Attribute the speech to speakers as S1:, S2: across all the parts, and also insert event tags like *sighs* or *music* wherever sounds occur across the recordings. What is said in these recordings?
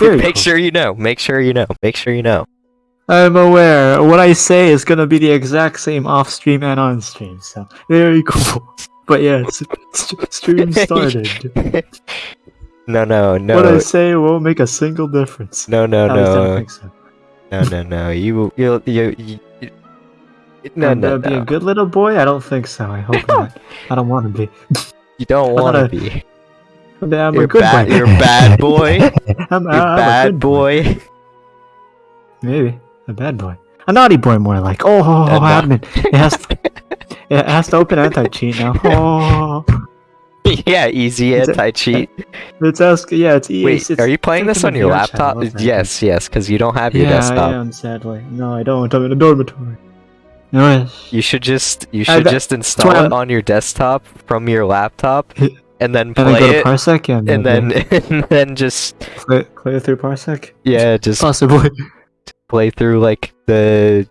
S1: Make sure you know. Make sure you know. Make sure you know.
S2: I'm aware. What I say is gonna be the exact same off stream and on stream. So very cool. *laughs* But yeah, stream *laughs* started.
S1: No, no, no.
S2: What I say won't make a single difference.
S1: no, no,
S2: I
S1: no,
S2: so.
S1: no, no, no. You, you, you, you. you no,
S2: I'm
S1: no,
S2: be a good little boy. I don't think so. I hope *laughs* not. I don't want to be.
S1: You don't want to be.
S2: I'm a
S1: You're
S2: good
S1: bad.
S2: boy.
S1: You're a bad *laughs* boy.
S2: I'm,
S1: You're
S2: I'm a
S1: bad
S2: boy.
S1: boy.
S2: Maybe a bad boy. A naughty boy, more like. Oh, oh,
S1: A
S2: oh admin. It has. To, *laughs* it has to open anti-cheat now. *laughs* Oh,
S1: yeah, easy anti-cheat.
S2: it's asking. Yeah, it's. easy.
S1: Wait,
S2: it's, it's
S1: are you playing this on your laptop? Yes, yes, because you don't have your
S2: yeah,
S1: desktop.
S2: I am. Sadly, no, I don't. I'm in a dormitory. No,
S1: You should just you should
S2: bet-
S1: just install it on your desktop from your laptop, and then
S2: and then go
S1: play
S2: to
S1: it,
S2: Parsec. Yeah,
S1: and then *laughs* and then just
S2: clear, clear through Parsec.
S1: yeah, just
S2: Possibly.
S1: play through like the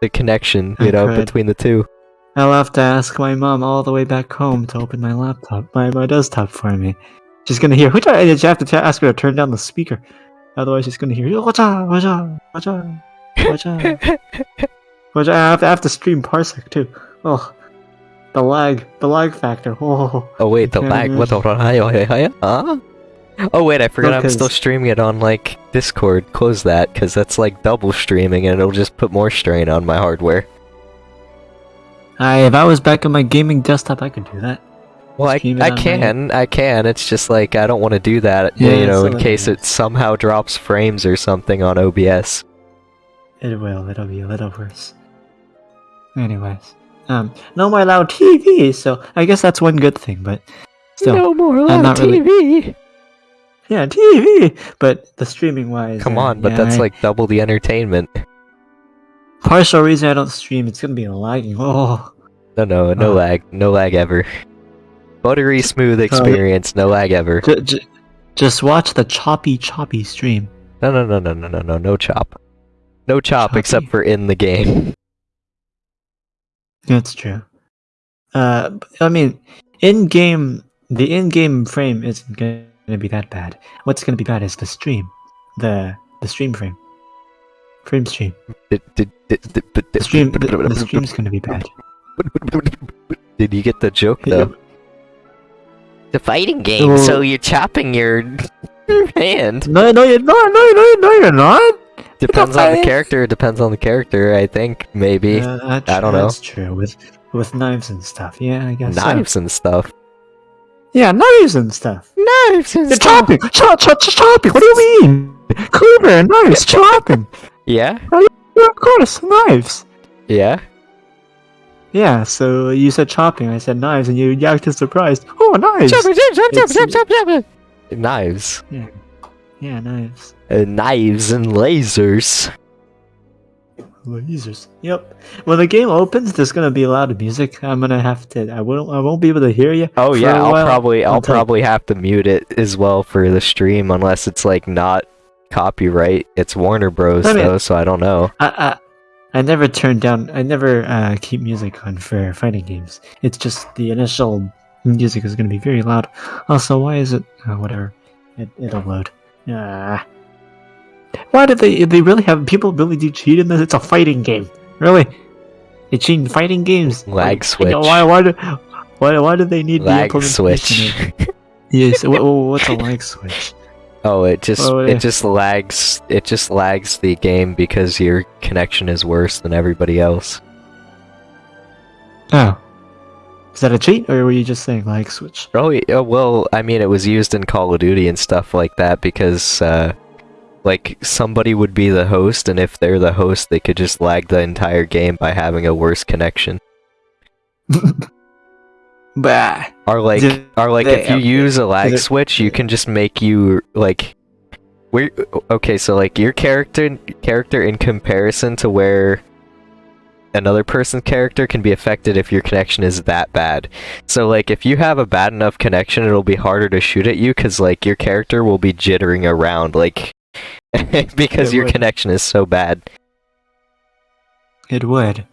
S1: the connection, you
S2: I
S1: know,
S2: could.
S1: between the two.
S2: I'll have to ask my mom all the way back home to open my laptop, my, my desktop for me. She's gonna hear. Which I you have to t- ask her to turn down the speaker, otherwise she's gonna hear. Watch out! Watch out! Watch out! Watch out! *laughs* Watch out! I have to, I have to stream Parsec too. Oh, the lag, the lag factor. *laughs* Oh,
S1: Oh wait, the lag. What the oh, oh. huh? Oh wait, I forgot I'm still streaming it on like Discord. Close that, because that's like double streaming, and it'll just put more strain on my hardware.
S2: I if I was back on my gaming desktop, I could do that.
S1: Well, I, I can, I can. It's just like I don't want to do that,
S2: Yeah,
S1: you know, in case it somehow drops frames or something on OBS.
S2: It will. It'll be a little worse. Anyways, um, no more loud TV. So I guess that's one good thing. But still,
S1: no more loud
S2: not really-
S1: TV.
S2: yeah, TV. But the streaming wise,
S1: Come
S2: uh,
S1: on, but
S2: yeah,
S1: that's
S2: I-
S1: like double the entertainment.
S2: partial reason I don't stream. It's gonna be lagging. Oh,
S1: No, no, no
S2: Uh.
S1: lag, no lag ever. Buttery smooth experience, no lag ever.
S2: j- j- just watch the choppy, choppy stream.
S1: No, no, no, no, no, no, no, no chop. No chop except for in the game. *laughs*
S2: That's true. Uh, I mean, in game, the in-game frame isn't gonna be that bad. What's gonna be bad is the stream, the the stream frame, frame stream.
S1: Did, did, did, did,
S2: The stream, the, the stream's gonna be bad.
S1: Did you get the joke
S2: Yeah.
S1: though? The fighting game,
S2: Well-
S1: so you're chopping your *laughs* hand.
S2: No, no, you're not. No, no, no, you're not.
S1: Depends on the
S2: fight?
S1: character. Depends on the character. I think maybe
S2: Uh, that's,
S1: I don't know.
S2: That's true with with knives and stuff. Yeah, I guess. so.
S1: knives and stuff.
S2: Yeah, knives and stuff.
S1: Knives and
S2: You're chopping, chop, chop, chop, chopping. What do you mean? Cleaver and knives, *laughs* chopping.
S1: Yeah,
S2: Yeah, of course, knives.
S1: yeah.
S2: Yeah, so you said chopping, I said knives, and you you acted surprised. Oh, knives! It's-
S1: Knives.
S2: Yeah, knives.
S1: Uh, knives and lasers.
S2: Lasers. Yep. When the game opens, there's gonna be a lot of music. I'm gonna have to. I won't. I won't be able to hear you.
S1: Oh yeah, I'll probably I'll
S2: until-
S1: probably have to mute it as well for the stream unless it's like not copyright. It's Warner Bros
S2: I mean-
S1: though, so I don't know.
S2: I, I I never turn down. I never uh, keep music on for fighting games. It's just the initial music is gonna be very loud. Also, why is it? Uh, whatever. It, it'll load. Ah. Why did they? They really have people really do cheat in this? It's a fighting game. Really? They cheat in fighting games.
S1: Lag
S2: Why-
S1: switch.
S2: Why? Why do? Why? Why do they need the
S1: Lag
S2: implementation
S1: switch. *laughs*
S2: Yes. what, what's a lag switch?
S1: oh, it just
S2: Oh, yeah.
S1: it just lags it just lags the game because your connection is worse than everybody else.
S2: Oh. Is that a cheat, or were you just saying like switch?
S1: Oh, y- oh well, I mean it was used in Call of Duty and stuff like that because uh like somebody would be the host and if they're the host they could just lag the entire game by having a worse connection. *laughs*
S2: Bah.
S1: Or like,
S2: Did
S1: or like, if you use a lag switch, you can just make you like, where? Okay, so like your character, character in comparison to where another person's character can be affected if your connection is that bad. So like, if you have a bad enough connection, it'll be harder to shoot at you because like your character will be jittering around like *laughs* because
S2: It
S1: your
S2: would.
S1: connection is so bad.
S2: It would.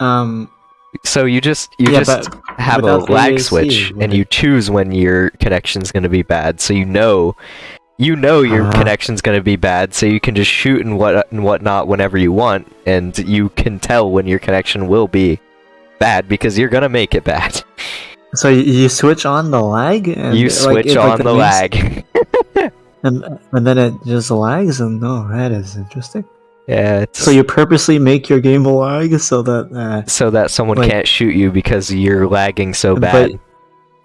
S2: Um,
S1: So you just you
S2: yeah,
S1: just have a lag
S2: AC,
S1: switch and
S2: it-
S1: you choose when your connection's going to be bad so you know you know your
S2: Ah.
S1: connection's going to be bad so you can just shoot and what and whatnot whenever you want and you can tell when your connection will be bad because you're going to make it bad
S2: so you, switch on the lag, and
S1: you switch
S2: like,
S1: on the
S2: main-
S1: lag *laughs*
S2: and and then it just lags, and oh, that is interesting.
S1: yeah it's
S2: So you purposely make your game lag so that, uh,
S1: so that someone
S2: like-
S1: can't shoot you because you're lagging so bad
S2: but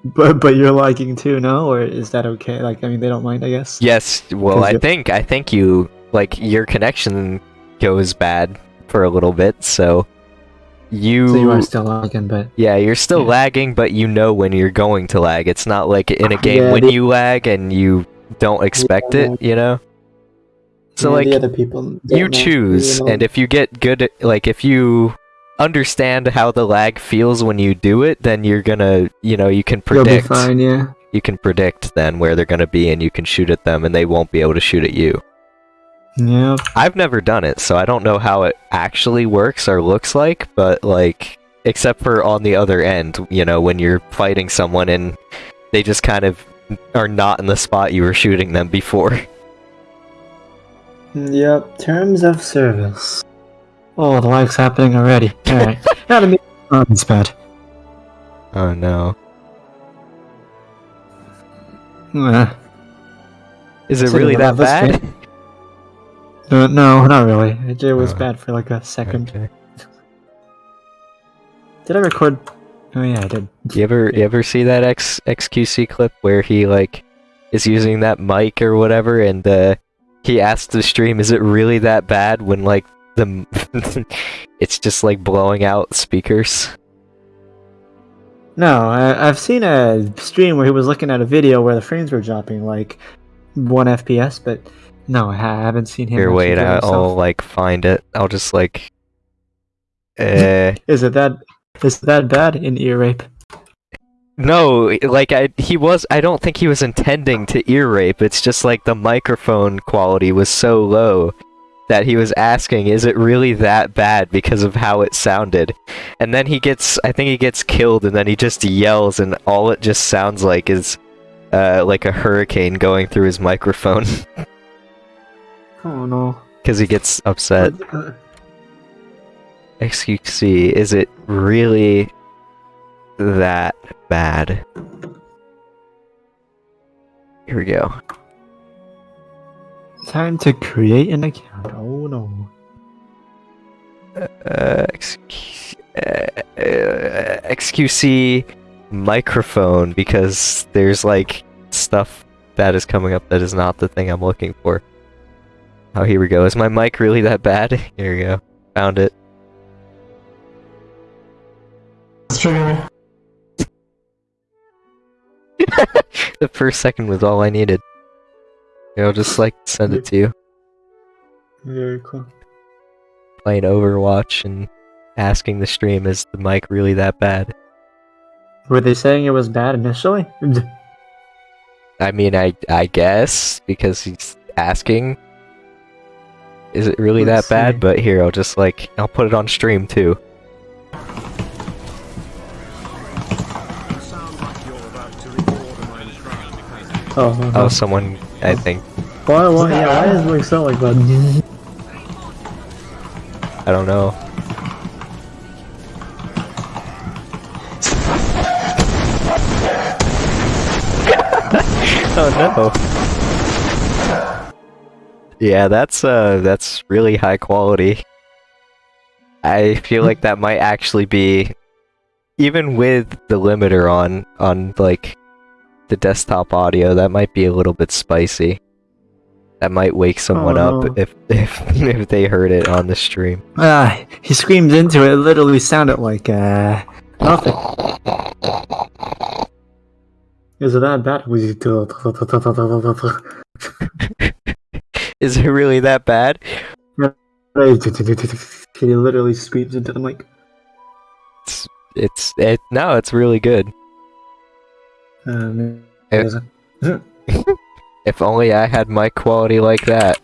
S2: but but you're lagging too, no? Or is that okay? Like, I mean, they don't mind, I guess.
S1: yes Well, i think i think you like your connection goes bad for a little bit so you
S2: So you are still lagging, but
S1: Yeah, you're still
S2: Yeah.
S1: lagging, but you know when you're going to lag. It's not like in a ah, game
S2: Yeah,
S1: when
S2: the-
S1: you lag and you don't expect
S2: Yeah.
S1: it, you know? So, like,
S2: the other people
S1: you choose, and if you get good like, if you understand how the lag feels when you do it, then you're gonna, you know, you can predict.
S2: you'll be fine, yeah.
S1: You can predict then where they're gonna be, and you can shoot at them, and they won't be able to shoot at you.
S2: Yeah.
S1: I've never done it, so I don't know how it actually works or looks like, but like except for on the other end, you know, when you're fighting someone and they just kind of are not in the spot you were shooting them before.
S2: Yep. Terms of service. Oh, the lag's happening already. Alright. *laughs* Gotta be. Oh, bad.
S1: Oh no.
S2: Uh,
S1: Is it
S2: Should
S1: really that bad?
S2: uh, no, not really. It, it was
S1: Oh.
S2: bad for like a second.
S1: Okay.
S2: Did I record? Oh yeah, I did.
S1: You ever you ever see that X XQC clip where he like is using that mic or whatever and uh he asked the stream, is it really that bad when like the *laughs* it's just like blowing out speakers?
S2: No, I, I've seen a stream where he was looking at a video where the frames were dropping like one FPS, but no, I haven't seen him.
S1: Here, wait, I'll
S2: himself.
S1: like find it. I'll just like, uh, *laughs*
S2: Is it that? Is that bad in ear rape?
S1: no, like I, he was. I don't think he was intending to ear rape. It's just like the microphone quality was so low that he was asking, "Is it really that bad?" Because of how it sounded, and then he gets. I think he gets killed, and then he just yells, and all it just sounds like is, uh, like a hurricane going through his microphone *laughs*
S2: Oh no.
S1: because he gets upset. *laughs*
S2: Excuse
S1: me, is it really that bad? Here we go.
S2: Time to create an account. Oh no.
S1: Uh, XQ, uh, uh, XQC microphone because there's like stuff that is coming up that is not the thing I'm looking for. Oh, here we go. Is my mic really that bad? *laughs* Here we go. Found it. *laughs* the first second was all I needed. I'll just like send it to you.
S2: Very cool.
S1: Playing Overwatch and asking the stream, is the mic really that bad?
S2: Were they saying it was bad initially? *laughs*
S1: I mean, I I guess because he's asking. Is it really
S2: Let's
S1: that bad?
S2: see.
S1: But here, I'll just like I'll put it on stream too.
S2: Oh, uh
S1: Oh, someone I think
S2: Why, why, yeah, why does it sound like that?
S1: I don't know. *laughs* oh no. Yeah, that's uh that's really high quality. I feel like that might actually be even with the limiter on on like the desktop audio, that might be a little bit spicy. That might wake someone
S2: Oh,
S1: up if *laughs* if if they heard it on the stream.
S2: Ah, he screamed into it. It literally sounded like, uh, nothing. Is it that bad? *laughs*
S1: Is it really that bad? *laughs*
S2: he literally screams into the mic.
S1: It's it's it no, it's really good.
S2: Um, it?
S1: If only I had mic quality like that.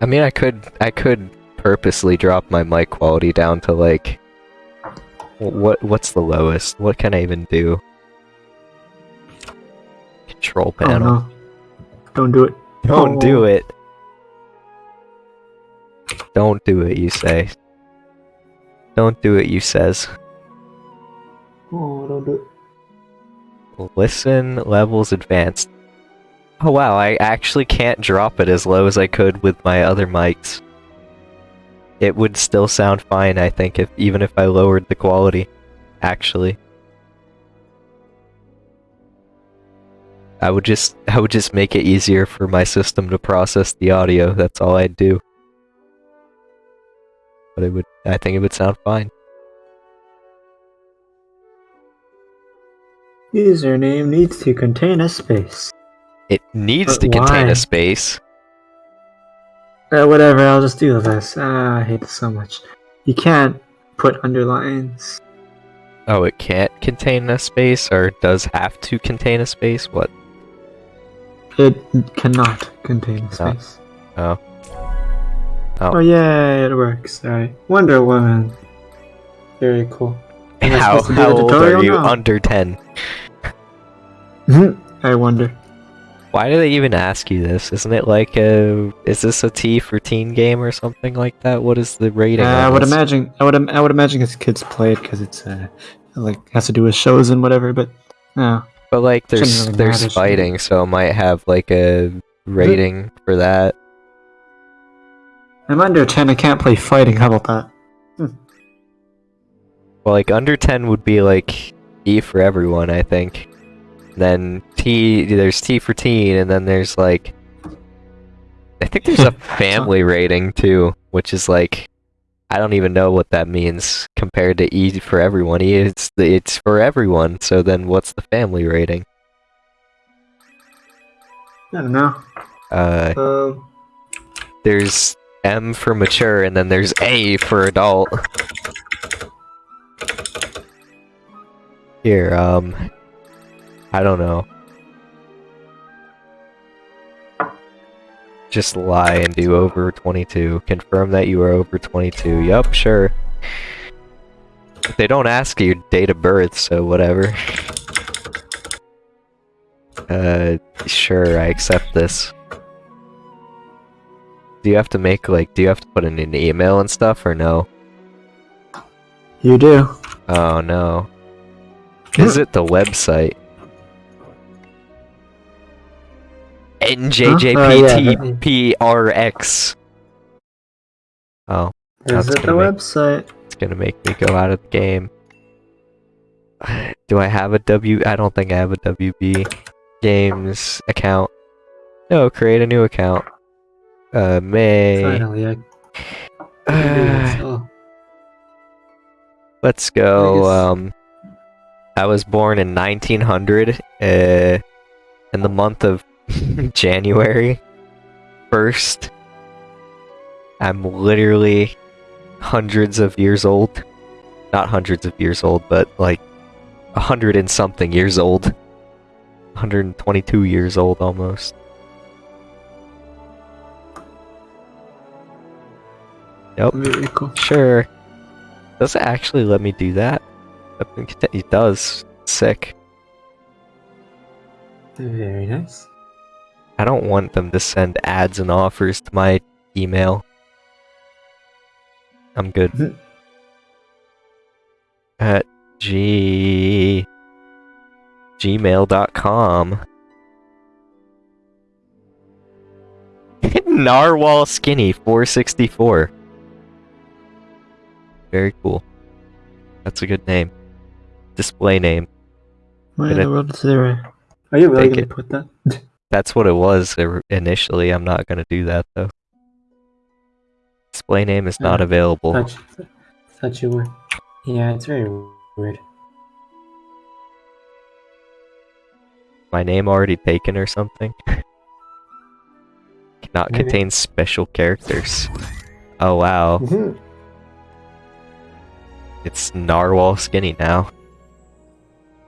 S1: I mean, I could I could purposely drop my mic quality down to like What what's the lowest? What can I even do? Control
S2: Oh
S1: panel.
S2: no. Don't do it.
S1: Don't do
S2: Oh.
S1: it. Don't do it, you say. Don't do it, you says.
S2: Oh, don't do it.
S1: Listen, levels advanced. Oh wow, I actually can't drop it as low as I could with my other mics. It would still sound fine, I think, if even if I lowered the quality. Actually. I would just I would just make it easier for my system to process the audio, that's all I'd do. But it would I think it would sound fine.
S2: Username needs to contain a space.
S1: It needs
S2: But
S1: to contain
S2: why?
S1: a space.
S2: Uh, whatever, I'll just do this. Ah, I hate this so much. You can't put underlines.
S1: Oh, it can't contain a space, or does have to contain a space? What?
S2: It cannot contain a space.
S1: Oh. Oh.
S2: Oh, yay, it works. Alright. Wonder Woman. Very cool. Am
S1: How,
S2: supposed to do
S1: how old are you?
S2: now?
S1: Under 10. *laughs*
S2: I wonder.
S1: Why do they even ask you this? Isn't it like a... Is this a T for teen game or something like that? What is the rating
S2: Uh, I would imagine. I would. I would imagine his kids play it because it's uh, like has to do with shows and whatever. But no,
S1: But like, there's
S2: really
S1: there's
S2: matter,
S1: fighting, so it might have like a rating for that.
S2: I'm under ten. I can't play fighting. How about that?
S1: Well, like under 10 would be like E for everyone, I think. Then T, there's T for teen, and then there's like, I think there's a *laughs* family rating too, which is like, I don't even know what that means compared to E for everyone. E, it's it's for everyone. So then, what's the family rating?
S2: I don't know.
S1: Uh,
S2: Um,
S1: there's M for mature, and then there's A for adult. Here, um, I don't know. Just lie and do over 22. Confirm that you are over 22. Yup, sure. They don't ask your date of birth, so whatever. Uh, sure, I accept this. Do you have to make, like, do you have to put in an email and stuff, or no?
S2: you do.
S1: Oh no. Is it the website? NJJPTPRX. Oh,
S2: Is it the
S1: make-
S2: website?
S1: it's gonna make me go out of the game. Do I have a W? I don't think I have a WB Games account. No, create a new account. Uh, May.
S2: Finally, I. *sighs* Oh,
S1: Let's go.
S2: guess-
S1: Um, I was born in 1900, uh, in the month of *laughs* January 1st. I'm literally hundreds of years old. Not hundreds of years old, but like a hundred and something years old. 122 years old almost. Yep.
S2: very cool.
S1: Sure. Does it actually let me do that? I think it- It does. Sick.
S2: Very nice.
S1: I don't want them to send ads and offers to my email. I'm good. At g gmail.com. *laughs* Narwhal Skinny 464. Very cool. That's a good name. Display name.
S2: Why in the world is there? Are you really gonna
S1: it.
S2: put that? *laughs*
S1: That's what it was initially. I'm not gonna do that though. Display name is not available.
S2: Thought you, thought you were. Yeah, it's very weird.
S1: My name already taken or something? *laughs* Cannot
S2: Maybe.
S1: contain special characters. Oh wow.
S2: Mhm.
S1: It's Narwhal Skinny now.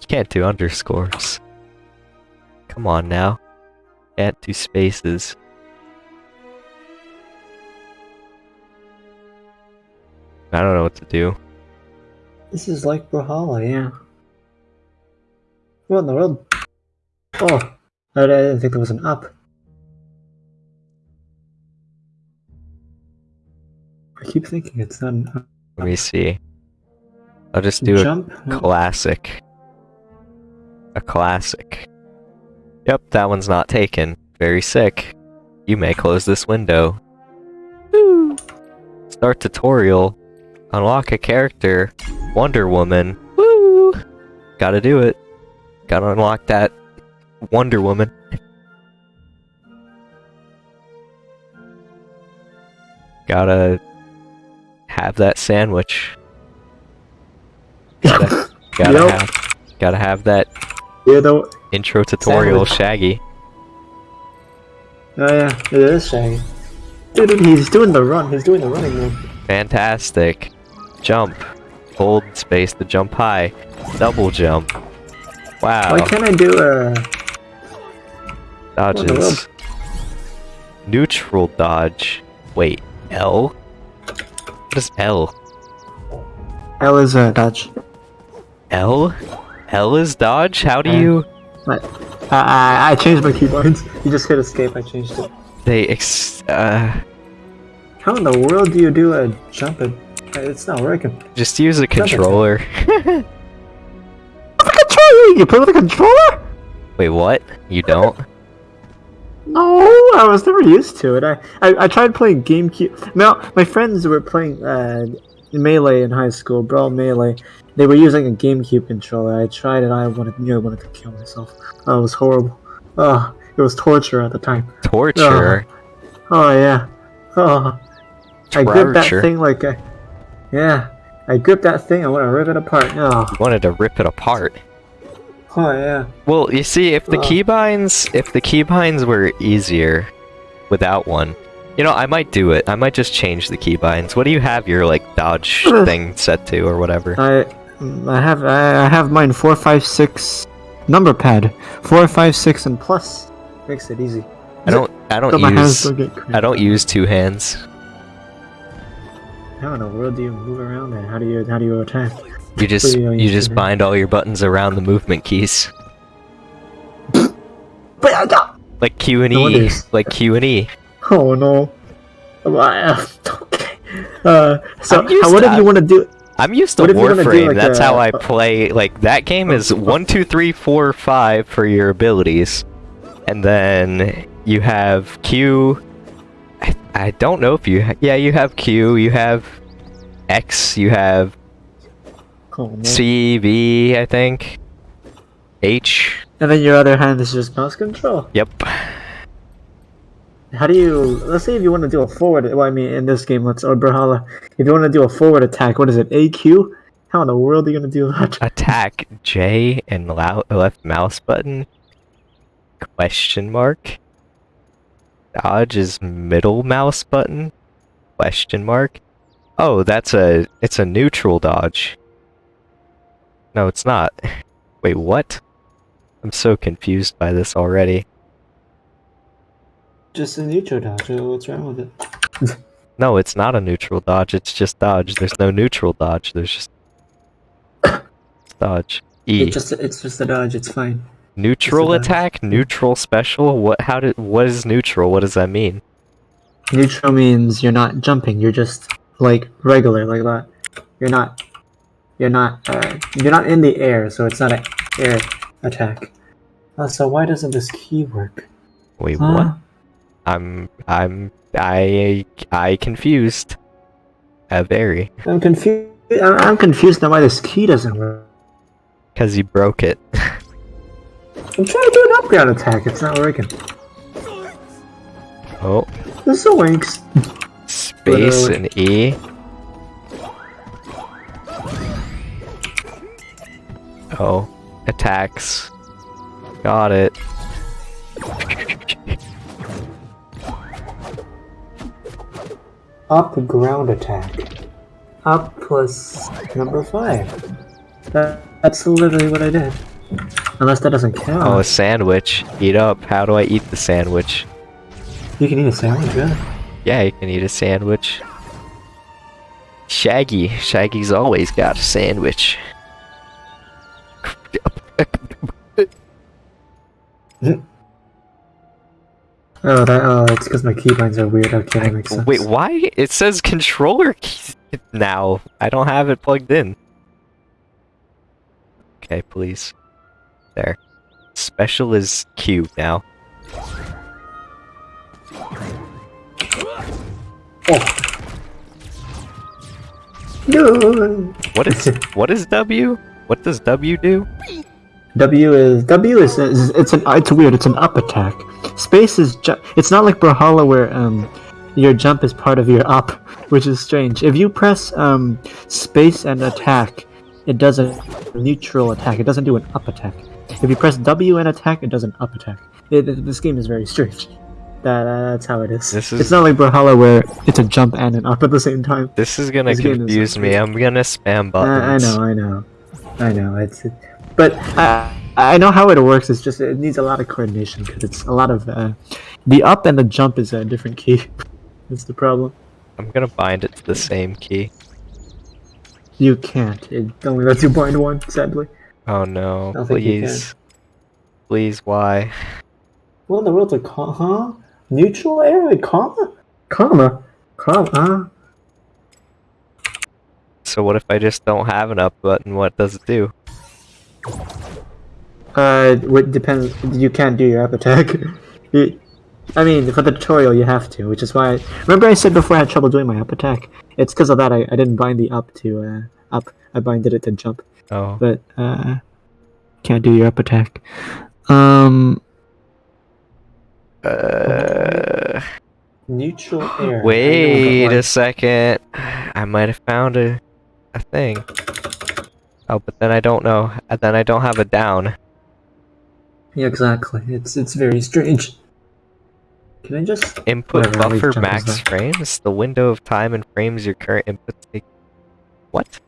S1: You can't do underscores. Come on now. Can't do spaces. I don't know what to do.
S2: This is like Brawlhalla, yeah. What in the world? Oh, I, didn't think there was an up. I keep thinking it's not an up.
S1: Let me see. I'll just do a classic. A classic. Yep, that one's not taken. Very sick. You may close this window. Woo! Start tutorial. Unlock a character. Wonder Woman. Woo! Gotta do it. Gotta unlock that Wonder Woman. Gotta have that sandwich. Gotta, gotta
S2: Yep.
S1: have, gotta have that
S2: Yeah, though.
S1: Intro tutorial
S2: Sandwich.
S1: Shaggy.
S2: Oh yeah, it is Shaggy. Dude, he's doing the run. He's doing the running man.
S1: Fantastic. Jump. Hold space to jump high. Double jump. Wow.
S2: Why can't I do a?
S1: Dodges. Neutral dodge. Wait, L? What is L?
S2: L is a dodge.
S1: L? L is dodge? How do
S2: Uh,
S1: you...
S2: I, I I changed my keyboards. *laughs* You just hit escape. I changed it.
S1: They ex... Uh...
S2: How in the world do you do a jump? It? It's not working.
S1: Just use a controller. *laughs*
S2: The controller. You play with a controller?
S1: Wait, what? You don't?
S2: No, I was never used to it. I, I, I tried playing GameCube. No, my friends were playing uh, Melee in high school, Brawl Melee. They were using a GameCube controller. I tried it. I wanted, nearly wanted to kill myself. Oh, it was horrible. Oh, it was torture at the time.
S1: Torture? Ah.
S2: Oh yeah. Oh, I gripped that thing like a. Yeah, I gripped that thing. I want to rip it apart. Oh,
S1: Wanted to rip it apart.
S2: oh yeah.
S1: Well, you see, if the keybinds, if the keybinds were easier without one, you know, I might do it. I might just change the keybinds. What do you have your like dodge *clears throat* thing set to or whatever?
S2: I, I have, I have mine four, five, six number pad. Four, five, six, and plus makes it easy.
S1: I don't, I don't use,
S2: don't.
S1: I don't use two hands.
S2: How in the world do you move around and How do you, how do you attack?
S1: You just,
S2: you
S1: you just bind all your buttons around the movement keys,
S2: But I got.
S1: like Q and E, like Q and E.
S2: Oh no. *laughs* Okay. Uh, so how, what if you want to do?
S1: I'm used to
S2: What if you wanna do,
S1: Warframe.
S2: like,
S1: That's
S2: a-
S1: how I play. Like that game is *laughs* one, two, three, four, five for your abilities, and then you have Q. I, I don't know if you. Ha- yeah, you have Q. You have X. You have
S2: Oh, no.
S1: C, V. I think. H.
S2: And then your other hand is just mouse control.
S1: Yep.
S2: How do you? Let's say if you want to do a forward. Well, I mean, in this game, let's or Brawlhalla. If you want to do a forward attack, what is it? AQ? How in the world are you gonna do that? *laughs*
S1: Attack J and left mouse button. Question mark. Dodge is middle mouse button. Question mark. Oh, that's a it's a neutral dodge. No, it's not. *laughs* Wait, what? I'm so confused by this already.
S2: Just a neutral dodge. What's wrong with it?
S1: No, it's not a neutral dodge, it's just dodge. There's no neutral dodge, there's just dodge. E.
S2: It's just it's just a dodge. It's fine.
S1: Neutral
S2: It's
S1: attack? Neutral special? What how did what is neutral? What does that mean?
S2: Neutral means you're not jumping. You're just like regular, like that. You're not. You're not. Uh, you're not in the air, so it's not an air attack. Uh, so why doesn't this key work?
S1: Wait,
S2: Huh?
S1: what? I'm I'm I I confused. Uh, very.
S2: I'm confused. I'm confused now why this key doesn't work.
S1: Cause you broke it. *laughs*
S2: I'm trying to do an upground attack. It's not working.
S1: Oh,
S2: This is a winks.
S1: space
S2: Literally.
S1: and E. Oh, attacks. Got it.
S2: Up ground attack. Up plus number five. That, that's literally what I did. Unless that doesn't count.
S1: Oh, a sandwich. Eat up. How do I eat the sandwich?
S2: you can eat a sandwich, yeah.
S1: Yeah, you can eat a sandwich. Shaggy. Shaggy's always got a sandwich. *laughs*
S2: Oh, that. Oh, it's because my keybinds are weird. Okay, that makes sense.
S1: Wait, why? It says controller key now. I don't have it plugged in. Okay, please. There. Special is Q now.
S2: Oh. No.
S1: What is what is W? What does W do?
S2: W is W is, is it's an it's weird. It's an up attack. Space is it's not like Brawlhalla where um your jump is part of your up, which is strange. If you press um space and attack, it does a neutral attack. It doesn't do an up attack. If you press W and attack, it does an up attack. It, this game is very strange. That uh, that's how it is.
S1: This
S2: It's not like Brawlhalla where it's a jump and an up at the same time.
S1: This is gonna
S2: This game is
S1: confuse me. I'm gonna spam
S2: Uh, I know, I know, I know. It's, it, but I I know how it works. It's just it needs a lot of coordination because it's a lot of uh, the up and the jump is a different key. *laughs* That's the problem.
S1: I'm gonna bind it to the same key.
S2: You can't. It only lets you bind one. Sadly.
S1: Oh no,
S2: I don't think you
S1: please. Please, why?
S2: What in the world's a comma? Huh? Neutral area comma? Comma? Comma?
S1: So what if I just don't have an up button? What does it do?
S2: Uh, what depends. You can't do your up attack. *laughs* You- I mean, for the tutorial, you have to, which is why. I, remember, I said before I had trouble doing my up attack. It's because of that I, I didn't bind the up to uh, up. I binded it to jump,
S1: Oh,
S2: but uh, can't do your up attack. Um,
S1: uh,
S2: neutral air.
S1: wait a second. I might have found a, a thing. Oh, but then I don't know. uh, Then I don't have a down.
S2: Yeah, exactly. It's it's very strange. Can I just?
S1: Input
S2: Whatever,
S1: buffer max frames. The window of time and frames your current input take. What?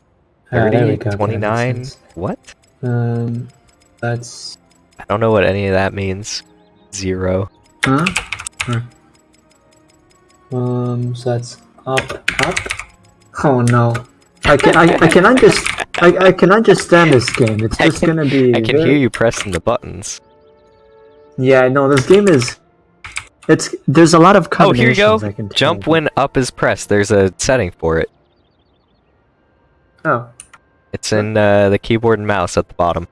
S2: Ah,
S1: 30,
S2: we go, that makes
S1: 29? What?
S2: Um, that's
S1: I don't know what any of that means. Zero.
S2: Huh? Huh. Um, so that's up, up. Oh no! I can I, I can I just I, I can understand this game. It's just
S1: can-
S2: gonna be.
S1: I can
S2: very-
S1: hear you pressing the buttons.
S2: Yeah, no, this game is. It's there's a lot of combinations.
S1: Oh, here you go.
S2: I can
S1: Jump when up is pressed. There's a setting for it.
S2: Oh,
S1: It's in uh, the keyboard and mouse at the bottom.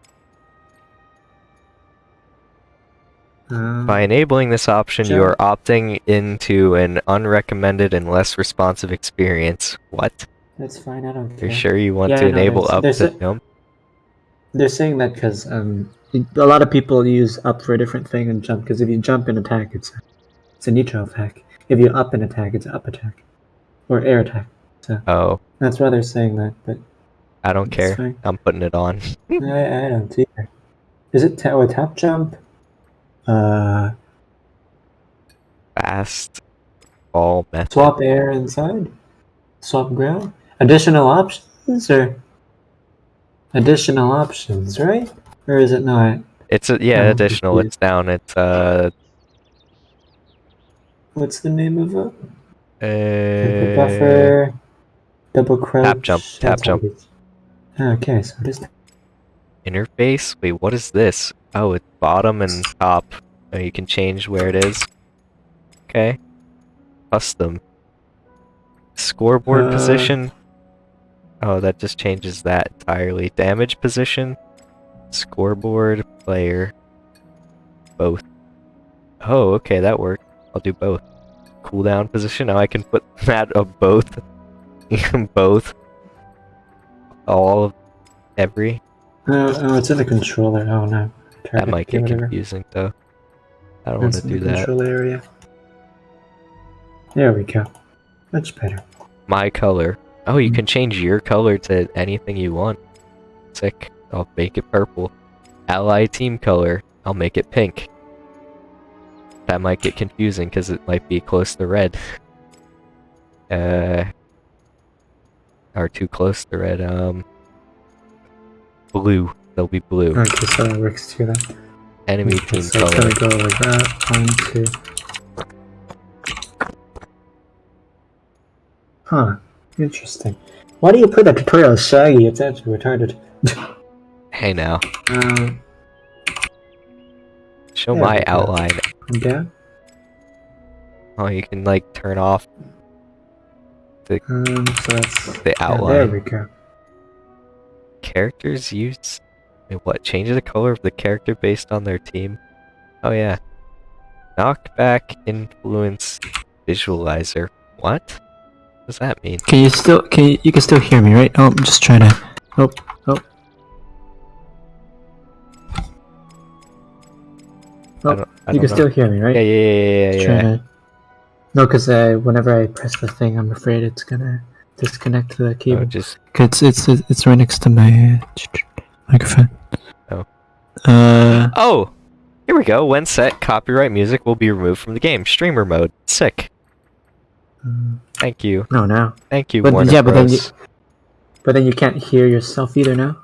S2: uh,
S1: By enabling this option, you are opting into an unrecommended and less responsive experience. What?
S2: That's fine. I don't care.
S1: You're sure you want
S2: Yeah,
S1: to
S2: no,
S1: enable up to jump?
S2: They're saying that because um, a lot of people use up for a different thing and jump. Because if you jump and attack, it's a, it's a neutral attack. If you up and attack, it's up attack, or air attack.
S1: Oh,
S2: That's why they're saying that. But
S1: I don't care.
S2: fine.
S1: I'm putting it on. *laughs*
S2: I, I don't either. Is it ta- oh, a tap jump? Uh,
S1: Fast ball method.
S2: swap air inside, swap ground. Additional options or additional options, right? Or is it not?
S1: It's a, yeah,
S2: I'm
S1: additional.
S2: confused.
S1: It's down. It's uh,
S2: What's the name of it?
S1: uh
S2: buffer, double crouch.
S1: jump, tap
S2: that's
S1: jump.
S2: how it is. Okay, so it is.
S1: interface. Wait, what is this? Oh, it's bottom and top. Oh, you can change where it is. Okay. Custom. Scoreboard
S2: Uh.
S1: position. Oh, that just changes that entirely. Damage position. Scoreboard player. Both. Oh, okay, that worked. I'll do both. Cooldown position. Now I can put *laughs* that of both. *laughs* both. All of every.
S2: Oh, oh, it's in the controller. Oh no.
S1: That might get
S2: whatever.
S1: confusing though. I don't want to do
S2: the
S1: that.
S2: control area. There we go. Much better.
S1: My color. Oh, you
S2: Mm.
S1: can change your color to anything you want. Sick. I'll make it purple. Ally team color. I'll make it pink. That might get confusing because it might be close to red. Uh, or too close to red. Um, blue. They'll be blue.
S2: Okay, so that works too then.
S1: Enemy
S2: Okay,
S1: team
S2: so it's
S1: color.
S2: gonna go like that. One, two. Huh. Interesting. Why do you put that tutorial Shaggy? It's actually retarded.
S1: Hey now,
S2: Um,
S1: show my
S2: go.
S1: outline.
S2: I'm.
S1: Oh, you can like turn off
S2: Um, so
S1: the
S2: yeah, there we go.
S1: Characters use what? Change the color of the character based on their team. Oh yeah. Knockback influence visualizer. What? What does that mean?
S2: Can you still? Can you? You can still hear me, right? Oh, I'm just trying to. Oh, oh.
S1: I
S2: Oh,
S1: don't, I
S2: you can
S1: know.
S2: still hear me, right?
S1: Yeah, yeah, yeah, yeah, yeah.
S2: to- No, because uh, whenever I press the thing, I'm afraid it's gonna disconnect the
S1: Oh,
S2: cable.
S1: just
S2: It's it's it's right next to my uh, microphone.
S1: Oh.
S2: Uh.
S1: Oh! Here we go. When set, copyright music will be removed from the game. Streamer mode. Sick. Thank you.
S2: No, now.
S1: Thank you,
S2: But-
S1: Warner
S2: yeah, but then
S1: Bros.
S2: But then you can't hear yourself either now.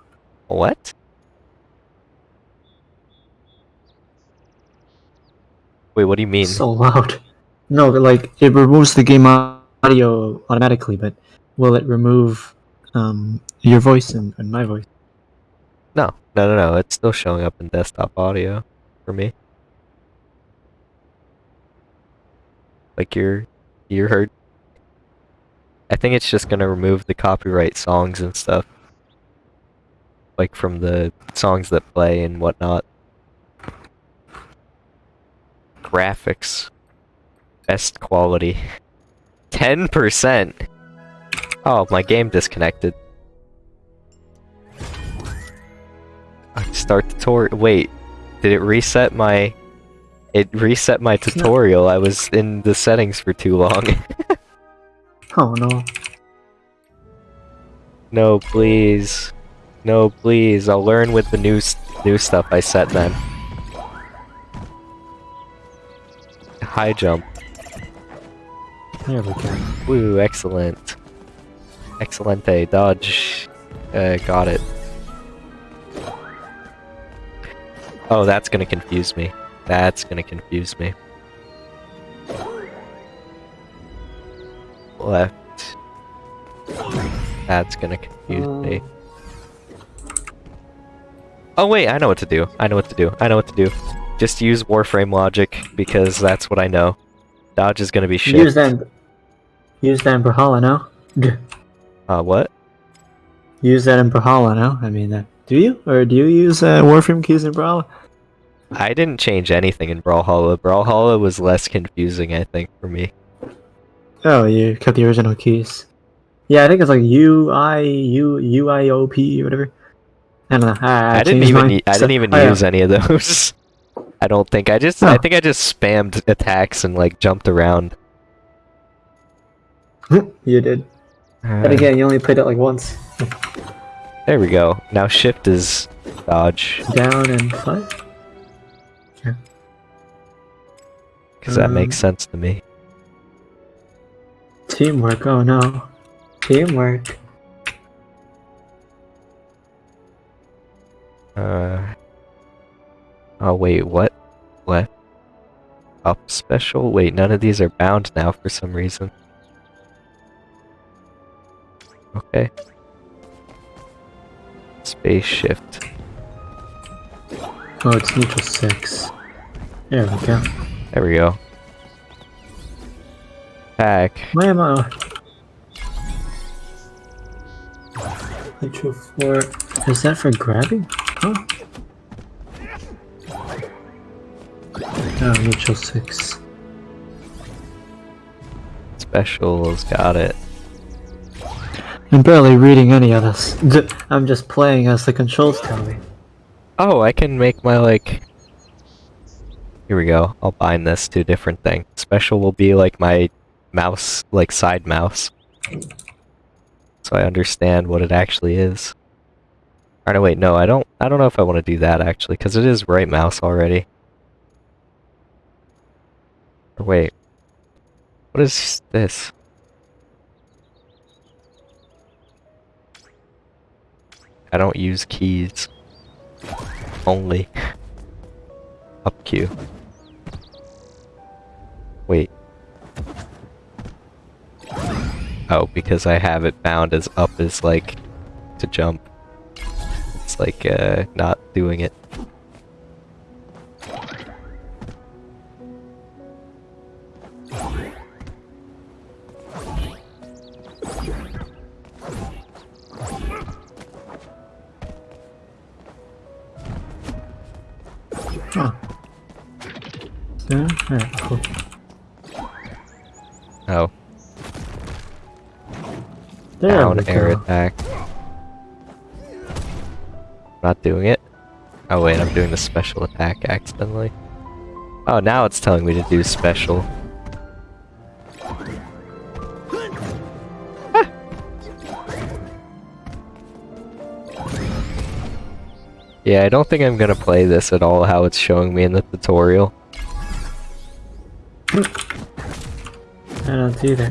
S1: What? Wait, what do you mean?
S2: So loud. No, but, like it removes the game audio automatically, but will it remove um your voice and, and my voice?
S1: No, no, no, no. It's still showing up in desktop audio for me. Like you're, you heard. I think it's just gonna remove the copyright songs and stuff. Like from the songs that play and whatnot. Graphics. Best quality. *laughs* 10%! Oh, my game disconnected. Start the tour- Wait, did it reset my? It reset my tutorial. I was in the settings for too long. *laughs*
S2: Oh no.
S1: no, please, no, please. I'll learn with the new new stuff I set then. High jump.
S2: There we go.
S1: Woo, excellent. Excelente. Dodge. Uh, got it. Oh, that's gonna confuse me. That's gonna confuse me. Left. That's gonna confuse me. Oh wait, I know what to do. I know what to do. I know what to do. Just use Warframe logic because that's what I know. Dodge is gonna be shit.
S2: Use that. in- Use that in Brawlhalla now.
S1: Uh, what?
S2: Use that in Brawlhalla now. I mean, uh, do you or do you use uh, Warframe keys in Brawlhalla?
S1: I didn't change anything in Brawlhalla. Brawlhalla was less confusing, I think, for me.
S2: Oh, you kept the original keys. Yeah, I think it's like U I U U I O P whatever. I don't know. I,
S1: I, didn't even
S2: mine.
S1: I
S2: So-
S1: didn't even
S2: oh, yeah.
S1: use any of those. *laughs* I don't think I just I
S2: Oh.
S1: think I just spammed attacks and like jumped around. *laughs*
S2: you did. But
S1: Uh,
S2: again, you only played it like once.
S1: there we go. Now shift is dodge
S2: Down and five.
S1: Because that
S2: Um,
S1: makes sense to me.
S2: Teamwork. Oh no. Teamwork.
S1: Uh. Oh wait, what? Left. Up special? Wait, none of these are bound now for some reason. Okay. Space shift.
S2: Oh, it's neutral six. There we go.
S1: There we go. Back.
S2: Why am I? Neutral four. Is that for grabbing? Oh. Oh, neutral six.
S1: Specials, got it.
S2: I'm barely reading any of this. D- *laughs* I'm just playing as the controls tell me.
S1: Oh, I can make my like. Here we go. I'll bind this to a different thing. Special will be like my mouse, like side mouse. So I understand what it actually is. Or no, wait, no, I don't. I don't know if I want to do that actually, because it is right mouse already. Wait, what is this? I don't use keys. Only. *laughs* Up Q. Wait. Oh, because I have it bound as up as like to jump. It's like uh not doing it.
S2: Oh. Yeah, cool.
S1: Oh,
S2: There
S1: down air
S2: go.
S1: attack. Not doing it. Oh wait, I'm doing the special attack accidentally. Oh, now it's telling me to do special. Ah! Yeah, I don't think I'm gonna play this at all how it's showing me in the tutorial.
S2: I don't either.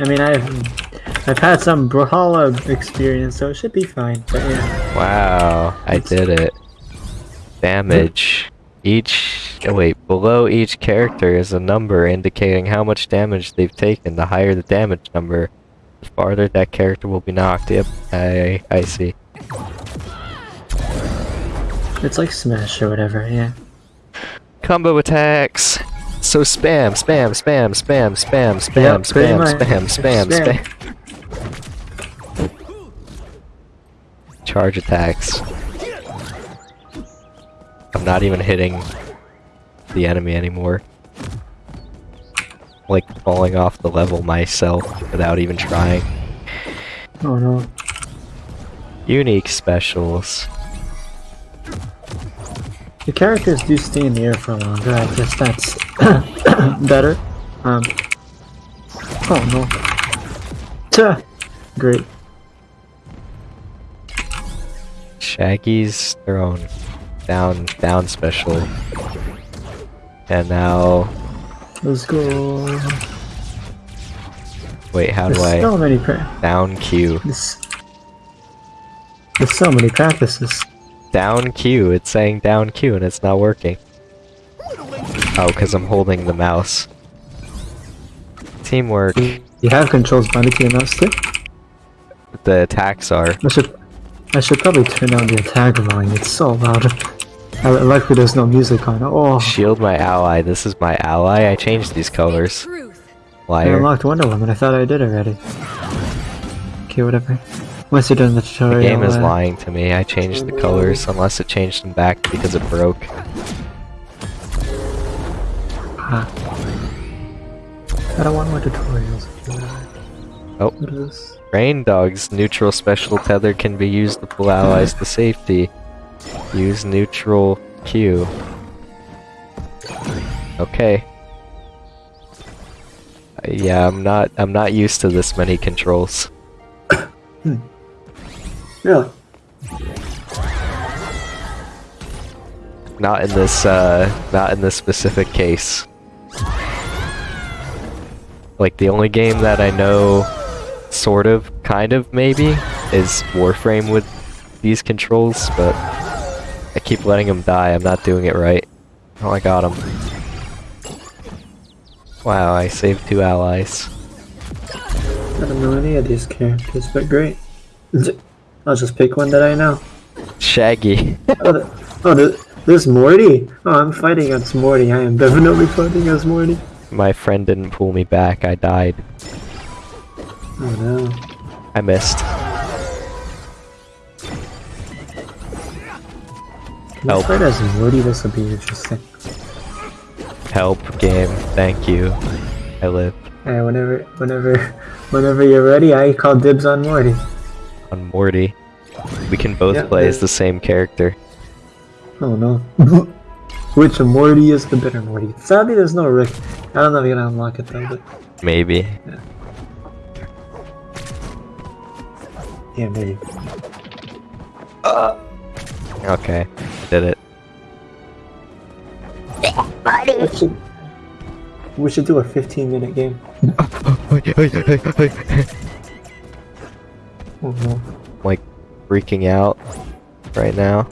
S2: I mean, I've I've had some Brawlhalla experience, so it should be fine. But yeah,
S1: Wow, I did it. Damage. Each oh wait, below each character is a number indicating how much damage they've taken. The higher the damage number, the farther that character will be knocked. Yep, I I see.
S2: it's like Smash or whatever. Yeah.
S1: Combo attacks. So spam, spam, spam, spam, spam, spam,
S2: Yep,
S1: spam, spam, spam,
S2: Spam.
S1: spam. Charge attacks. I'm not even hitting the enemy anymore. Like falling off the level myself without even trying.
S2: Oh no.
S1: Unique specials.
S2: The characters do stay in the air for longer. I guess that's *coughs* better. Um. Oh no. Tuh. Great.
S1: Shaggy's thrown Down, down special. And now,
S2: Let's go.
S1: wait, how
S2: There's
S1: do I
S2: so many
S1: down Q?
S2: There's, there's so many practices.
S1: Down Q. It's saying down Q and it's not working. Oh, because I'm holding the mouse. Teamwork.
S2: You have controls by the key mouse too.
S1: The attacks are.
S2: I should I should probably turn down the attack volume. It's so loud. I luckily there's no music on. Oh,
S1: Shield my ally. This is my ally. I changed these colors.
S3: Truth.
S2: I
S1: Liar.
S2: unlocked Wonder Woman. I thought I did already. Okay, whatever. Once you're done the
S1: The
S2: tutorial,
S1: game is
S2: uh,
S1: lying to me. I changed the colors unless it changed them back because it broke.
S2: Ah. I don't want more tutorials.
S1: Oh.
S2: What is this?
S1: Reindog's neutral special tether can be used to pull allies to safety. Use neutral Q. Okay. Uh, Yeah, I'm not I'm not used to this many controls. *coughs*
S2: Really?
S1: Not in this uh not in this specific case. Like the only game that I know sort of kind of maybe is Warframe with these controls, but I keep letting him die. I'm not doing it right. Oh, I got him. Wow, I saved two allies.
S2: I don't know any of these characters, but great. *laughs* I'll just pick one that I know.
S1: Shaggy.
S2: Oh, the, oh the, there's Morty. Oh, I'm fighting against Morty. I am definitely fighting against Morty.
S1: My friend didn't pull me back. I died.
S2: Oh no.
S1: I missed.
S2: Let's
S1: Help.
S2: fight as Morty. This will be interesting.
S1: Help game. Thank you. I live
S2: Hey, whenever, whenever, whenever you're ready, I call dibs on Morty.
S1: on Morty. We can both
S2: Yeah,
S1: play as the same character.
S2: Oh no. *laughs* Which Morty is the better Morty? Sadly, there's no Rick. I don't know if you're gonna unlock it though, but
S1: Maybe.
S2: yeah, maybe. Uh.
S1: Okay. Did it.
S2: We should, we should do a 15 minute game. *laughs* Oh no.
S1: like freaking out right now.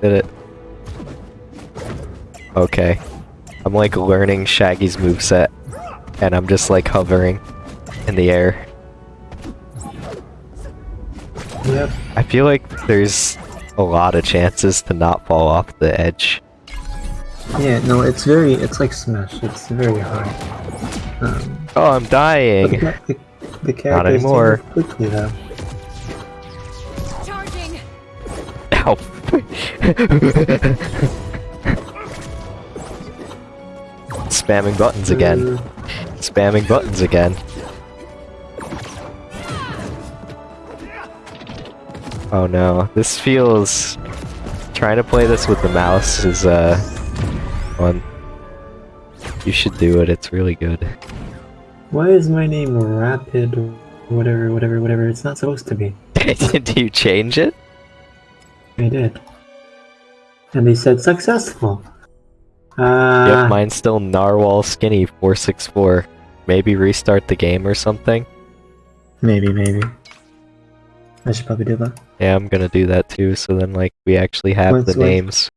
S1: Did it. Okay. I'm like learning Shaggy's moveset and I'm just like hovering. in the air.
S2: Yep.
S1: I feel like there's a lot of chances to not fall off the edge.
S2: Yeah, no, it's very, it's like Smash. It's very hard. Um,
S1: Oh, I'm dying!
S2: the, ca- the, the characters do
S1: anymore.
S2: quickly though.
S3: Charging.
S1: Ow! *laughs* *laughs* Spamming buttons again. Spamming buttons again. Oh no, this feels... Trying to play this with the mouse is, uh... fun. You should do it, it's really good.
S2: why is my name Rapid? Whatever, whatever, whatever. It's not supposed to be. *laughs*
S1: Did you change it?
S2: I did. And they said successful. Uh,
S1: yep, mine's still Narwhal Skinny 464. Maybe restart the game or something?
S2: maybe, maybe. I should probably do that.
S1: Yeah, I'm gonna do that too, so then, like, we actually have
S2: Once-
S1: the
S2: once-
S1: names.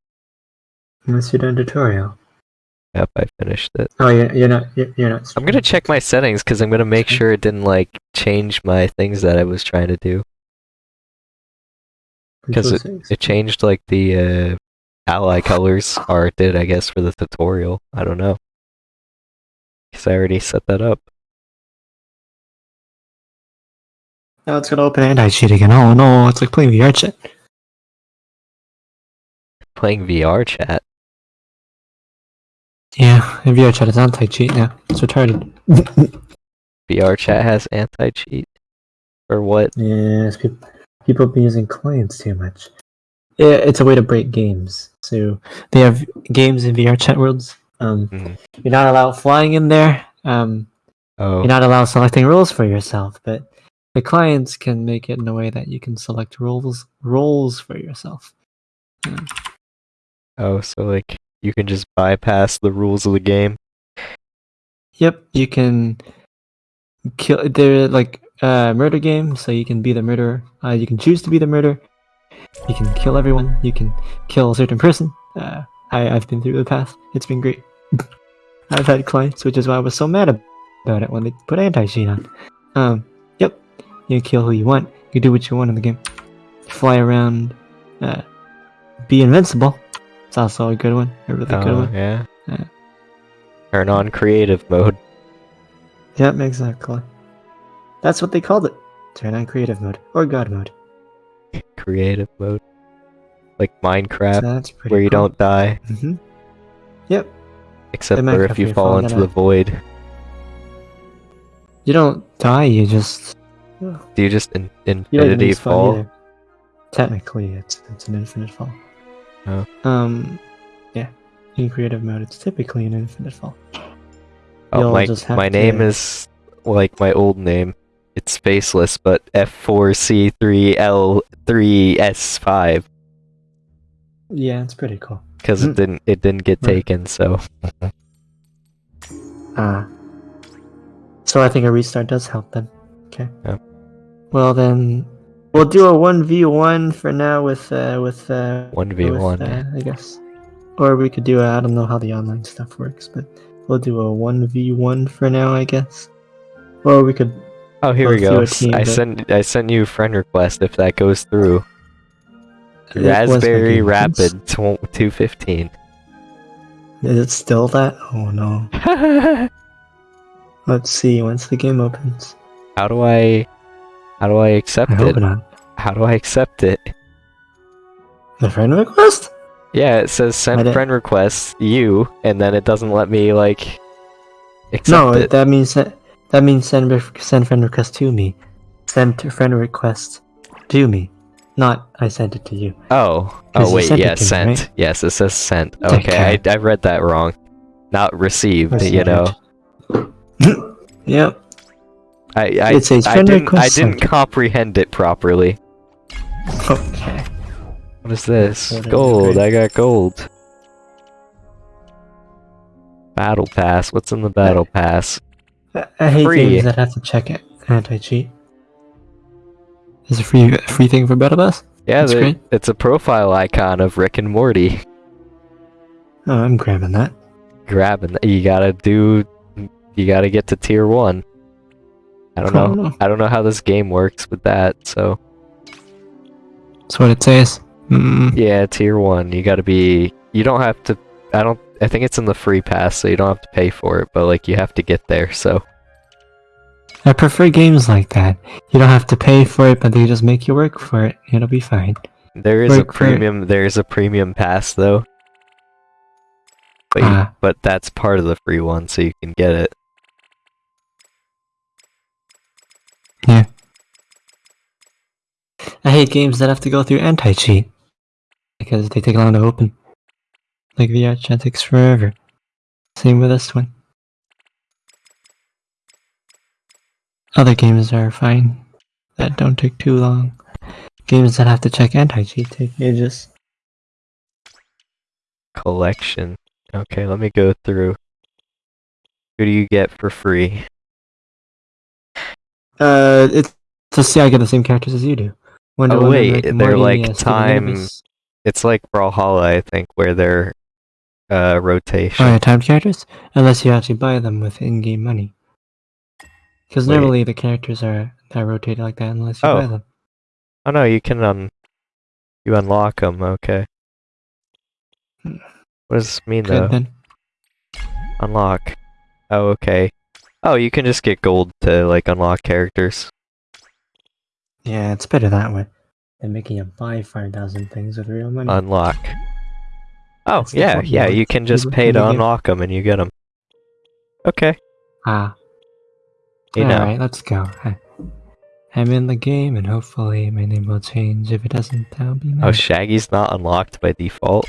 S2: Once you're done tutorial.
S1: Yep, I finished it.
S2: Oh, you're, you're not. You're, you're not.
S1: I'm gonna check my settings because I'm gonna make sure it didn't like change my things that I was trying to do. Because it, it changed like the uh, ally colors, are did, I guess, for the tutorial. I don't know. Because I already set that up.
S2: Now it's gonna open anti-cheat again. Oh no, it's like playing VR chat.
S1: Playing VR chat.
S2: Yeah, in VR chat is anti-cheat now. It's retarded. *laughs*
S1: VR chat has anti cheat. Or what?
S2: yes, people people have been using clients too much. Yeah, it's a way to break games. So they have games in VR chat worlds. Um,
S1: Mhm.
S2: you're not allowed flying in there. Um,
S1: Oh,
S2: you're not allowed selecting roles for yourself, but the clients can make it in a way that you can select roles roles for yourself.
S1: oh, so like you can just bypass the rules of the game.
S2: Yep, you can kill. They're like uh, murder game, so you can be the murderer. Uh, you can choose to be the murderer. You can kill everyone. You can kill a certain person. Uh, I, I've been through the past. It's been great. *laughs* I've had clients, which is why I was so mad about it when they put anti-cheat on. Um, yep, you can kill who you want. You do what you want in the game. Fly around. Uh, be invincible. It's also a good one. A really good
S1: Oh,
S2: one.
S1: yeah.
S2: Yeah.
S1: Turn on creative mode.
S2: Yep, exactly. That's what they called it. Turn on creative mode or god mode.
S1: Creative mode. Like Minecraft,
S2: So that's pretty
S1: where you don't die.
S2: hmm Yep.
S1: Except for if you fall into the void.
S2: You don't die. You just
S1: Do you just in-
S2: you
S1: infinity
S2: respawn
S1: fall?
S2: either. Technically, it's it's an infinite fall.
S1: Oh.
S2: Um, yeah. In creative mode, it's typically an infinite fall.
S1: Oh,
S2: You'll
S1: my my name is like my old name. It's faceless, but F4C3L3S5
S2: Yeah, it's pretty cool.
S1: because it didn't it didn't get
S2: Right.
S1: taken. So
S2: Ah. so I think a restart does help then. Okay.
S1: Yep.
S2: Well then, we'll do a one v one for now with uh with uh
S1: one v
S2: with,
S1: one.
S2: uh, I guess. Or we could do I I don't know how the online stuff works, but we'll do a one v one for now, I guess. Or we could.
S1: Oh, here we go.
S2: team,
S1: I sent I sent you a friend request if that goes through. Raspberry. Rapid 215.
S2: Is it still that? Oh no. *laughs* Let's see once the game opens.
S1: how do I how do I accept
S2: I
S1: it?
S2: not.
S1: How do I accept it?
S2: The friend request?
S1: Yeah, it says send friend request you, and then it doesn't let me like accept
S2: No,
S1: it.
S2: that means that, that means send ref- send friend request to me. Send friend request to me, not I sent it to you.
S1: Oh. oh wait,
S2: sent
S1: yeah,
S2: to me,
S1: sent.
S2: right?
S1: Yes, it says sent.
S2: Okay.
S1: Okay, I, I read that wrong. Not received, you know. *coughs*
S2: yep.
S1: I I,
S2: It says
S1: I
S2: friend
S1: didn't I didn't
S2: sent.
S1: comprehend it properly.
S2: Okay.
S1: What is this?
S2: Whatever,
S1: Gold. I got gold. Battle pass. What's in the battle pass?
S2: I, hate
S1: Free.
S2: games that have to check it. Anti cheat. Is a free free thing for Battle Pass?
S1: Yeah, the- it's a profile icon of Rick and Morty.
S2: Oh, I'm grabbing that.
S1: Grabbing. That. You gotta do. You gotta get to tier one. I don't know. I don't know how this game works with that. So
S2: That's what it says. Mm.
S1: yeah, tier one. You got to be. You don't have to. I don't. I think it's in the free pass, so you don't have to pay for it. But like, you have to get there. So
S2: I prefer games like that. You don't have to pay for it, but they just make you work for it. It'll be fine.
S1: there is a
S2: Work it.
S1: premium. There is a premium pass though. But you,
S2: Ah.
S1: but that's part of the free one, so you can get it. Yeah.
S2: I hate games that have to go through anti-cheat because they take long to open. Like VR chat takes forever. Same with this one. Other games are fine that don't take too long. Games that have to check anti-cheat take ages.
S1: Collection. Okay, let me go through. Who do you get for free?
S2: Uh, it's to see I get the same characters as you do. Wonder
S1: Oh,
S2: Woman,
S1: wait,
S2: Rick
S1: they're
S2: Morty,
S1: like time- It's like Brawlhalla, I think, where they're uh rotation.
S2: Oh, yeah, timed characters? Unless you actually buy them with in-game money. Because normally the characters are, are rotated like that unless you
S1: Oh.
S2: buy them.
S1: Oh no, you can un you unlock them. Okay. What does this mean
S2: Good
S1: though?
S2: then.
S1: Unlock. Oh, okay. Oh, you can just get gold to like unlock characters.
S2: Yeah, it's better that way than making you buy 5,000 things with real money.
S1: Unlock. Oh
S2: That's
S1: yeah, yeah. You can just pay to unlock them, and you get them. Okay.
S2: ah.
S1: You know.
S2: Alright, let's go. I, I'm in the game and hopefully my name will change. If it doesn't, I'll be mad.
S1: Oh, Shaggy's not unlocked by default.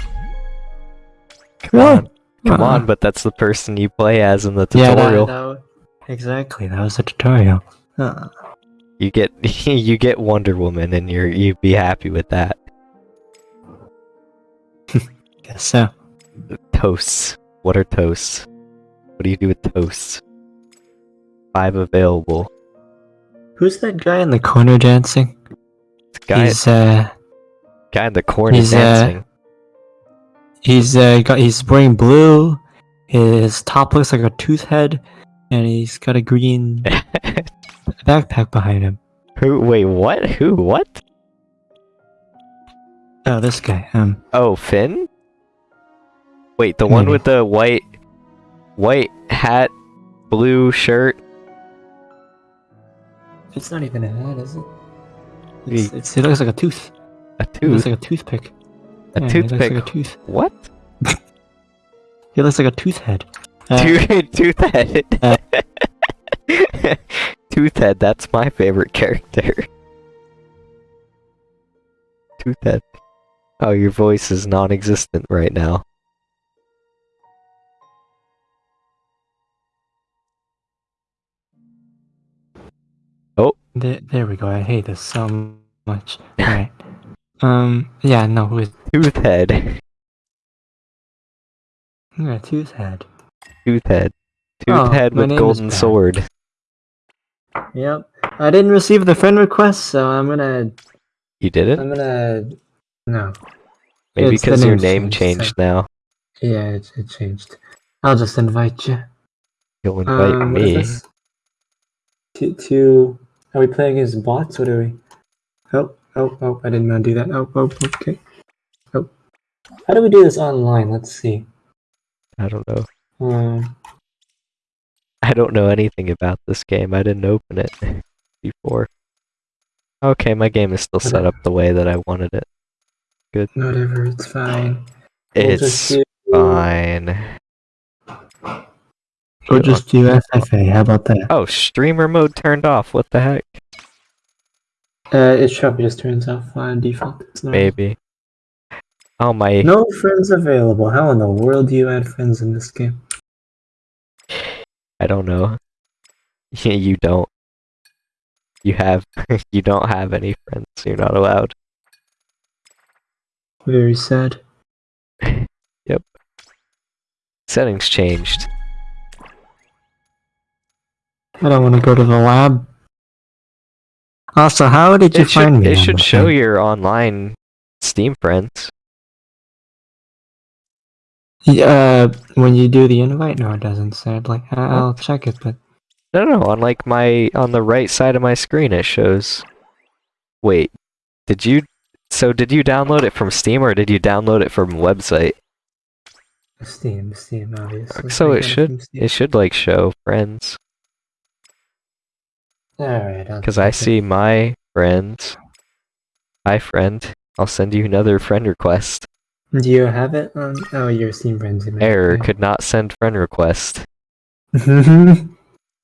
S1: Come on, come
S2: Uh-uh.
S1: on! But that's the person you play as in the tutorial.
S2: Yeah, that- that exactly. That was the tutorial. Uh,
S1: You get *laughs* you get Wonder Woman, and you're you'd be happy with that.
S2: Guess so.
S1: Toasts. What are toasts? What do you do with toasts? Five available.
S2: Who's that guy in the corner dancing?
S1: The Guy,
S2: He's uh
S1: guy in the corner
S2: he's, uh,
S1: dancing.
S2: he's uh got he's wearing blue. His top looks like a tooth head, and he's got a green *laughs* backpack behind him.
S1: Who? Wait, what? Who? What?
S2: Oh, this guy. Um,
S1: Oh, Finn. Wait, the one
S2: Maybe.
S1: with the white, white hat, blue shirt.
S2: it's not even a hat, is it? It's, it's, it looks like a tooth.
S1: A tooth.
S2: It looks like a toothpick.
S1: A
S2: Yeah,
S1: toothpick.
S2: like a tooth.
S1: What? *laughs*
S2: It looks like a tooth head. *laughs* Uh,
S1: Tooth, Toothhead.
S2: Uh. *laughs*
S1: Toothhead, that's my favorite character. Toothhead. Oh, your voice is non-existent right now.
S2: There, there we go. I hate this so much. Alright. Um, yeah, no, who is
S1: Toothhead.
S2: yeah, tooth head.
S1: Toothhead.
S2: Oh,
S1: Toothhead with golden sword.
S2: Yep. I didn't receive the friend request, so I'm gonna,
S1: You did it.
S2: I'm gonna, no.
S1: Maybe
S2: it's
S1: because your name
S2: changed,
S1: changed
S2: so-
S1: now.
S2: Yeah, it, it changed. I'll just invite you.
S1: You'll invite
S2: Um,
S1: me.
S2: To, to, are we playing as bots? What are we? Oh, oh, oh, I didn't want to do that. Oh, oh, okay. Oh. How do we do this online? Let's see.
S1: I don't know.
S2: Um,
S1: I don't know anything about this game. I didn't open it *laughs* before. Okay, my game is still set up the way that I wanted it. Good.
S2: Whatever, it's fine. We'll
S1: It's
S2: do,
S1: fine.
S2: We'll just do FFA. How about that?
S1: Oh, streamer mode turned off. What the heck?
S2: Uh, it probably just turns off by default. It's not-
S1: Maybe. Oh my.
S2: No friends available. How in the world do you add friends in this game?
S1: I don't know. *laughs* you don't. You have. *laughs* you don't have any friends. You're not allowed.
S2: Very sad. *laughs* Yep.
S1: Settings changed.
S2: I don't want to go to the lab. Also, how did you
S1: It should,
S2: find me?
S1: it should show
S2: thing?
S1: your online Steam friends.
S2: Yeah, uh, when you do the invite, no, it doesn't it. Like, I'll check it, but
S1: No, no, on like my on the right side of my screen it shows. Wait, did you? So did you download it from Steam or did you download it from website?
S2: Steam, Steam, obviously.
S1: So it should it should like show friends
S2: Alright,
S1: because I see my friend. Hi friend, I'll send you another friend request.
S2: Do you have it on? Oh, your Steam friends.
S1: Error
S2: okay.
S1: could not send friend request. *laughs*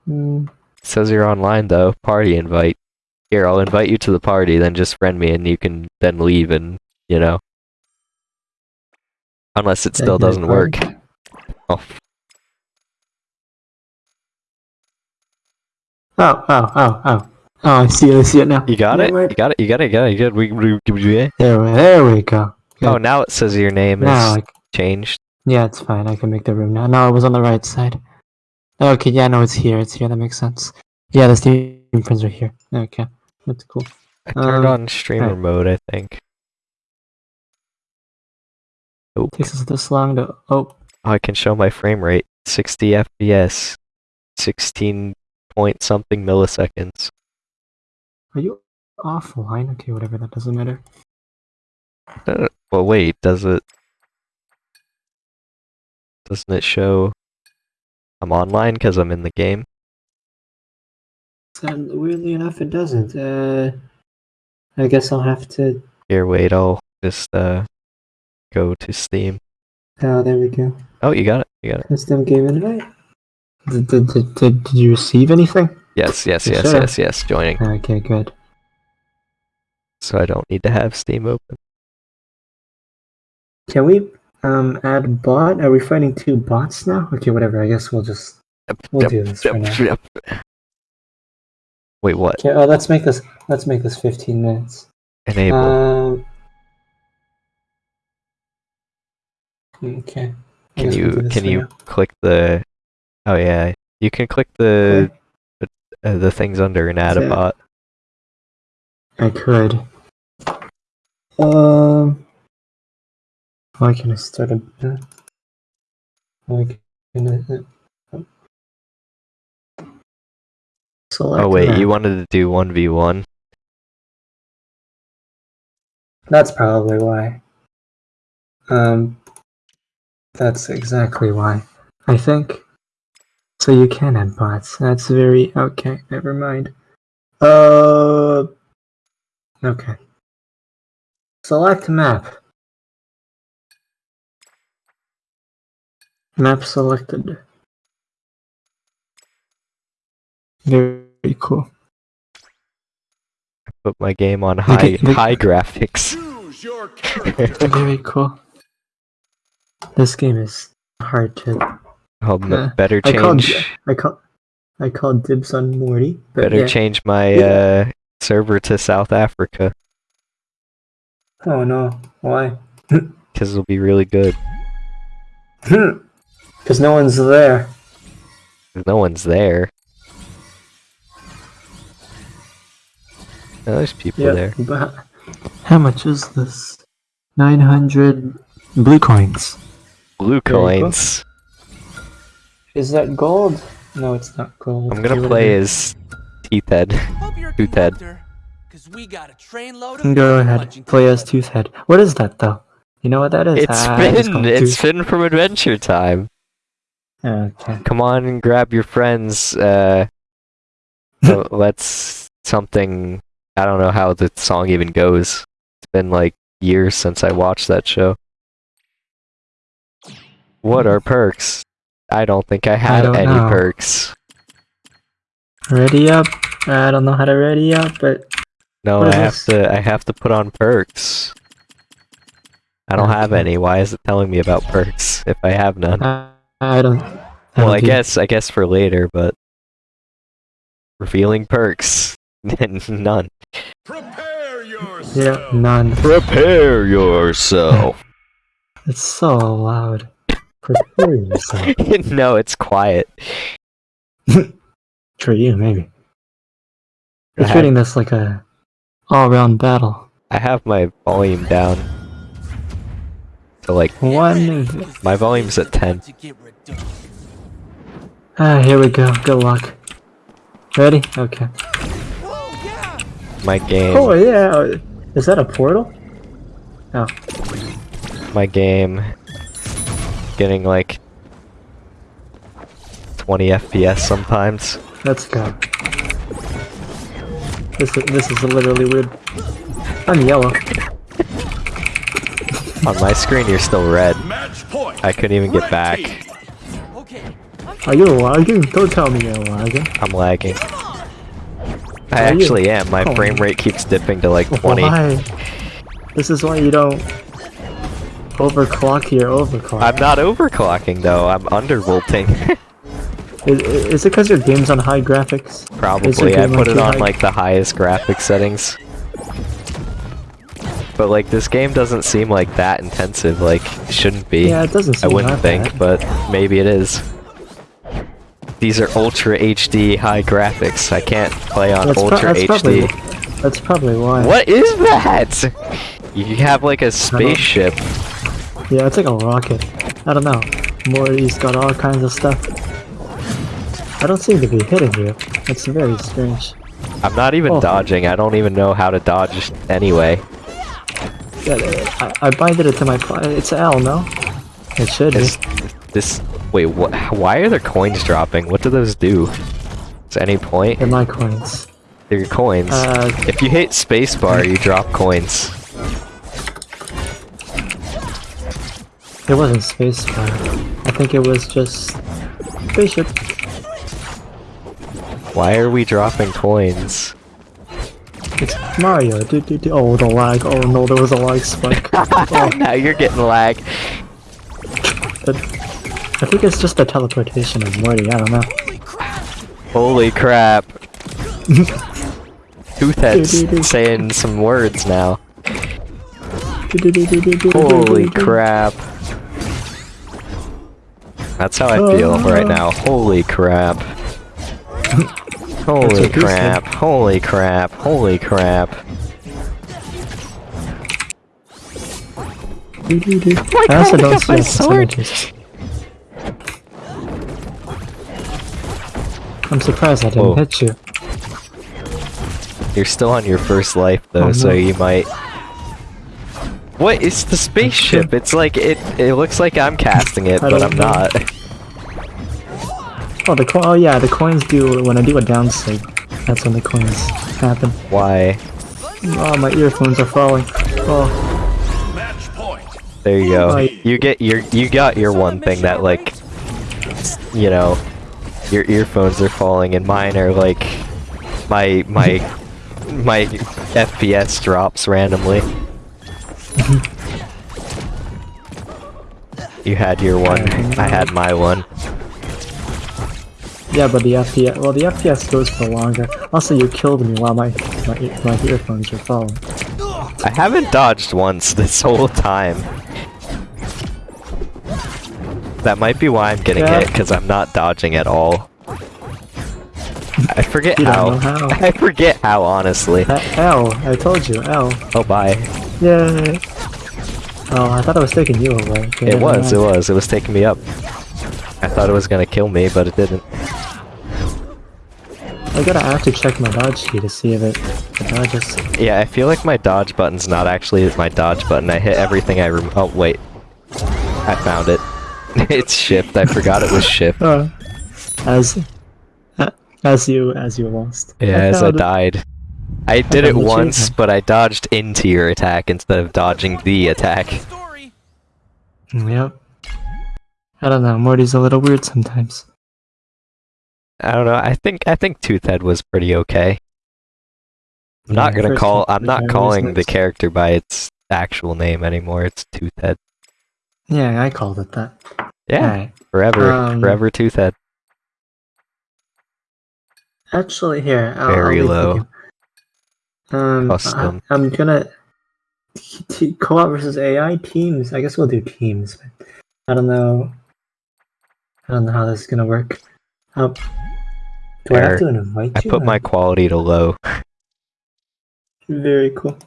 S2: Mm,
S1: It says you're online though. Party invite. Here, I'll invite you to the party, then just friend me and you can then leave and, you know. Unless it still doesn't work.
S2: card.
S1: Oh,
S2: Oh, oh, oh, oh. Oh, I see it, I see it now.
S1: you got
S2: Yeah,
S1: it?
S2: wait.
S1: You got it? You got it? You got it? You got it? We- we- we-
S2: There, we- there we go. Good.
S1: Oh, now it says your name
S2: now,
S1: is
S2: like,
S1: changed.
S2: yeah, it's fine. I can make the room now. No, it was on the right side. Okay, yeah, no, it's here. It's here. That makes sense. Yeah, the Steam friends are here. Okay, that's cool.
S1: I turned
S2: Um,
S1: on streamer
S2: alright.
S1: mode, I think. Oh,
S2: Takes us this long to. Oh,
S1: I can show my frame rate. 60 FPS. 16 point something milliseconds.
S2: are you offline? Okay, whatever. That doesn't matter.
S1: Uh, Well, wait, does it... Doesn't it show I'm online because I'm in the game?
S2: And weirdly enough, it doesn't. Uh, I guess I'll have to.
S1: Here, wait, I'll just uh go to Steam.
S2: Oh, there we go.
S1: Oh, you got it. You got it.
S2: Custom game invite. Did, did, did, did, you receive anything?
S1: Yes, yes, yes,
S2: should've.
S1: yes, yes. Joining.
S2: Okay, good.
S1: So I don't need to have Steam open.
S2: Can we um add bot? Are we fighting two bots now? Okay, whatever. I guess we'll just we'll do this for now.
S1: Wait, what?
S2: Okay. Oh, let's make this. Let's make this 15 minutes.
S1: Enable.
S2: Um. Okay. I
S1: can you can you
S2: now.
S1: click the? Oh yeah, you can click the uh, the things under and add a bot.
S2: I could. Um. Can I start a? uh, can uh, Select
S1: Oh wait,
S2: map.
S1: you wanted to do one v one.
S2: That's probably why. Um, that's exactly why. I think. So you can add bots. That's very okay. Never mind. Uh. Okay. Select map. Map selected. Very cool.
S1: Put my game on high
S2: Okay, the-
S1: high graphics.
S4: Choose your *laughs* character.
S2: Very cool. This game is hard to
S1: Oh,
S2: Uh,
S1: better
S2: I called
S1: change.
S2: I call I called dibs on Morty.
S1: Better
S2: yeah.
S1: change my
S2: Yeah.
S1: uh, server to South Africa
S2: Oh no, why? *laughs*
S1: because it'll be really good. *laughs*
S2: Because no one's there.
S1: No one's there. No, there's people
S2: Yeah.
S1: there.
S2: But how much is this? Nine hundred blue coins.
S1: Blue
S2: Very cool.
S1: coins.
S2: Is that gold? No, it's not gold.
S1: I'm gonna play as Teethhead.
S5: Hope you're
S1: Tooth head.
S5: we got a trainload of
S2: Go ahead.
S5: punching
S2: Play as
S5: deliver.
S2: Toothhead. What is that though? You know what that is?
S1: It's
S2: Ah,
S1: Finn.
S2: called it
S1: It's Finn from Adventure Time.
S2: Okay.
S1: Come on and grab your friends. Uh, *laughs* let's something. I don't know how the song even goes. It's been like years since I watched that show. What are perks? I don't think I have
S2: don't
S1: any
S2: know.
S1: perks.
S2: Ready up. I don't know how to ready up, but
S1: No, I
S2: is
S1: have
S2: this?
S1: to. I have to put on perks. I don't have any. Why is it telling me about perks if I have none?
S2: I, I don't. I
S1: Well,
S2: don't
S1: I
S2: do-
S1: guess I guess for later, but revealing perks, *laughs* none.
S4: Prepare yourself.
S2: Yeah, none.
S1: Prepare yourself. *laughs*
S2: It's so loud. Prepare yourself. *laughs*
S1: no, it's quiet. *laughs*
S2: For you, maybe. You're treating this like a all-round battle.
S1: I have my volume down. So like
S2: One.
S1: my volume's at ten.
S5: To get redundant.
S2: Ah, here we go. Good luck. Ready? Okay.
S1: My game,
S2: Oh yeah. Is that a portal? Oh.
S1: my game, getting like 20 FPS sometimes.
S2: Let's go. This is, this is literally weird. I'm yellow. *laughs*
S1: On my screen, you're still red. I couldn't even get back.
S4: team.
S6: Okay.
S2: Are you lagging? Don't tell me you're lagging.
S1: I'm lagging. I actually am. My
S2: Oh.
S1: frame rate keeps dipping to like 20.
S2: Why? This is why you don't overclock your overclock.
S1: I'm not overclocking though. I'm undervolting. *laughs*
S2: Is, is it because your game's on high graphics?
S1: Probably. I put it on
S2: high?
S1: like the highest graphic settings. But like this game doesn't seem like that intensive. Like it shouldn't be.
S2: Yeah, it doesn't seem that.
S1: I wouldn't think,
S2: bad.
S1: but maybe it is. These are ultra HD high graphics. I can't play on
S2: That's,
S1: ultra
S2: that's
S1: HD.
S2: probably that's probably why.
S1: What is that? You have like a spaceship.
S2: Yeah, it's like a rocket. I don't know. Morty's got all kinds of stuff. I don't seem to be hitting you. It's very strange.
S1: I'm not even
S2: Oh.
S1: dodging. I don't even know how to dodge anyway.
S2: Yeah, I, I binded it to my. It's L, no? It should be.
S1: This? Wait, what? Why are there coins dropping? What do those do? Is any point?
S2: They're my coins.
S1: They're your coins.
S2: Uh,
S1: if you hit spacebar, you drop coins.
S2: It wasn't spacebar. I think it was just spaceship.
S1: Why are we dropping coins?
S2: It's Mario. Do, do, do. Oh, the lag. Oh no, there was a lag spike. *laughs* oh, *laughs*
S1: now you're getting lag.
S2: but I think it's just the teleportation of Morty. I don't know.
S1: Holy crap. *laughs* Toothhead's saying some words now. Holy crap. That's how I feel uh. right now. Holy crap. *laughs* Holy crap. Holy crap. Holy crap.
S2: Do, do, do.
S1: my
S2: I also
S1: God, I
S2: don't
S1: got
S2: see
S1: my sword.
S2: I'm surprised I didn't
S1: Whoa.
S2: hit you.
S1: You're still on your first life though,
S2: Oh,
S1: so you might. What? It's the spaceship. It's like it. It looks like I'm casting it,
S2: I
S1: but I'm
S2: know.
S1: not.
S2: Oh, the co- oh yeah, the coins do when I do a down sleep. That's when the coins happen.
S1: Why?
S2: Oh, my earphones are falling. Oh,
S4: Match point.
S1: There you go.
S2: Oh,
S1: You get your. You got your one thing that like. You know, your earphones are falling, and mine are like. My my my FPS drops randomly. *laughs* You had your one. I had my one.
S2: yeah, but the FPS. Well, the FPS goes for longer. Also, you killed me while my my, my earphones were falling.
S1: I haven't dodged once this whole time. That might be why I'm getting
S2: Yeah.
S1: hit, because I'm not dodging at all. I forget how. *laughs*
S2: how.
S1: I forget how, honestly.
S2: Uh, L. I told you, L.
S1: Oh, bye.
S2: Yay. Oh, I thought I was taking you away. Okay,
S1: It was, it was. It was taking me up. I thought it was gonna kill me, but it didn't.
S2: I gotta have to check my dodge key to see if it, it dodges.
S1: Yeah, I feel like my dodge button's not actually my dodge button. I hit everything I rem- Oh, wait. I found it. *laughs* it's shift. I forgot it was shift.
S2: Uh, *laughs* as uh, as you as you lost.
S1: Yeah, as I
S2: died. it.
S1: Died. I did it once, but I dodged into your attack instead of dodging the attack.
S2: Yep. I don't know. Morty's a little weird sometimes.
S1: I don't know. I think I think Toothhead was pretty okay. I'm not gonna call. I'm not calling the character by its actual name anymore. It's Toothhead.
S2: Yeah, I called it that.
S1: Yeah,
S2: Alright.
S1: forever,
S2: Um,
S1: forever Toothhead.
S2: Actually, here. I'll,
S1: Very
S2: I'll leave
S1: low.
S2: Um,
S1: Custom.
S2: I, am gonna co-op versus AI teams. I guess we'll do teams. But I don't know. I don't know how this is gonna work. Um, do I have to invite
S1: I
S2: you?
S1: put my quality to low.
S2: Very cool.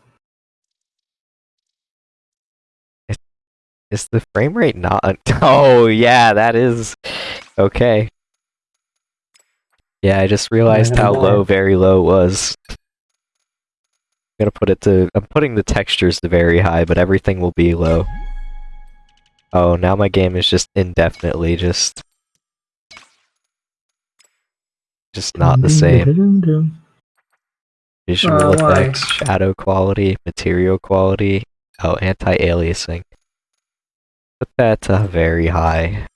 S1: Is the frame rate not? *laughs* Oh yeah, that is okay. Yeah, I just realized how low very low was. I'm gonna put it to. I'm putting the textures to very high, but everything will be low. Oh, now my game is just indefinitely just. Just not the same. Visual
S2: oh, why?
S1: effects, shadow quality, material quality. Oh, anti-aliasing. Put that to very high.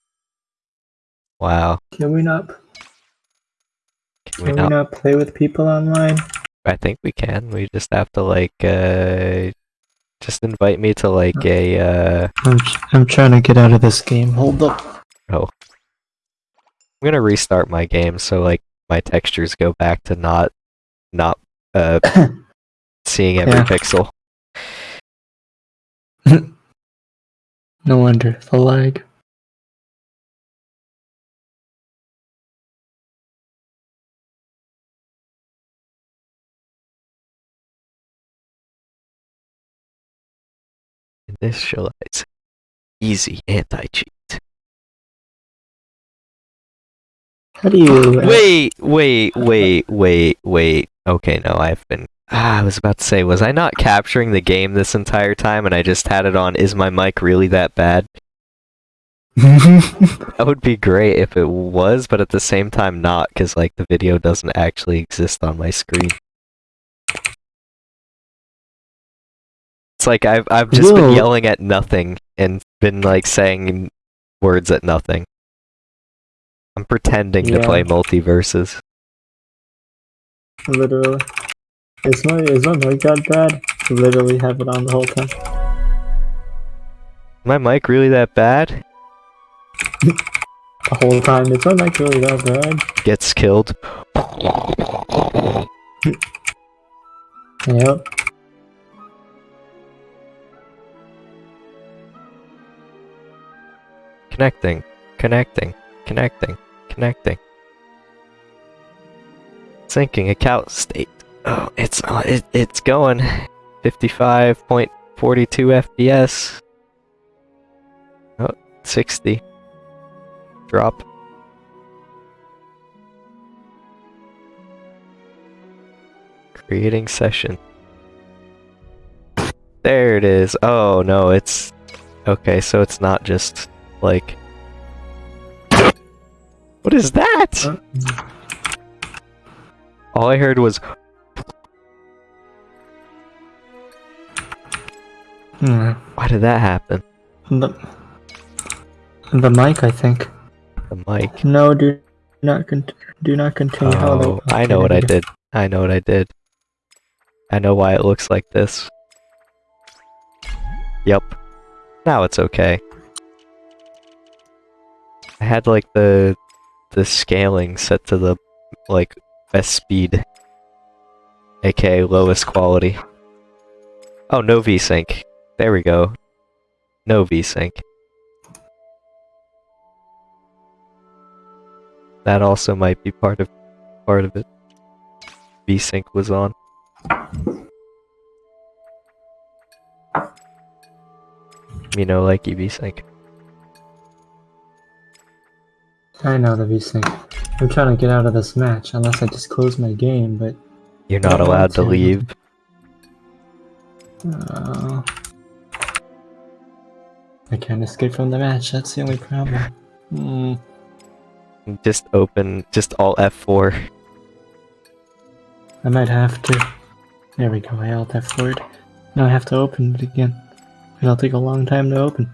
S1: Wow.
S2: Can we not?
S1: Can we
S2: Can we
S1: not?
S2: not play with people online?
S1: I think we can. We just have to like uh just invite me to like a uh
S7: I'm, I'm trying to get out of this game. Hold up. Oh.
S1: I'm gonna restart my game so like my textures go back to not not uh *coughs* seeing every
S7: Yeah.
S1: pixel. *laughs*
S7: No wonder. The lag.
S1: Initialize. Easy anti-cheat.
S7: How do you. uh, *laughs*
S1: Wait, wait, wait, wait, wait. Okay, no, I've been. Ah, I was about to say, was I not capturing the game this entire time and I just had it on? Is my mic really that bad? *laughs* That would be great if it was, but at the same time, not, because like the video doesn't actually exist on my screen. It's like I've I've just been yelling at nothing and been like saying words at nothing. I'm pretending to
S2: Yeah.
S1: play MultiVersus.
S2: Literally. Is my is my mic that bad? Literally have it on the whole time.
S1: My mic really that bad? *laughs*
S2: The whole time. Is my mic really that bad?
S1: Gets killed.
S2: Yep.
S1: Connecting, connecting, connecting, connecting. Syncing account state. Oh, it's uh, it, it's going. 55.42 FPS. Oh, 60. Drop. Creating session. There it is. Oh no, it's okay. So it's not just like. What is that?
S2: Uh,
S1: All I heard was
S7: Hmm.
S1: why did that happen?
S7: The, the mic, I think.
S1: The mic.
S2: No, do not con- do not continue.
S1: Oh, I know what I did. I know what I did. I know why it looks like this. Yep. Now it's okay. I had like the the scaling set to the like best speed. aka lowest quality. Oh, no VSync. There we go. No VSync. That also might be part of part of it. VSync was on. You know, like VSync.
S7: I know the VSync. I'm trying to get out of this match, unless I just close my game, but.
S1: You're not allowed to leave.
S7: Uh, I can't escape from the match, that's the only problem. Hmm.
S1: Just open, just Alt F4.
S7: I might have to. There we go, I alt F4'd. Now I have to open it again. It'll take a long time to open.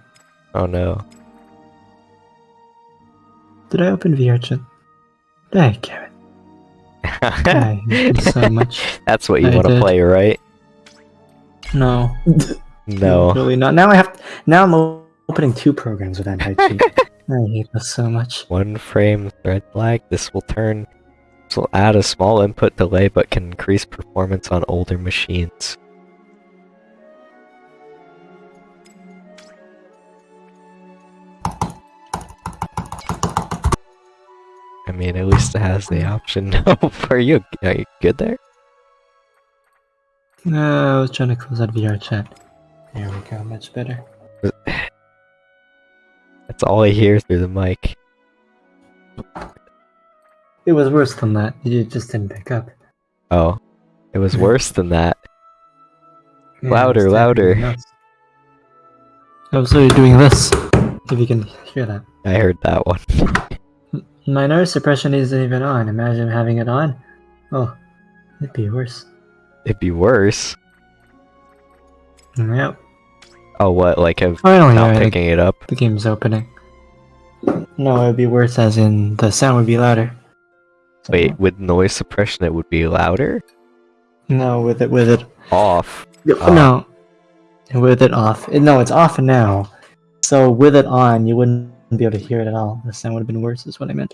S1: Oh no.
S7: Did I open VRChat? Damn it. I hate so *laughs* much.
S1: That's what you want to play, right?
S7: No. *laughs*
S1: No.
S7: Really not. Now I have. now I'm opening two programs with anti-cheat. *laughs* I hate this so much.
S1: One frame thread lag. This will turn. This will add a small input delay, but can increase performance on older machines. Mean, at least it has the option. *laughs* Are you are you good there?
S7: No, I was trying to close that VR chat. There we go, much better. *sighs*
S1: That's all I hear through the mic.
S2: It was worse than that. You just didn't pick up.
S1: Oh, it was *laughs* worse than that.
S2: Yeah,
S1: Louder, louder.
S2: notes. I was doing this. If you can hear that.
S1: I heard that one. *laughs*
S2: My noise suppression isn't even on. Imagine having it on. Oh, it'd be worse.
S1: It'd be worse.
S2: Yep.
S1: Oh, what? Like of
S2: Finally,
S1: not
S2: alright,
S1: picking it up?
S2: the game's opening. No, it'd be worse as in the sound would be louder.
S1: Wait, with noise suppression, it would be louder.
S2: No, with it, with it.
S1: Off.
S2: No. Uh. With it off. No, it's off now. So with it on, you wouldn't be able to hear it at all. The sound would have been worse, is what I meant.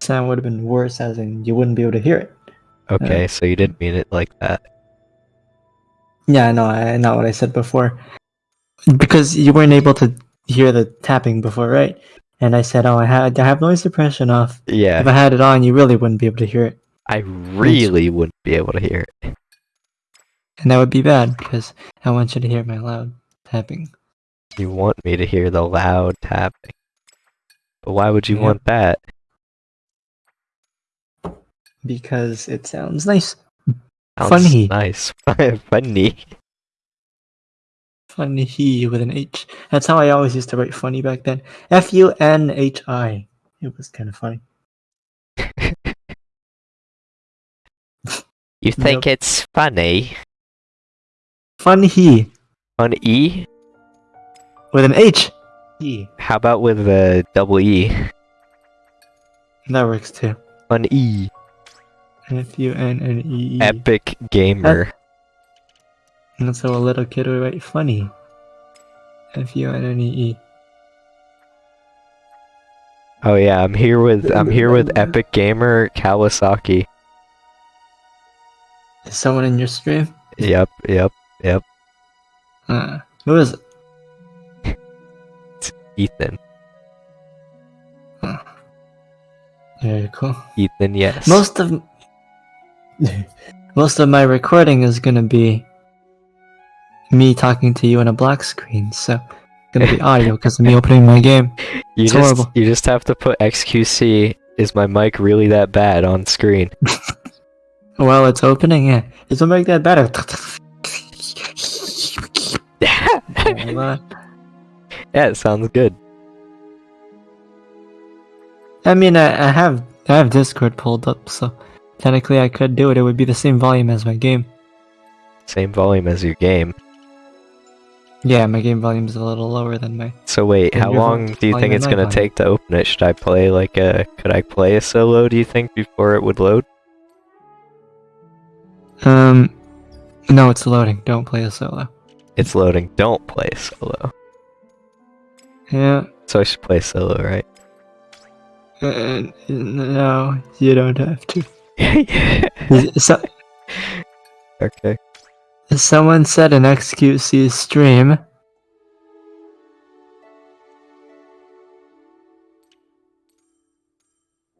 S2: Sound would have been worse, as in you wouldn't be able to hear it.
S1: Okay, uh, so you didn't mean it like that.
S2: Yeah, I know. I know what I said before. Because you weren't able to hear the tapping before, right? And I said, "Oh, I had I have noise suppression off.
S1: Yeah.
S2: If I had it on, you really wouldn't be able to hear it,
S1: I really wouldn't be able to hear it.
S2: and that would be bad because I want you to hear my loud tapping.
S1: You want me to hear the loud tapping. But why would you
S2: Yep.
S1: want that?
S2: Because it sounds nice.
S1: Sounds
S2: Funny.
S1: Nice. *laughs* Funny.
S2: Funny he with an H. That's how I always used to write funny back then. F U N H I. It was kind of funny. *laughs*
S1: You think it's funny?
S2: Funny he
S1: On E?
S2: With an H. E.
S1: How about with a double E?
S2: That works too.
S1: On E.
S2: F U N N E E.
S1: Epic gamer.
S2: And so a little kid would write funny. F U N N E E.
S1: Oh yeah, I'm here with I'm here with *laughs* Epic Gamer Kawasaki.
S2: Is someone in your stream?
S1: Yep, yep, yep.
S2: Uh, who is it?
S1: Ethan.
S2: Very cool.
S1: Ethan, yes.
S2: Most of most of my recording is gonna be me talking to you on a black screen, so it's gonna be *laughs* audio because of me opening my game.
S1: you
S2: it's
S1: just
S2: horrible.
S1: you just have to put XQC is my mic really that bad on screen. *laughs*
S2: Well, it's opening. Yeah, it's gonna make that better. *laughs*
S1: Yeah, it sounds good.
S2: I mean, I, I have I have Discord pulled up, so technically I could do it. It would be the same volume as my game.
S1: Same volume as your game.
S2: Yeah, my game volume is a little lower than my.
S1: So wait, how long do you think it's gonna
S2: volume.
S1: take to open it? Should I play like a could I play a solo, do you think, before it would load?
S2: Um, no, it's loading. Don't play a solo.
S1: It's loading. Don't play solo.
S2: Yeah.
S1: So I should play solo, right?
S2: Uh, no, you don't have to. *laughs* So,
S1: Okay.
S2: someone said an XQC stream.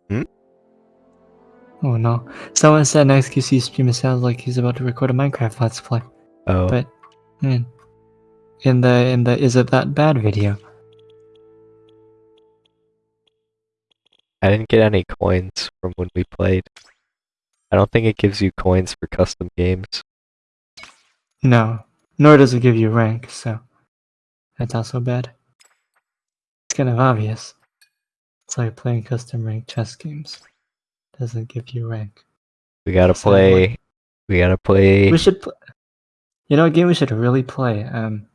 S1: Hmm?
S2: Oh no. Someone said an XQC stream it sounds like he's about to record a Minecraft Let's Play.
S1: Oh.
S2: But man. In the in the is it that bad video?
S1: I didn't get any coins from when we played. I don't think it gives you coins for custom games.
S2: No. Nor does it give you rank, so that's also bad. It's kind of obvious. It's like playing custom ranked chess games. Doesn't give you rank.
S1: We gotta
S2: So,
S1: play. We gotta play.
S2: We should pl- You know a game we should really play? Um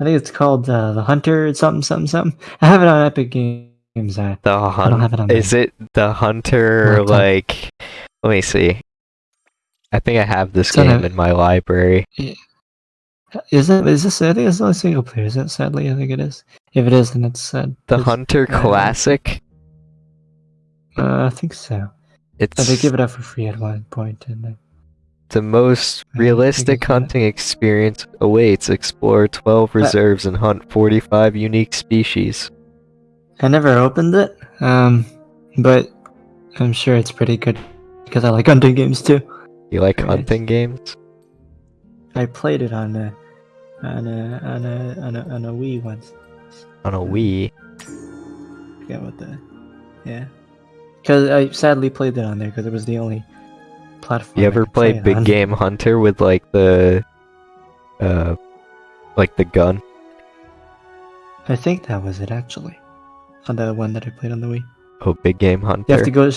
S2: I think it's called uh, The Hunter something something something. *laughs* I have it on Epic Games. Uh,
S1: The
S2: don't
S1: hunt.
S2: have it on
S1: Is it the hunter?
S2: Laptop.
S1: Like, let me see. I think I have this
S2: on
S1: game in my library.
S2: is it is this I think it's not single player, is it? Sadly I think it is. If it is then it's sad.
S1: The
S2: It's-
S1: Hunter
S2: uh,
S1: Classic.
S2: Uh, I think so.
S1: It's
S2: But they give it up for free at one point, and then
S1: the most
S2: I think
S1: realistic
S2: it's
S1: hunting experience awaits. Explore 12 reserves and hunt 45 unique species.
S2: I never opened it. Um, but I'm sure it's pretty good because I like hunting games too.
S1: You like
S2: Very
S1: hunting games?
S2: I played it on a on a on a on a, on a Wii once.
S1: On a Wii?
S2: forget what the. Yeah. Because I sadly played it on there because it was the only platform.
S1: You ever
S2: play
S1: play Big
S2: on.
S1: Game Hunter with like the, uh, like the gun?
S2: I think that was it actually. On the one that I played on the Wii.
S1: Oh, Big Game Hunter.
S2: You have to go.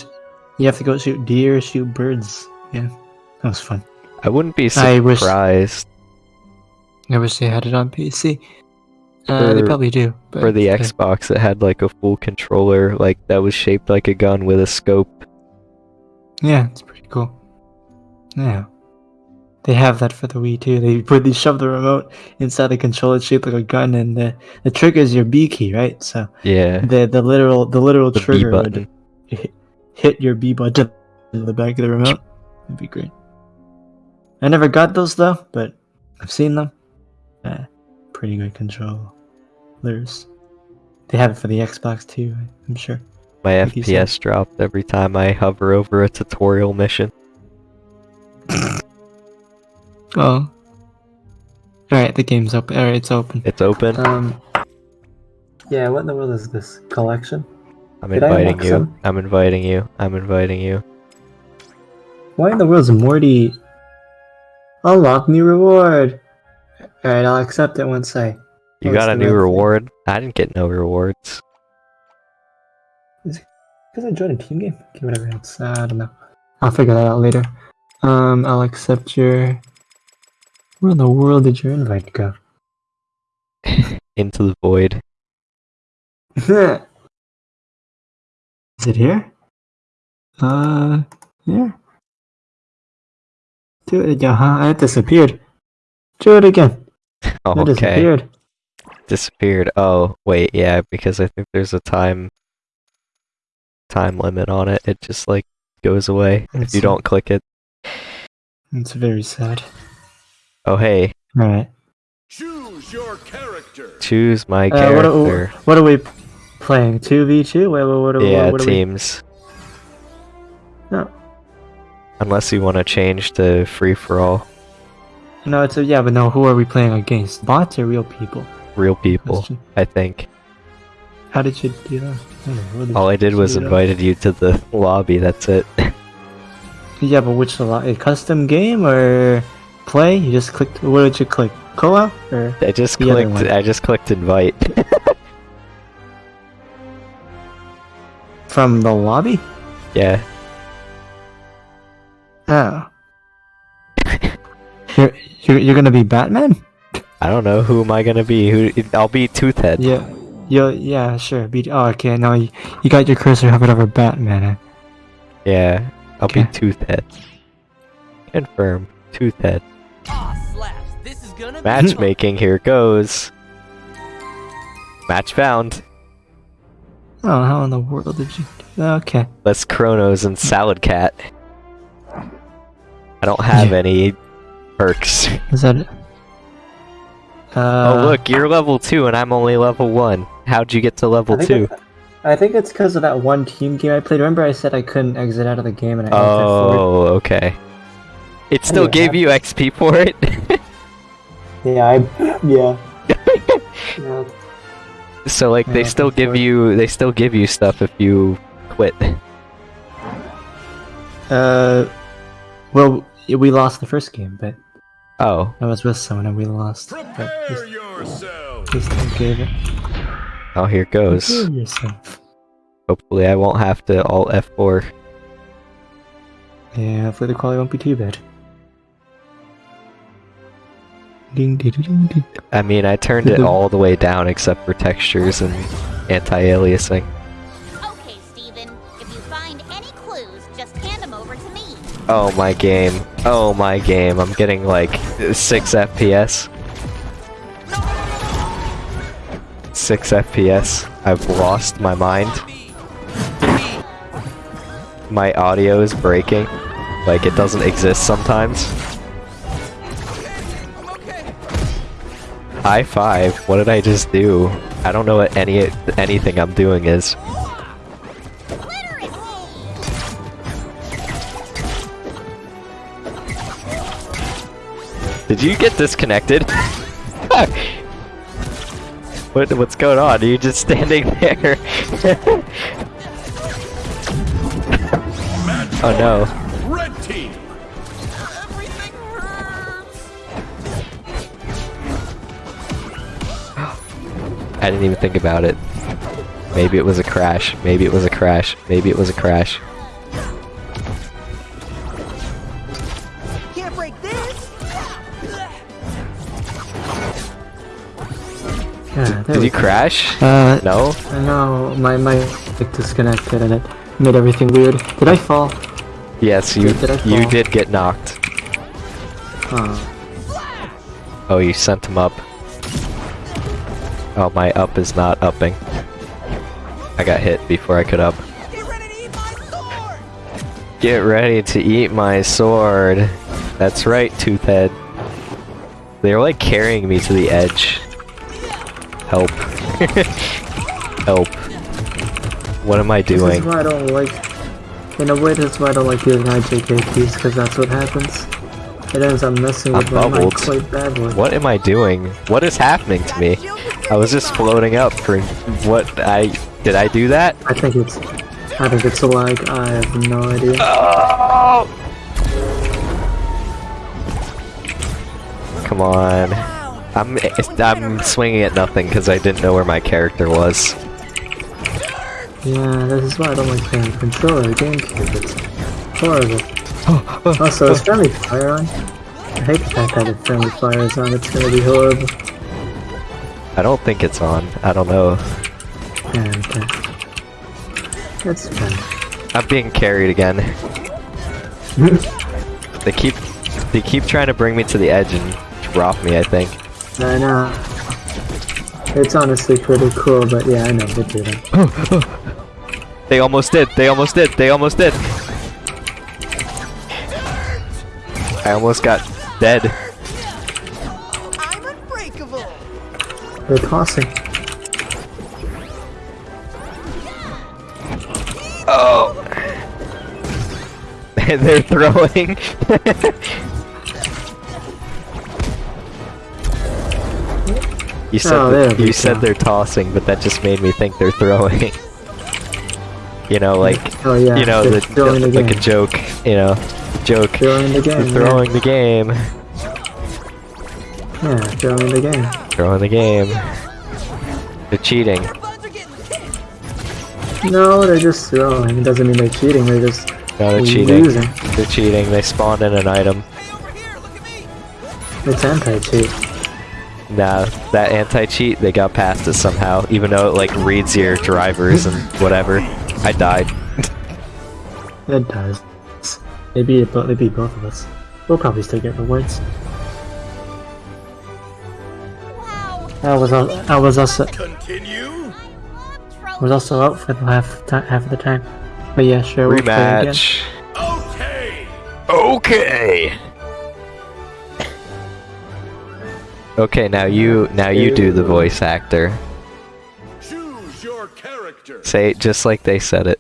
S2: You have to go shoot deer, shoot birds. Yeah, that was fun.
S1: I wouldn't be
S2: I wish-
S1: surprised
S2: I wish they had it on PC. Uh, they probably do. But
S1: for the
S2: uh,
S1: Xbox. It had like a full controller, like that was shaped like a gun with a scope.
S2: Yeah, it's pretty cool. Yeah. They have that for the Wii too. They put they shove the remote inside the controller shaped like a gun, and the the trigger is your B key, right? So
S1: Yeah,
S2: the the literal the literal
S1: the
S2: trigger would hit, hit your B button in the back of the remote. That'd be great. I never got those though, but I've seen them. Uh, pretty good controllers. They have it for the Xbox too. I'm sure.
S1: My. FPS dropped every time I hover over a tutorial mission. *laughs*
S2: Oh. Alright, the game's open. Alright, it's open.
S1: It's open.
S2: Um. Yeah, what in the world is this? Collection?
S1: I'm
S2: did
S1: inviting you.
S2: some?
S1: I'm inviting you. I'm inviting you.
S2: Why in the world is Morty. Unlock new reward! Alright, I'll accept it once I.
S1: You got a new
S2: red thing?
S1: reward? I didn't get no rewards.
S2: Because I joined a team game? Okay, whatever. It's, uh, I don't know. I'll figure that out later. Um, I'll accept your. Where in the world did your invite go? *laughs*
S1: Into the void. *laughs*
S2: Is it here? Uh, yeah. Do it again, huh? It disappeared. Do it again.
S1: Oh, *laughs*
S2: It
S1: okay.
S2: disappeared.
S1: Disappeared. Oh, wait, yeah, because I think there's a time time limit on it. It just like goes away if you don't click it.
S2: It's very sad.
S1: Oh, hey,
S2: Alright.
S4: Choose your character.
S1: choose my
S2: Uh, what,
S1: character.
S2: are, what are we playing? 2v2? Wait, what, what, what,
S1: yeah,
S2: what are we-
S1: teams.
S2: No.
S1: Unless you want to change to free for all,
S2: No, it's a, yeah, but no, who are we playing against? Bots or real people?
S1: real people.
S2: Question.
S1: I think.
S2: How did you do that? I don't know,
S1: All I did was invited you to the lobby. That's it. *laughs*
S2: Yeah, but which a lot? A custom game or play? You just clicked. What did you click? Co-op or?
S1: I just clicked. I just clicked invite. *laughs*
S2: From the lobby?
S1: yeah.
S2: Oh. *laughs* you're, you're you're gonna be Batman? *laughs*
S1: I don't know who am I gonna be. Who I'll be Toothhead.
S2: Yeah. Yeah, yeah, sure. Be oh, okay. Now you, you got your cursor hovered over Batman.
S1: Yeah, I'll
S2: Okay.
S1: be Toothhead. Confirm. Toothhead.
S3: Aw, slaps. This is gonna be
S1: Matchmaking, here goes. Match found.
S2: Oh, how in the world did you? do? Okay.
S1: Let's Chronos and Salad Cat. I don't have
S2: Yeah.
S1: any perks.
S2: Is that it? Uh,
S1: oh look, you're level 2 and I'm only level 1. How'd you get to level 2?
S2: I think it's because of that one team game I played. Remember, I said I couldn't exit out of the game, and I.
S1: Oh, okay. It still
S2: Anyway,
S1: gave you XP for it? *laughs*
S2: Yeah, I yeah. yeah. *laughs*
S1: so like they still give
S2: forward.
S1: you they still give you stuff if you quit.
S2: Uh, well, we lost the first game, but
S1: Oh,
S2: I was with someone and we lost. But
S4: Prepare
S2: just,
S4: yourself.
S2: just don't give it.
S1: oh here goes.
S2: Prepare yourself.
S1: Hopefully I won't have to alt F4.
S2: Yeah, hopefully the quality won't be too bad. Ding ding ding ding.
S1: I mean, I turned it all the way down except for textures and anti-aliasing.
S8: Okay, Steven. If you find any clues, just hand them over to me.
S1: Oh my game. Oh my game. I'm getting like 6 FPS. 6 FPS. I've lost my mind. My audio is breaking. Like it doesn't exist sometimes. High five. What did I just do? I don't know what any anything I'm doing is. Did you get disconnected? *laughs* What what's going on? Are you just standing *laughs* there? *laughs* oh no. I didn't even think about it. Maybe it was a crash. Maybe it was a crash. Maybe it was a crash.
S3: Can't break this.
S2: Yeah, there
S1: Did
S2: we
S1: you crash?
S2: Uh,
S1: No?
S2: no, my my mic disconnected and it made everything weird. Did I fall?
S1: Yes, you
S2: Did I
S1: you did get knocked.
S2: Oh,
S1: Oh, you sent him up. Oh, my up is not upping. I got hit before I could up.
S3: Get ready to eat my sword.
S1: Get ready to eat my sword. That's right, Toothhead. They're like carrying me to the edge. Help. *laughs* Help. What am I doing?
S2: this is why I don't like. In a way, this is why I don't like using IJK keys because that's what happens. It ends up messing
S1: I'm
S2: with my mic
S1: bubbled.
S2: quite badly.
S1: What am I doing? What is happening to me? I was just floating up for what I did I do that?
S2: I think it's. I think it's a lag. I have no idea.
S1: Oh! Come on. I'm I'm swinging at nothing because I didn't know where my character was.
S2: Yeah, this is why I don't like playing controller GameCube. It's horrible. *gasps* also, is friendly fire on? I hate the fact that if friendly fire is on, it's gonna be horrible.
S1: I don't think it's on. I don't know.
S2: Yeah, okay. That's fine.
S1: I'm being carried again. *laughs* they keep they keep trying to bring me to the edge and drop me. I think.
S2: I know. It's honestly pretty cool, but yeah, I know they do that. *gasps*
S1: They almost did. They almost did. They almost did. I almost got dead.
S3: I'm unbreakable.
S2: They're tossing.
S1: Oh. *laughs* They're throwing. *laughs* you said
S2: Oh,
S1: that- you said they're tossing, but that just made me think they're throwing. *laughs* you know, like
S2: Oh yeah,
S1: you know, the,
S2: the
S1: like a joke. You know, joke.
S2: Throwing the game.
S1: They're throwing the game.
S2: Yeah, yeah throwing the game.
S1: Throwing the game. They're cheating.
S3: Buds are getting hit.
S2: No, they're just throwing. It doesn't mean they're cheating. They're just
S1: No, they're cheating.
S2: losing.
S1: They're cheating. They spawned in an item.
S3: Hey, over here. Look at me.
S2: It's anti-cheat.
S1: Nah, that anti-cheat, they got past it somehow, even though it like reads your drivers and whatever. I died.
S2: It does. Maybe it, but maybe both of us. We'll probably still get rewards. I was al- I was also
S4: Continue.
S2: I was also up for the half ti half of the time. But yeah, sure. We'll play.
S1: Rematch.
S4: Okay.
S1: Okay. Okay, now you now you do the voice actor.
S4: Choose your character.
S1: Say it just like they said it.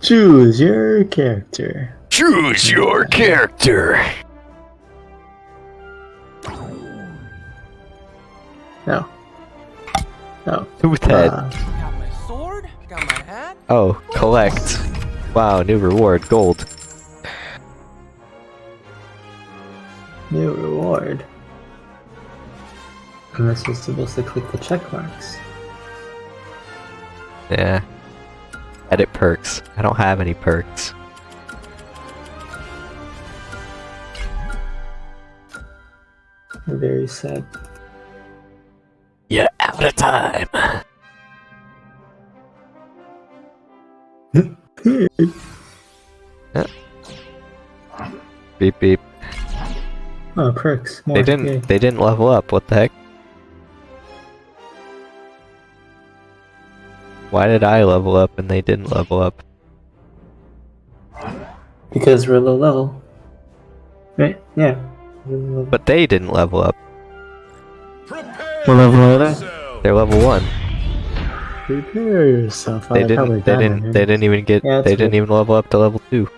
S2: Choose your character.
S1: Choose your character.
S2: No. No.
S1: Toothhead.
S2: Uh,
S3: Got my sword. Got my hat.
S1: Oh, collect. Wow, new reward, gold.
S2: new reward. Unless you're supposed to click the check marks.
S1: Yeah. Edit perks. I don't have any perks.
S2: Very sad.
S1: You're out of time. Beep beep.
S2: Oh, perks. More.
S1: They didn't
S2: Yay.
S1: they didn't level up, what the heck? Why did I level up and they didn't level up?
S2: Because we're low level. Right? Yeah. Low.
S1: But they didn't level up.
S4: Prepare
S2: What level are they?
S1: They're level one.
S2: Prepare yourself.
S1: They
S2: I
S1: didn't they didn't
S2: it.
S1: they didn't even get
S2: Yeah, that's
S1: they didn't even level up to level two.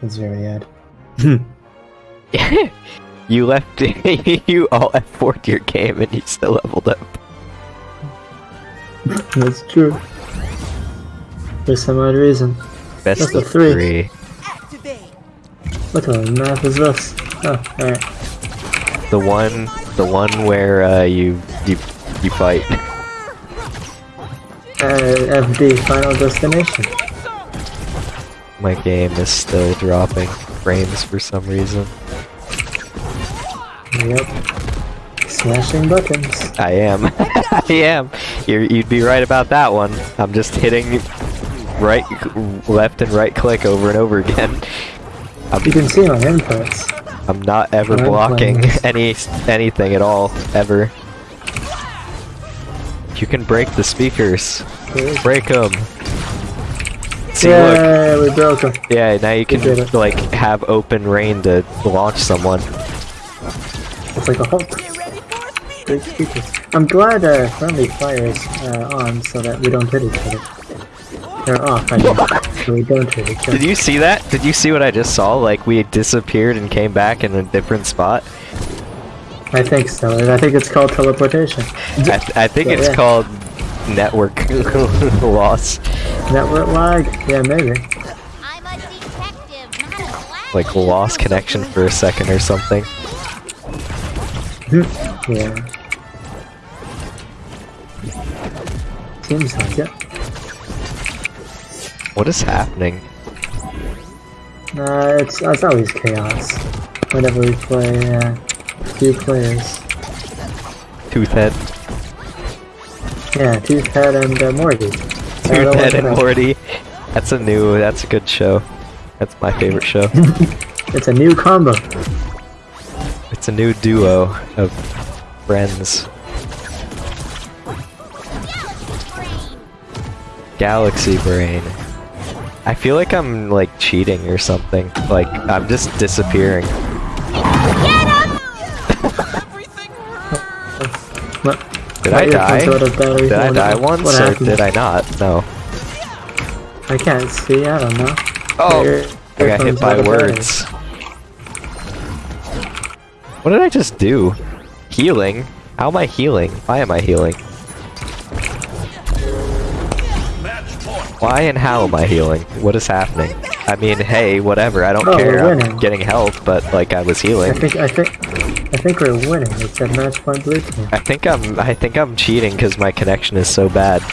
S2: That's very odd. *laughs*
S1: You left. *laughs* you all F4'd your game and you still leveled up.
S2: That's true. For some odd reason.
S1: Best
S2: That's a
S1: of
S2: three.
S1: three.
S2: What kind of map is this? Oh, alright.
S1: The one, the one where uh, you you you fight.
S2: Uh, the Final Destination.
S1: My game is still dropping frames for some reason.
S2: Yep. Smashing buttons.
S1: I am. *laughs* I am. You're, you'd be right about that one. I'm just hitting right, left, and right click over and over again.
S2: You can see my inputs.
S1: I'm not ever
S2: I'm
S1: blocking *laughs* any anything at all ever. You can break the speakers. Break them. See, look.
S2: yeah, we broke them.
S1: Yeah, now you can like have open rain to launch someone.
S2: It's like a Hulk.
S3: Get ready for a speed.
S2: Big speakers. I'm glad uh, friendly fire's uh, on so that we don't hit each other. They're off, I mean. so we don't hit each other.
S1: Did you see that? Did you see what I just saw? Like we disappeared and came back in a different spot.
S2: I think so. and I think it's called teleportation.
S1: I, th- I think
S2: Yeah,
S1: it's
S2: yeah.
S1: called network *laughs* loss.
S2: Network lag? Yeah, maybe.
S8: I'm a detective, not a black
S1: Like lost connection for a second or something. *laughs*
S2: Yeah. Seems like it.
S1: What is happening?
S2: Uh, it's, it's always chaos. Whenever we play uh, two players.
S1: Toothhead.
S2: Yeah, Toothhead and uh, Morty.
S1: Toothhead and Morty. That's a new. That's a good show. That's my favorite show. *laughs*
S2: It's a new combo.
S1: It's a new duo of friends. Galaxy Brain. I feel like I'm like cheating or something. Like I'm just disappearing.
S3: Everything hurts.
S2: What?
S1: Did I die?
S2: out of battery
S1: Did I die once
S2: What
S1: or
S2: happened?
S1: did I not? No.
S2: I can't see. I don't know.
S1: Oh,
S2: Your
S1: I got hit by
S2: out battery.
S1: words. What did I just do? Healing? How am I healing? Why am I healing? Why and how am I healing? What is happening? I mean, hey, whatever. I don't
S2: Oh,
S1: care. I'm getting health, but like I was healing.
S2: I think I think I think we're winning. it's a match point blue team.
S1: I think I'm. I think I'm cheating because my connection is so bad. *laughs*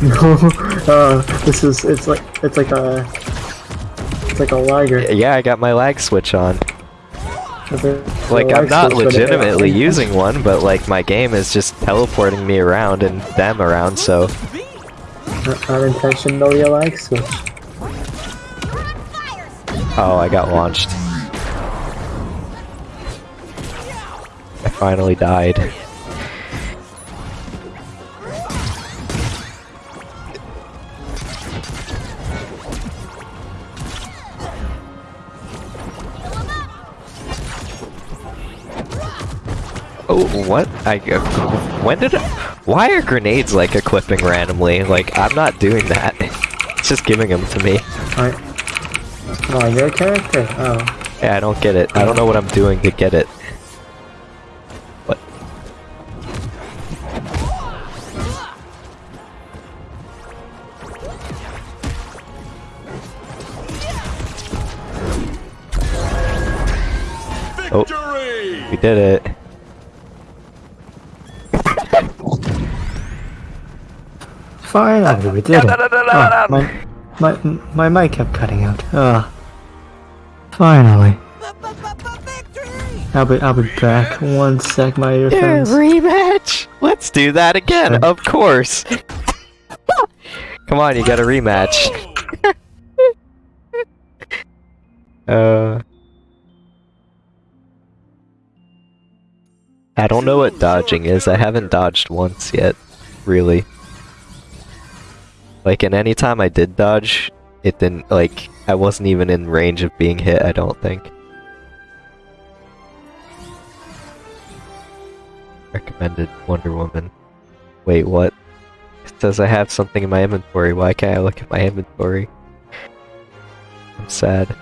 S2: No, uh, this is it's like it's like a it's like a liger.
S1: Yeah, I got my lag switch on. Like I'm not
S2: switch, but it-
S1: legitimately using one, but like my game is just teleporting me around and them around. So
S2: Not, not intentionally a lag switch.
S1: Oh, I got launched. I finally died. Oh, what? I uh, when did? I, why are grenades like equipping randomly? Like I'm not doing that. *laughs* It's just giving them to me.
S2: Alright. Oh, your character? Oh.
S1: Yeah, I don't get it. I don't know what I'm doing to get it. What? Oh. We did it.
S2: Finally, we did it. Oh, my, my, my mic kept cutting out. Ugh. Finally. I'll be, I'll be back. One sec, my earphones.
S1: rematch! Let's do that again,
S2: Sure.
S1: of course! Come on, you got a rematch. *laughs* uh... I don't know what dodging is. I haven't dodged once yet, really. Like, and any time I did dodge, it didn't, like, I wasn't even in range of being hit, I don't think. Recommended Wonder Woman. Wait, what? It says I have something in my inventory. Why can't I look at my inventory? I'm sad.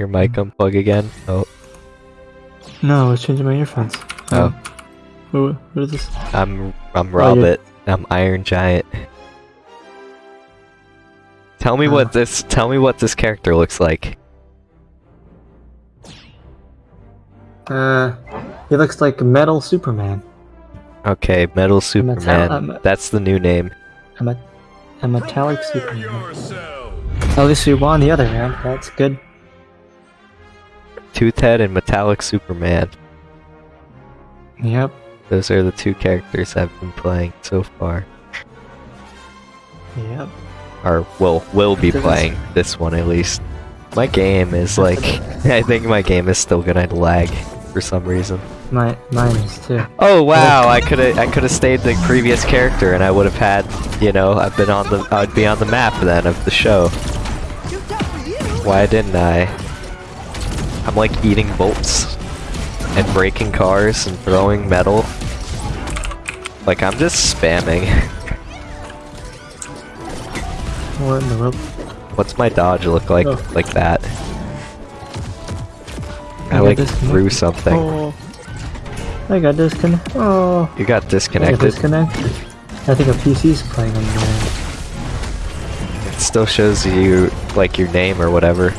S1: Your mic unplug again? Oh,
S2: No, I was changing my earphones.
S1: Oh.
S2: Um, what, what is this?
S1: I'm I'm
S2: Oh,
S1: Robert. I'm Iron Giant. Tell me
S2: Oh.
S1: what this tell me what this character looks like.
S2: Uh, he looks like Metal Superman.
S1: Okay, Metal Superman.
S2: um,
S1: That's the new name.
S2: A, me- a metallic Superman.
S4: yourself.
S2: At least we won the other round. That's good.
S1: Toothhead and Metallic Superman.
S2: Yep.
S1: Those are the two characters I've been playing so far.
S2: Yep.
S1: Or will will be
S2: This
S1: playing this one at least. My game is like *laughs* I think my game is still gonna lag for some reason.
S2: My mine is too.
S1: Oh wow, I could have I could have stayed the previous character and I would have had, you know, I've been on the I'd be on the map then of the show.
S3: Too tough for you.
S1: Why didn't I? I'm like eating bolts and breaking cars and throwing metal. Like I'm just spamming. *laughs*
S2: What in the world?
S1: What's my dodge look like
S2: Oh.
S1: like that? I
S2: I
S1: like
S2: disconnected.
S1: threw something.
S2: Oh. I got disconnected. Oh.
S1: You got
S2: I got
S1: disconnected.
S2: disconnected. I think a PC's playing on the end.
S1: It still shows you like your name or whatever.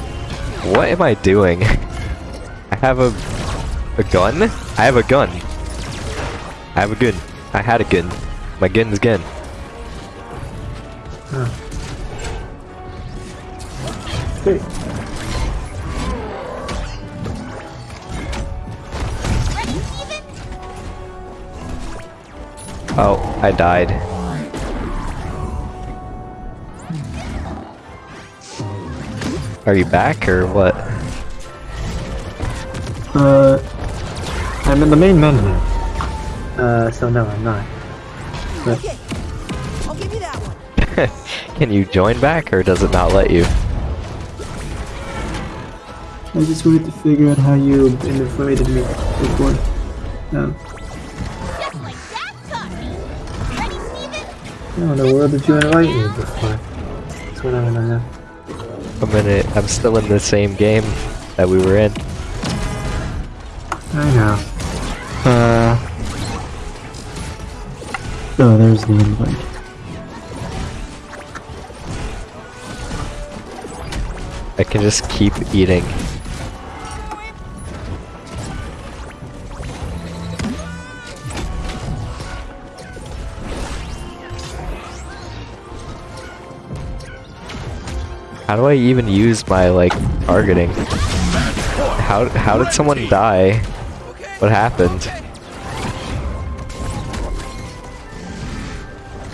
S1: What am I doing? *laughs* Have a a gun? I have a gun. I have a gun. I had a gun. My gun's gun.
S8: Ready, Steven?
S1: Oh, I died. Are you back or what?
S2: Uh, I'm in the main menu. Uh, so no, I'm not.
S3: Okay. I'll give you that one. *laughs*
S1: Can you join back or does it not let you?
S2: I just wanted to figure out how you invited me before. Um,
S8: Just like Dad taught me. Ready,
S2: how in the world did you invite me before? That's what I wanna know.
S1: I'm in it. I'm still in the same game that we were in.
S2: I know. Uh. Oh, there's the invite.
S1: I can just keep eating. How do I even use my like targeting? How how did someone die? What happened?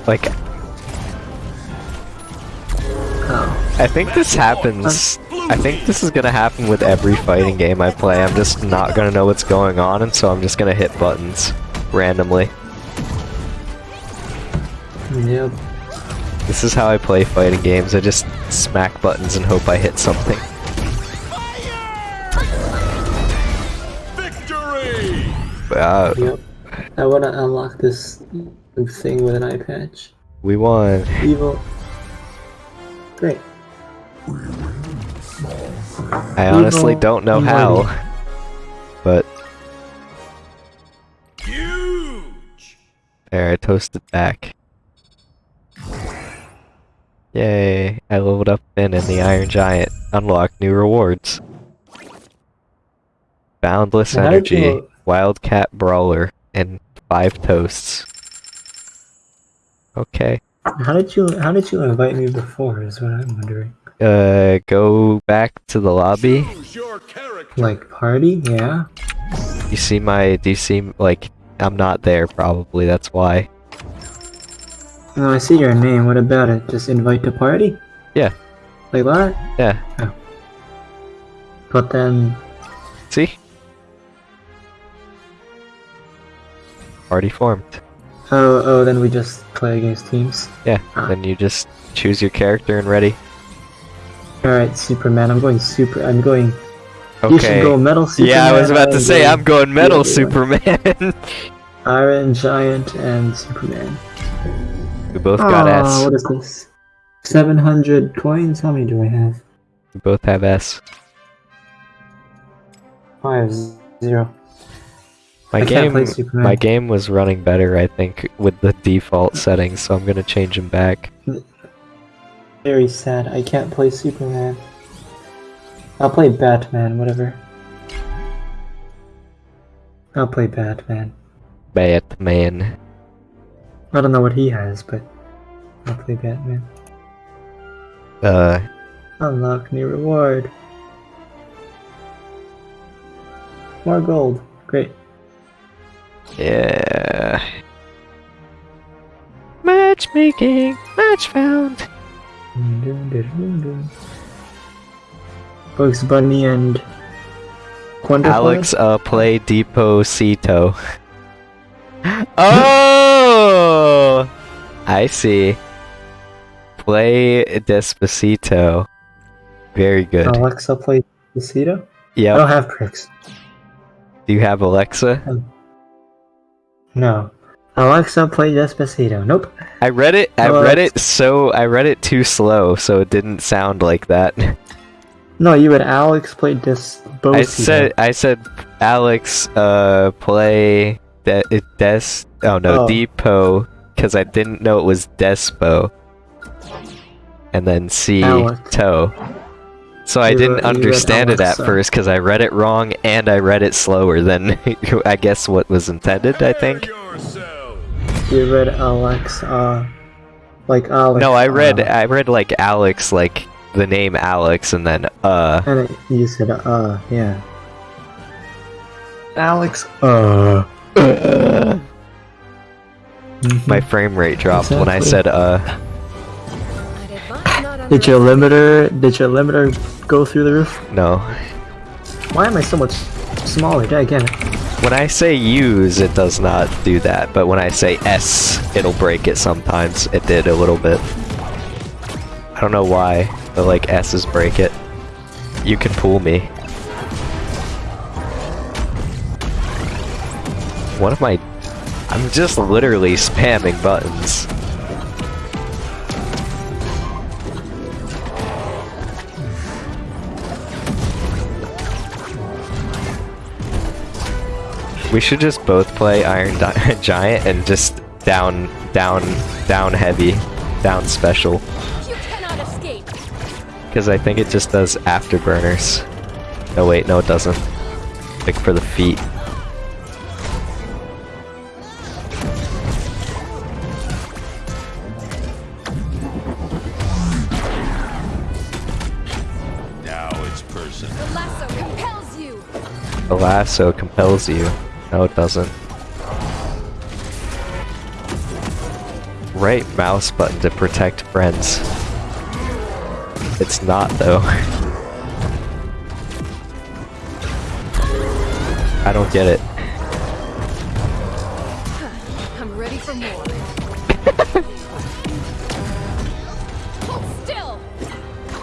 S1: Like
S2: Oh.
S1: I think this happens. I think this is gonna happen with every fighting game I play. I'm just not gonna know what's going on, and so I'm just gonna hit buttons randomly.
S2: Yep.
S1: This is how I play fighting games. I just smack buttons and hope I hit something. Uh,
S2: Yep. I wanna unlock this thing with an eye patch.
S1: we won.
S2: Evil. Great.
S1: I honestly
S2: Evil
S1: don't know
S2: Mighty.
S1: how, *laughs* but
S4: Huge!
S1: there, I toasted back. Yay! I leveled up Finn and the Iron Giant. Unlocked new rewards. Boundless Energy,
S2: you-
S1: Wildcat Brawler, and five toasts. Okay.
S2: How did you How did you invite me before? Is what I'm wondering.
S1: Uh, go back to the lobby.
S4: Your.
S2: Like party? Yeah.
S1: You see my? Do you see like? I'm not there. Probably that's why.
S2: No, I see your name. What about it? Just invite to party?
S1: Yeah.
S2: Like that?
S1: Yeah.
S2: But then,
S1: See? Already formed.
S2: oh, oh, then we just play against teams.
S1: Yeah.
S2: Ah.
S1: Then you just choose your character and ready.
S2: All right, Superman. I'm going super. I'm going. Okay. You should go Metal Superman.
S1: Yeah, I was about to say I'm going Metal. Superman. *laughs*
S2: Iron Giant and Superman.
S1: we both got
S2: Aw,
S1: S.
S2: What is this? 700 coins? How many do I have?
S1: We both have S.
S2: I have zero.
S1: My
S2: I
S1: game, my game was running better, I think, with the default settings, so I'm gonna change them back.
S2: Very sad. I can't play Superman. I'll play Batman, whatever. I'll play Batman.
S1: Batman.
S2: I don't know what he has, but I'll play Batman.
S1: Uh,
S2: Unlock new reward. More gold. Great.
S1: Yeah. Matchmaking, match found.
S2: Bugs Bunny and Wonder
S1: Alex, uh, play Deposito. *laughs* oh! I see. Play Despacito. Very good.
S2: Alexa play Despacito? I don't have pricks.
S1: Do you have Alexa?
S2: No. Alexa play Despacito. Nope.
S1: I read it. I
S2: Oh,
S1: read it so I read it too slow, so it didn't sound like that.
S2: No, you would Alex play Despacito.
S1: I said I said Alex uh play de- des oh no
S2: Oh.
S1: Depot because I didn't know it was Despo. And then C
S2: Alex.
S1: toe. So I didn't
S2: read-
S1: understand it at
S2: Alexa.
S1: first because I read it wrong and I read it slower than *laughs* I guess what was intended, I think.
S2: You read Alex, uh, like Alex.
S1: No, I read
S2: uh,
S1: I read like Alex like the name Alex and then uh
S2: and it, you said, uh, yeah. Alex, uh. Mhm. *laughs*
S1: my frame rate dropped when I said uh
S3: I'd advise not
S2: Did your limiter, did your limiter go through the roof?
S1: no.
S2: Why am I so much smaller? I get it?
S1: When I say use, it does not do that, but when I say S, it'll break it sometimes. It did a little bit. I don't know why, but like S's break it. You can pull me. One of my... I'm just literally spamming buttons. We should just both play Iron Di- *laughs* Giant and just down, down, down heavy, down special.
S3: You cannot escape.
S1: Because I think it just does afterburners. No wait, no it doesn't. Like for the feet.
S4: Now it's personal.
S3: The lasso compels you.
S1: The lasso compels you. No it doesn't. Right mouse button to protect friends. It's not though. *laughs* I don't get it. *laughs*
S3: I'm ready for more. Hold *laughs* still.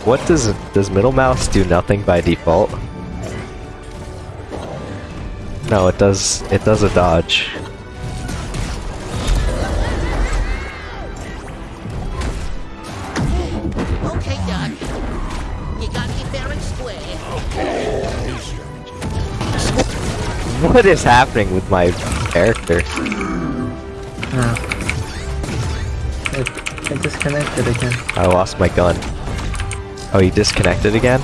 S1: What does does middle mouse do nothing by default? No, it does it does a dodge.
S8: Okay, Doc. You got me fair and square.
S1: What is happening with my character?
S2: No. It, it disconnected again.
S1: I lost my gun. Oh, you disconnected again?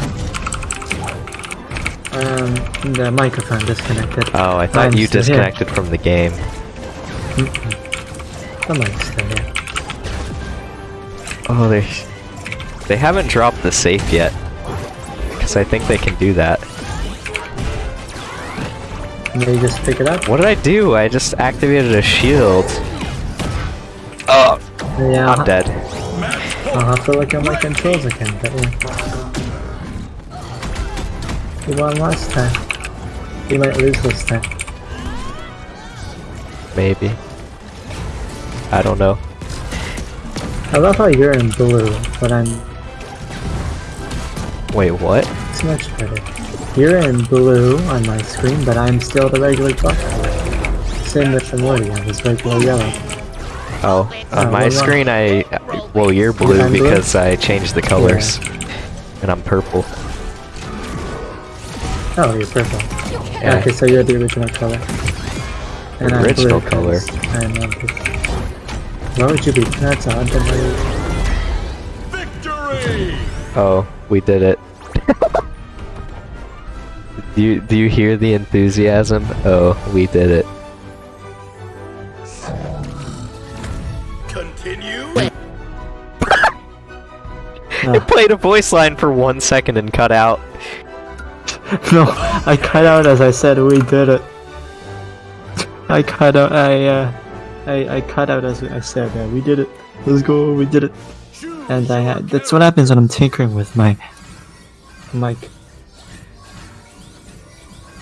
S2: Um, the microphone disconnected.
S1: Oh, I thought
S2: I'm
S1: you
S2: still here.
S1: disconnected from the game.
S2: The mic's still here.
S1: Oh, they they haven't dropped the safe yet. Cause I think they can do that.
S2: May you just pick it up?
S1: What did I do? I just activated a shield. Oh,
S2: Yeah,
S1: I'm dead.
S2: I'll have to look at my controls again, but yeah. You won last time. You might lose this time.
S1: Maybe. I don't know.
S2: I love how you're in blue, but I'm
S1: Wait, what?
S2: it's much better. You're in blue on my screen, but I'm still the regular color. Same with the Morty, I was regular yellow.
S1: Oh, on
S2: Uh,
S1: my screen I... Well, you're blue
S2: I'm blue?
S1: because I changed the colors. And I'm purple.
S2: Oh, you're purple.
S1: Yeah.
S2: Okay, so you're the original color. And I'm
S1: Original
S2: blue
S1: color.
S2: 'cause I'm a blue. Why would you be? That's odd. Then why
S4: Victory!
S1: Oh, we did it. *laughs* do you do you hear the enthusiasm? Oh, we did it.
S4: Continue. *laughs*
S1: It played a voice line for one second and cut out. *laughs*
S2: No, I cut out as I said we did it. I cut out. I uh, I I cut out as I said uh, we did it. Let's go. We did it. And I had. That's what happens when I'm tinkering with my mic.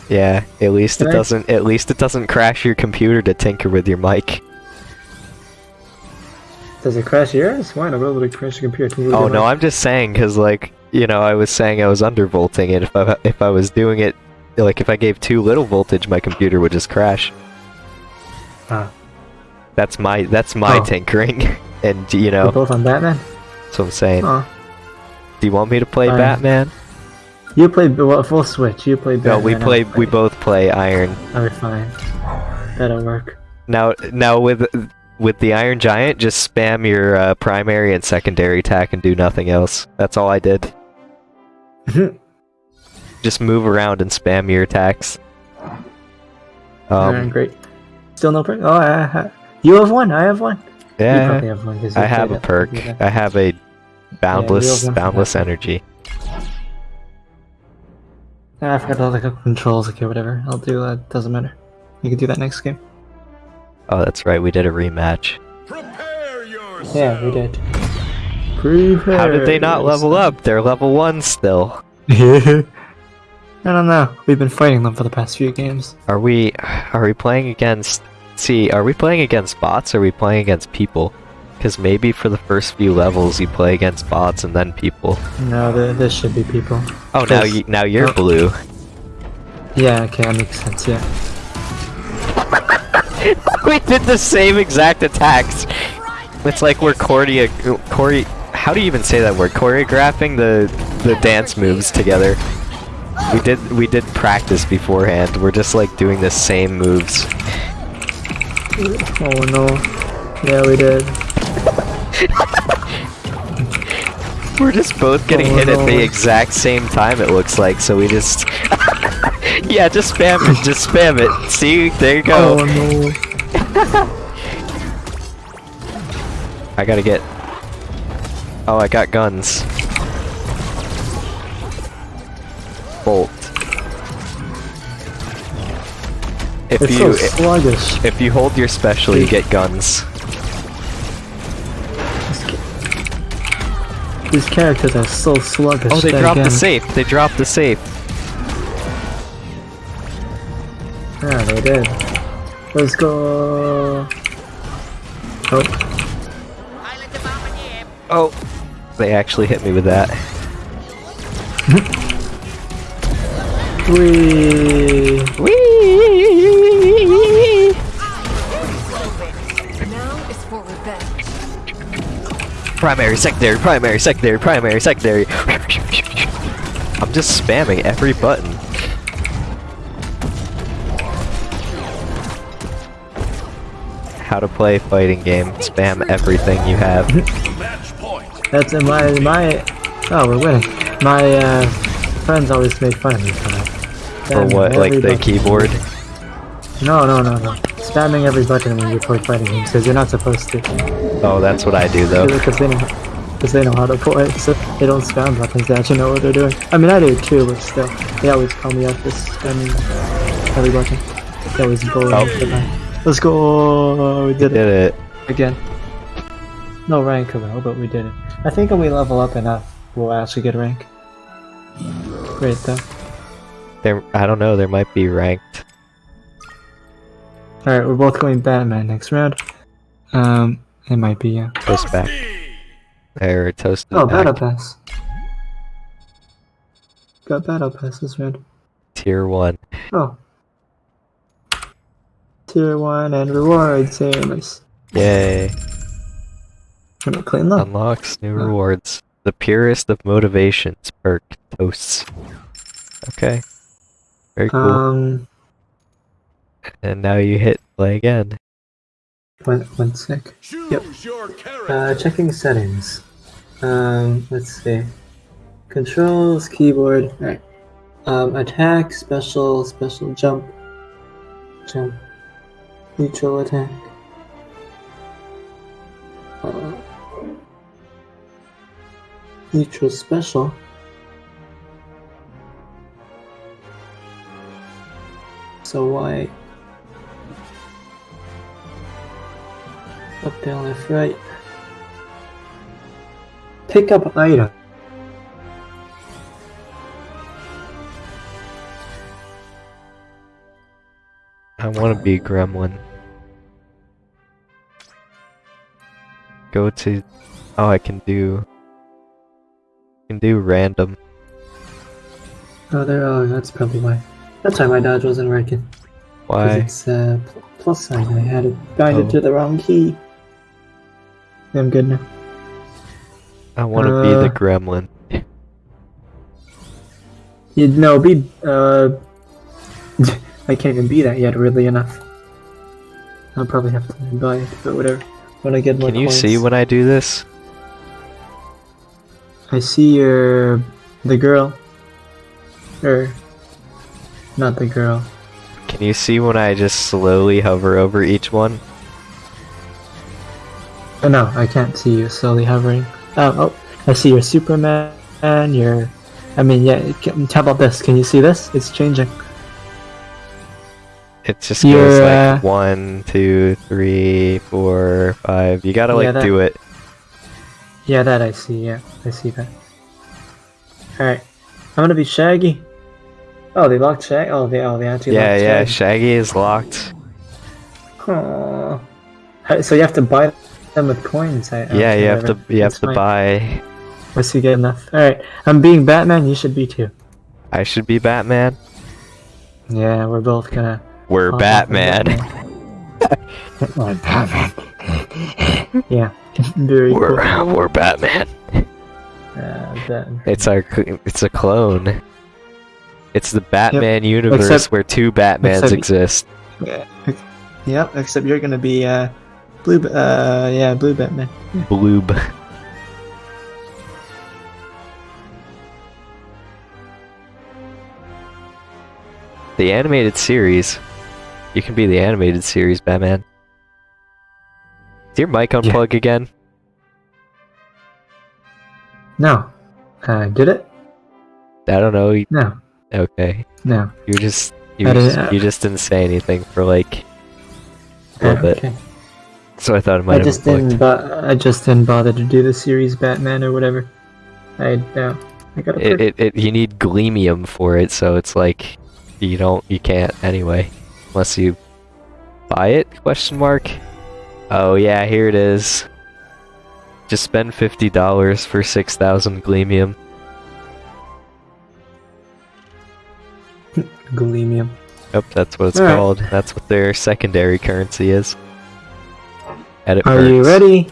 S1: Yeah, at least it doesn't. At least it doesn't crash your computer to tinker with your mic.
S2: Does it crash yours? Why not? Will it crash your computer?
S1: Oh no? I'm just saying because like you know I was saying I was undervolting, and if I if I was doing it like if I gave too little voltage, my computer would just crash.
S2: Ah.
S1: That's my that's my
S2: Oh.
S1: tinkering, *laughs* and you
S2: We're
S1: know
S2: both on Batman.
S1: that's what I'm saying.
S2: Oh,
S1: Do you want me to play
S2: Fine.
S1: Batman?
S2: you play well, full switch. You play
S1: No, we
S2: I'll
S1: play we both play Iron.
S2: Fine. That'll work.
S1: Now now with with the Iron Giant, just spam your uh, primary and secondary attack and do nothing else. That's all I did. *laughs* Just move around and spam your attacks. Um,
S2: great. Still no perk. Oh, I, I, you have one. I have one.
S1: Yeah,
S2: probably have one
S1: I have a perk. I have a boundless
S2: one for
S1: boundless energy.
S2: Ah, I forgot all the controls. Okay, whatever. I'll do that. Doesn't matter. You can do that next game.
S1: Oh, that's right. We did a rematch.
S2: Yeah, we did. Prepare
S1: How did they not level up? They're level one still. *laughs*
S2: I don't know. We've been fighting them for the past few games.
S1: Are we? Are we playing against? See, are we playing against bots? Or are we playing against people? Because maybe for the first few levels you play against bots and then people.
S2: No, th this should be people.
S1: Oh, now you now you're blue.
S2: Yeah, okay, that makes sense. Yeah. *laughs*
S1: we did the same exact attacks. It's like we're choreo chore How do you even say that word? Choreographing the the dance moves together. We did we did practice beforehand. We're just like doing the same moves.
S2: Oh no. Yeah, we did. *laughs*
S1: We're just both getting
S2: Oh,
S1: hit at the exact same time. It looks like so. We just *laughs* *laughs* yeah, just spam it. Just spam it. See, there you go.
S2: Oh no. *laughs*
S1: I gotta get. Oh, I got guns. Bolt. If
S2: It's
S1: you
S2: so sluggish.
S1: if you hold your special, you get guns.
S2: These characters are so sluggish.
S1: Oh, they dropped the safe. They dropped the safe.
S2: Yeah, they did. Let's go. Oh,
S1: Oh, they actually hit me with that.
S2: we.
S1: Whee!
S9: Now is for revenge.
S1: Primary, secondary, primary, secondary, primary, secondary. I'm just spamming every button. How to play fighting game. Spam everything you have.
S2: That's in my my. Oh, we're winning. My uh, friends always made fun of me for that.
S1: For what? Like the
S2: button.
S1: keyboard?
S2: No, no, no, no. Spamming every button when you play fighting games because you're not supposed to.
S1: Oh, that's what I do though.
S2: Because they know, because they know how to play, so they don't spam buttons. They actually know what they're doing. I mean, I do too, but still, they always call me out for spamming every button. They always bully
S1: Oh.
S2: me for that. Let's go! We did it
S1: Did it.
S2: again. No rank though, but we did it. I think when we level up enough, we'll actually get rank. Great though.
S1: There, I don't know. There might be ranked.
S2: All right, we're both going Batman next round. Um, it might be yeah.
S1: Toast back. There, toasted
S2: Oh,
S1: back.
S2: battle pass. Got battle pass this round.
S1: Tier one.
S2: Oh. Tier 1 and rewards. Hey, nice.
S1: Yay!
S2: Gonna clean up.
S1: Unlocks new rewards. The purest of motivations. Perk toasts. Okay. Very cool.
S2: Um,
S1: and now you hit play again.
S2: one, one sec.
S4: Choose
S2: Yep.
S4: your.
S2: Uh, checking settings. Um, let's see. Controls, keyboard. Alright. Um, attack, special, special jump, jump, neutral attack. Neutral special. So why? Up, down, left, right. Pick up item.
S1: I want to be Gremlin. Go to. Oh, I can do. I can do random.
S2: Oh, there. Oh, that's probably why. That's why my dodge wasn't working.
S1: Why?
S2: It's uh, pl- plus sign. I had it binded
S1: Oh.
S2: to the wrong key. I'm good now.
S1: I want to be the
S2: uh,
S1: Gremlin.
S2: You no, be uh. *laughs* I can't even be that yet. Really enough. I'll probably have to buy it, but whatever. When I get more
S1: Can you see when I do this?
S2: I see your the girl, or not the girl.
S1: Can you see when I just slowly hover over each one?
S2: Oh no, I can't see you slowly hovering. Oh, oh, I see your Superman. Your, I mean, yeah. can- How about this? Can you see this? It's changing.
S1: It just
S2: You're,
S1: goes
S2: uh,
S1: like one, two, three, four, five. You gotta like
S2: Yeah, that-
S1: do it.
S2: Yeah, that I see. Yeah, I see that. All right, I'm gonna be Shaggy. Oh, they locked Shaggy. Oh, they oh they actually
S1: Yeah,
S2: locked
S1: yeah.
S2: Shaggy.
S1: Shaggy is locked.
S2: Aw. How- So you have to buy them with coins. I,
S1: Yeah, you have to.
S2: whatever.
S1: You have to
S2: fine.
S1: buy.
S2: Once you get enough. All right, I'm being Batman. You should be too.
S1: I should be Batman.
S2: Yeah, we're both gonna.
S1: We're
S2: Oh,
S1: Batman.
S2: We're Batman. *laughs* yeah, very.
S1: We're we're Batman.
S2: Uh, Batman.
S1: It's our. It's a clone. It's the Batman universe
S2: Except-
S1: where two Batmans
S2: except-
S1: exist.
S2: Yeah. Yep. Except you're gonna be uh, blue. Uh, yeah, blue Batman.
S1: Bloob. The animated series. You can be the animated series Batman. Is your mic unplug again?
S2: No. Uh, did it?
S1: I don't know.
S2: No.
S1: Okay.
S2: No.
S1: You just you just,
S2: didn't-
S1: you just didn't say anything for like a
S2: Uh,
S1: little bit.
S2: okay.
S1: So I thought it
S2: I
S1: might have
S2: just didn't. I just didn't bother to do the series Batman or whatever. I no. I got
S1: It, it, it you need gleamium for it, so it's like you don't you can't anyway unless you buy it question mark. Oh yeah, here it is. Just spend fifty dollars for six thousand gleamium.
S2: Gleamium.
S1: Yep, that's what it's
S2: Alright.
S1: called. That's what their secondary currency is. Edit
S2: Are you ready?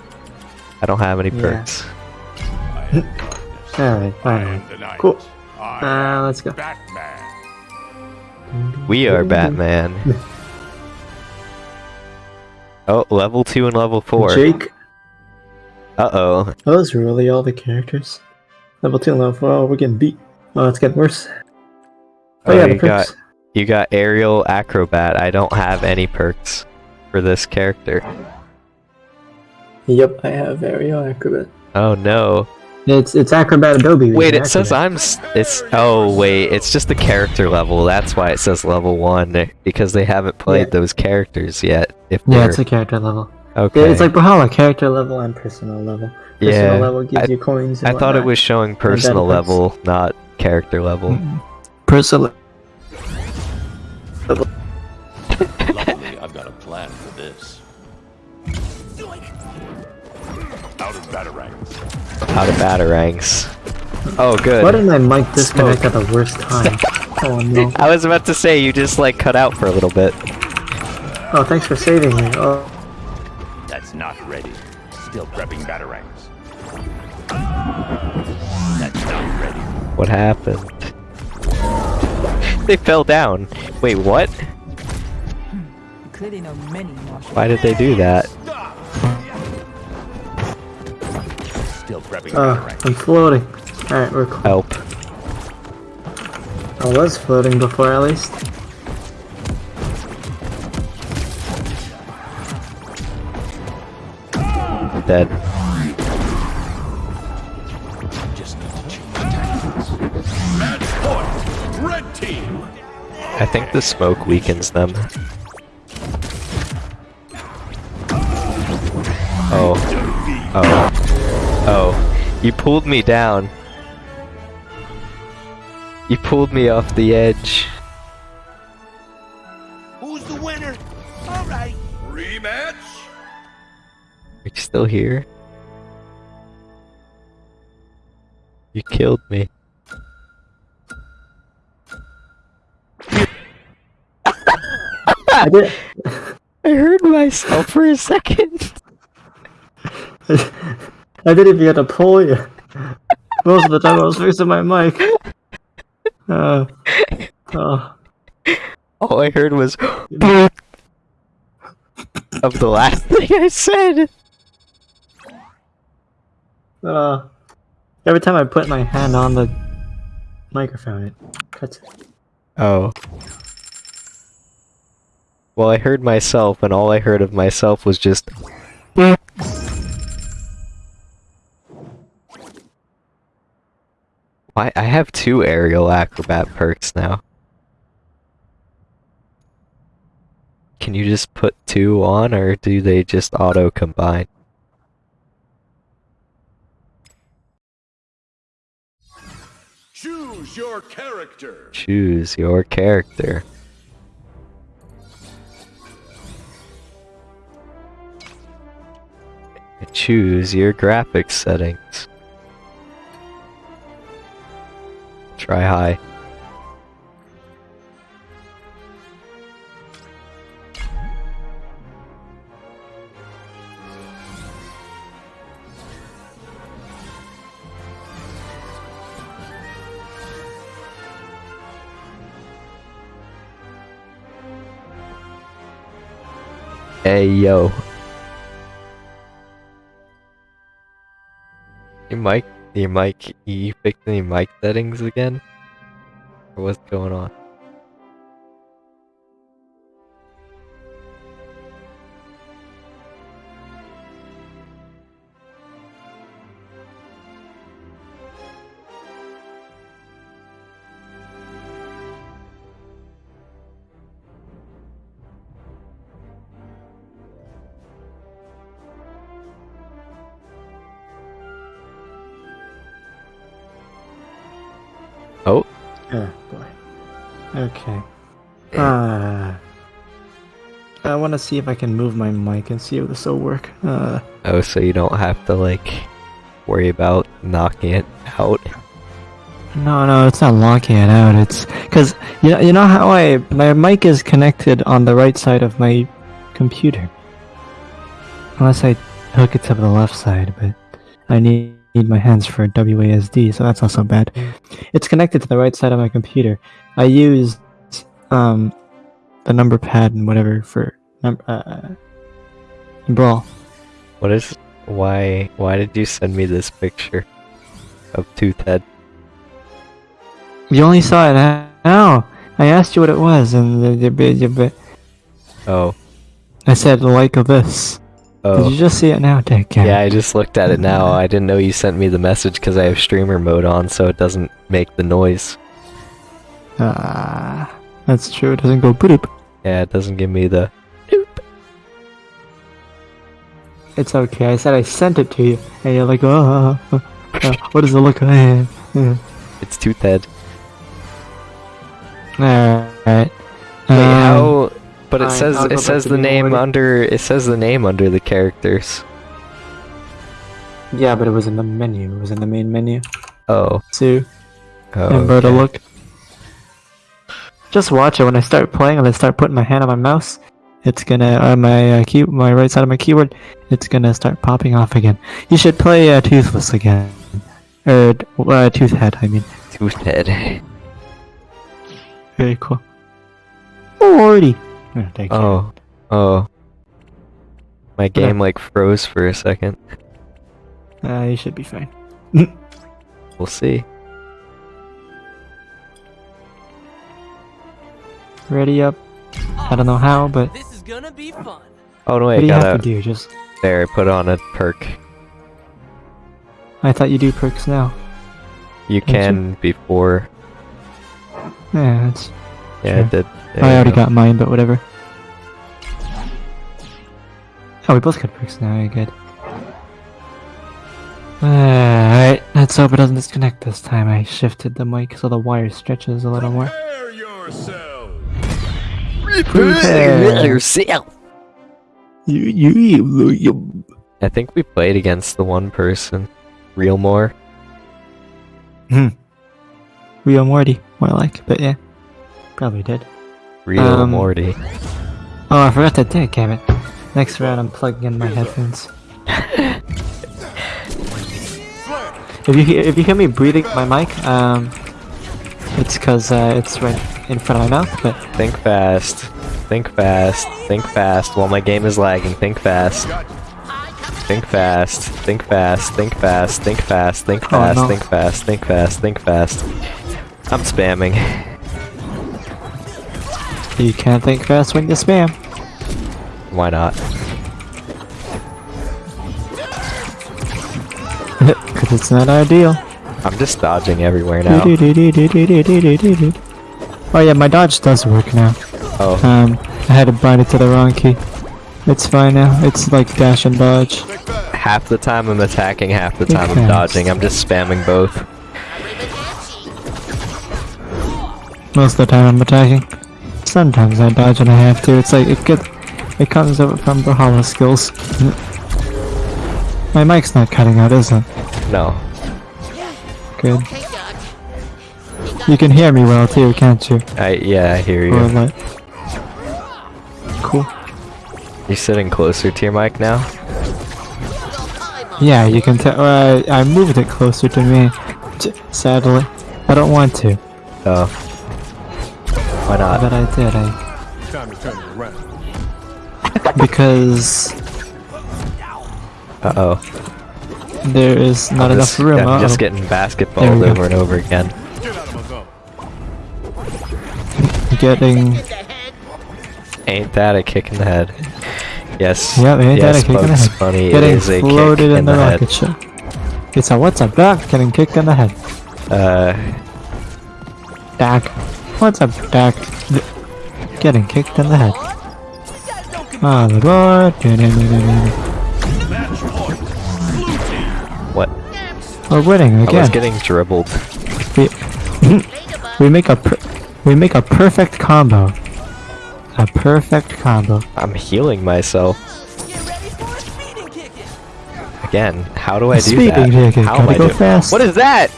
S1: I don't have any
S2: Yeah.
S1: perks. *laughs*
S2: Alright.
S4: I
S2: Alright.
S4: am the night.
S2: Cool.
S4: I
S2: Uh, let's go.
S4: Batman.
S1: We are Batman. *laughs* oh, level two and level four.
S2: Jake.
S1: Uh oh.
S2: Are those really all the characters? Level two, and level four. Oh, we're getting beat. Oh, it's getting worse. Oh,
S1: Oh,
S2: yeah, the
S1: you got
S2: perks.
S1: you got aerial acrobat. I don't have any perks for this character.
S2: Yep, I have aerial acrobat.
S1: Oh no.
S2: It's it's acrobat Adobe.
S1: Wait,
S2: using
S1: it says I'm. It's oh wait, it's just the character level. That's why it says level one because they haven't played
S2: Yeah.
S1: those characters yet. If
S2: Yeah,
S1: they're
S2: it's a character level.
S1: okay.
S2: It's like Brawlhalla, character level and personal level. Personal
S1: yeah.
S2: level gives
S1: I-
S2: you coins. And
S1: I thought it was showing personal level, not character level.
S2: Mm. personal.
S4: Luckily, *laughs* Out of batarangs.
S1: Oh, good.
S2: Why did my mic disconnect at the worst time? *laughs* oh no!
S1: I was about to say you just like cut out for a little bit.
S2: Oh, thanks for saving me. Oh,
S4: That's not ready. Still prepping Batarangs. That's not ready.
S1: What happened? *laughs* They fell down. Wait, what?
S9: Clearly know many
S1: Why did they do that?
S4: Still prepping
S2: Oh,
S4: my.
S2: I'm floating. Alright, we're cool.
S1: Help.
S2: I was floating before at least.
S1: Dead.
S4: Just need to change tactics. Match point. Red team.
S1: I think the smoke weakens them. Oh. Oh. Oh. You pulled me down. You pulled me off the edge.
S4: Who's the winner? All right. Rematch.
S1: Are you still here? You killed me.
S2: I did. *laughs*
S1: I heard myself for a second. *laughs*
S2: I didn't even get to pull you. Most of the time I was facing my mic. Uh, oh.
S1: All I heard was *gasps* of the last *laughs* thing I said.
S2: Uh, every time I put my hand on the microphone, it cuts it.
S1: Oh. Well, I heard myself, and all I heard of myself was just. Why? I have two aerial acrobat perks now. Can you just put two on, or do they just auto combine?
S4: Choose your character.
S1: Choose your character. Choose your graphics settings. Try high. Hey yo. Your mic, your mic, you fixed any mic settings again? What's going on? Oh,
S2: Oh boy. Okay. Uh, I want to see if I can move my mic and see if this will work. Uh,
S1: oh, so you don't have to like worry about knocking it out.
S2: no, no, it's not locking it out. It's because you know, you know how I my mic is connected on the right side of my computer. Unless I hook it to the left side, but I need, need my hands for WASD, so that's also bad. It's connected to the right side of my computer. I use um the number pad and whatever for num- uh, brawl.
S1: What is? Why? Why did you send me this picture of Toothhead?
S2: You only saw it now. I asked you what it was, and the- the- the- the-
S1: Oh,
S2: I said like of this. Did
S1: oh.
S2: you just see it now, Dick?
S1: Yeah, I just looked at it now. I didn't know you sent me the message because I have streamer mode on, so it doesn't make the noise.
S2: Ah, that's true. It doesn't go boop.
S1: Yeah, it doesn't give me the. Boop.
S2: It's okay. I said I sent it to you, and you're like, oh, uh, uh, what does it look like? Uh,
S1: It's Toothhead.
S2: Alright.
S1: Wait,
S2: Um,
S1: how? But it
S2: fine,
S1: says
S2: I'll go
S1: it
S2: back
S1: says
S2: to
S1: the name
S2: order.
S1: under it says the name under the characters.
S2: Yeah, but it was in the menu. It was in the main menu.
S1: Oh,
S2: So,
S1: oh.
S2: where to
S1: okay.
S2: look. Just watch it. When I start playing and I start putting my hand on my mouse, it's gonna uh, my uh, key, my right side of my keyboard, it's gonna start popping off again. You should play uh, Toothless again, or uh, Toothhead. I mean,
S1: Toothhead.
S2: Very cool. Alrighty. Oh, *laughs* thank you.
S1: Oh, oh. My game like froze for a second.
S2: Uh, you should be fine. *laughs*
S1: We'll see.
S2: Ready up. I don't know how, but
S10: This is gonna be fun.
S1: Oh no,
S2: what
S1: wait,
S2: do you
S1: I
S2: have
S1: gotta.
S2: to do? Just
S1: There, I put on a perk.
S2: I thought you do perks now.
S1: You
S2: Don't you?
S1: can before.
S2: Yeah, that's.
S1: Yeah, I did. There
S2: I already
S1: go.
S2: got mine, but whatever. Oh, we both got perks now. Yeah, good. Alright, let's hope it doesn't disconnect this time. I shifted the mic so the wire stretches a little more.
S4: Prepare yourself.
S2: Prepare.
S1: yourself.
S2: You, you, you,
S1: I think we played against the one person. Real more. Hmm.
S2: Real Morty, more like, but yeah. Probably did.
S1: Real
S2: Um,
S1: Morty.
S2: Oh, I forgot to do damn it. Next round, I'm plugging in my headphones. if you hear, if you hear me breathing my mic, um, it's cause uh, it's right in front of my mouth. But
S1: Think fast. Think fast. Think fast while my game is lagging. Think fast. Think fast. Think fast. Think fast. Think fast. Think
S2: Oh,
S1: fast. Think fast. Think fast. Think fast. I'm spamming.
S2: You can't think fast when you spam.
S1: Why not? *laughs*
S2: Cause it's not ideal.
S1: I'm just dodging everywhere now.
S2: Oh yeah, my dodge does work now.
S1: Oh,
S2: Um, I had to bind it to the wrong key. It's fine now. It's like dash and dodge.
S1: half the time I'm attacking, half the time I'm dodging. I'm just spamming both.
S2: Most of the time I'm attacking. Sometimes I dodge and I have to. It's like it gets, it comes over from the hollow skills. My mic's not cutting out, is it?
S1: No.
S2: Good. You can hear me well too, can't you?
S1: I yeah, I hear
S2: Or
S1: you.
S2: like, cool.
S1: You sitting closer to your mic now?
S2: Yeah, you can tell. Uh, I moved it closer to me. Sadly, I don't want to,
S1: Oh. Why not?
S2: but I did. I
S4: Time to turn around.
S2: because
S1: Uh oh.
S2: there is not
S1: I'm
S2: enough
S1: just,
S2: room.
S1: I'm just
S2: Uh-oh.
S1: getting basketballed
S2: we go.
S1: over and over again.
S4: Get out of my zone.
S2: getting.
S1: Ain't that a kick in the head? Yes.
S2: Yeah, ain't that a kick in the head?
S1: Bunny,
S2: Getting
S1: it is a
S2: floated
S1: kick
S2: in,
S1: in
S2: the,
S1: the head.
S2: rocket ship. It's a what's up, Doc? Getting kicked in the head.
S1: Uh,
S2: Doc. What's up, Doc? Getting kicked in the head. On the board.
S4: Match point. Blue team.
S1: what?
S2: We're winning again.
S1: I was getting dribbled.
S2: We, *laughs* we make a we make a perfect combo. A perfect combo.
S1: I'm healing myself.
S10: Get ready for a speeding kick.
S1: Again, how do I do
S2: Speeding
S1: that?
S2: ticket,
S1: How
S2: gotta
S1: am I
S2: go fast.
S1: What is that?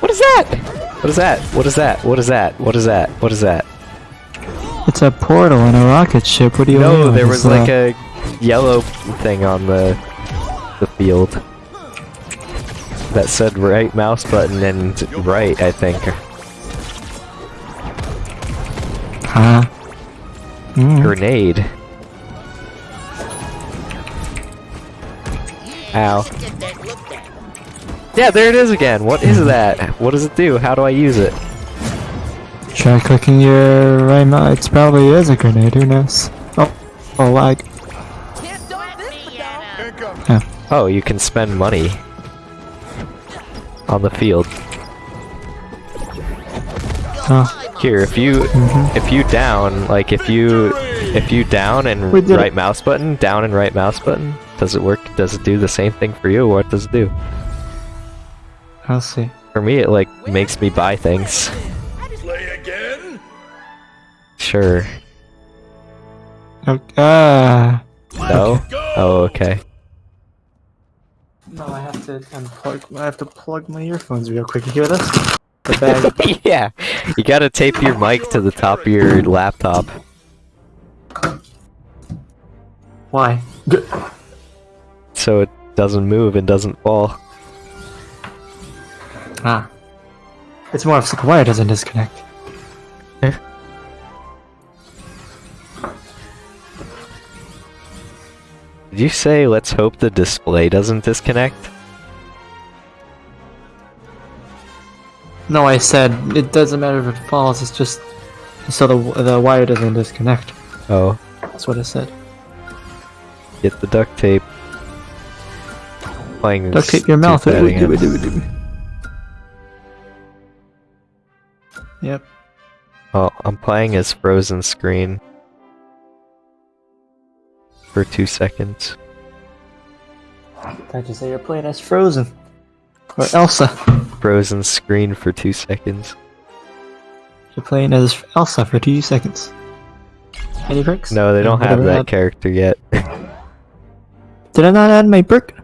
S1: What is that? What is that? What is that? What is that? What is that? What is that?
S2: It's a portal in a rocket ship. What do you
S1: No,
S2: mean?
S1: there was like a yellow thing on the the field that said right mouse button and right, I think.
S2: Huh? Mm.
S1: Grenade. Ow. Yeah, there it is again. What is that? What does it do? How do I use it?
S2: Try clicking your right mouse. It probably is a grenade. Who knows? Oh, oh, lag.
S10: Can't stop this, Madonna.
S4: Incoming.
S1: Oh, you can spend money on the field.
S2: Oh,
S1: Here, if you
S2: Mhm.
S1: if you down, like if you if you down and right
S2: it.
S1: mouse button, down and right mouse button, does it work? Does it do the same thing for you? What does it do?
S2: I'll see.
S1: For me, it like makes me buy things.
S4: Play again.
S1: Sure.
S2: Okay. Ah.
S1: No. Oh, okay.
S2: No, I have to unplug. I have to plug my earphones real quick. You hear this? The bag. *laughs*
S1: yeah, you gotta tape your mic to the top of your laptop.
S2: Why?
S1: so it doesn't move and doesn't fall.
S2: Ah. It's more of the wire doesn't disconnect. Eh?
S1: Did you say let's hope the display doesn't disconnect?
S2: No, I said it doesn't matter if it falls, it's just so the, the wire doesn't disconnect.
S1: Oh.
S2: That's what I said.
S1: Get the duct tape. Playing
S2: duct tape your mouth. Yep.
S1: Oh, I'm playing as frozen screen for two seconds.
S2: Thought you say you're playing as Frozen or Elsa.
S1: Frozen screen for two seconds.
S2: You're playing as Elsa for two seconds. Any perks?
S1: No, they don't have that
S2: that-
S1: character yet.
S2: Did I not add my perk?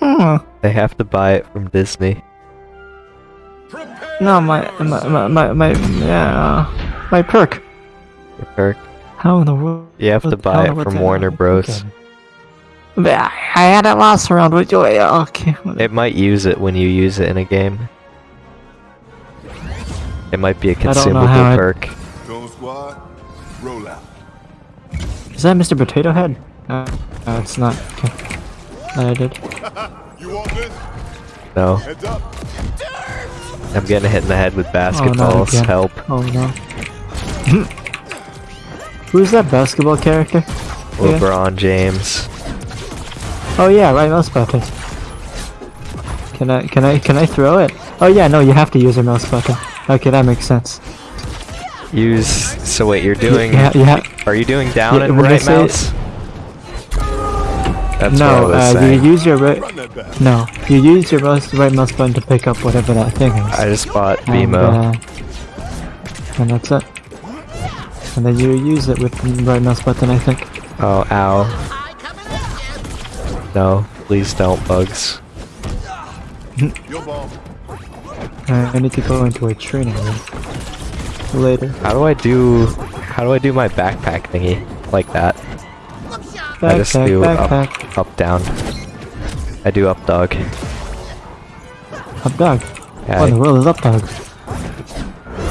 S2: Hmm.
S1: they have to buy it from Disney.
S4: Prepare
S2: No, my my my my, my yeah, my perk.
S1: Your perk.
S2: How in the world?
S1: You have to buy it from
S2: that?
S1: Warner Bros.
S2: But I I had it last round. With you? Okay.
S1: It might use it when you use it in a game. It might be a consumable perk.
S4: Zone squad, roll out.
S2: Is that Mr. Potato Head? Uh, no, it's not. Okay. I did.
S4: You want this?
S1: No,
S4: Heads up.
S1: I'm getting hit in the head with
S2: Oh,
S1: basketballs.
S2: again.
S1: Help.
S2: Oh no. *laughs* Who's that basketball character? Yeah.
S1: LeBron James.
S2: Oh yeah, right mouse button. Can I can I can I throw it? Oh yeah, no, you have to use a mouse button. Okay, that makes sense.
S1: Use. So wait, you're doing.
S2: Yeah, yeah.
S1: Are you doing down
S2: Yeah,
S1: and right mouse? That's
S2: no,
S1: what I was
S2: uh,
S1: saying.
S2: you use your right.
S4: Run that back.
S2: No, you use your mouse, right mouse button to pick up whatever that thing is.
S1: I just bought
S2: and, uh, and that's it. And then you use it with the right mouse button, I think.
S1: Oh, ow. No, please don't, bugs.
S2: Uh, I need to go into a training room later.
S1: How do I do? How do I do my backpack thingy like that? I just
S2: Backpack,
S1: do
S2: backpack.
S1: up, up, down. I do up dog.
S2: Up dog.
S1: Yeah,
S2: What in the world is up dog?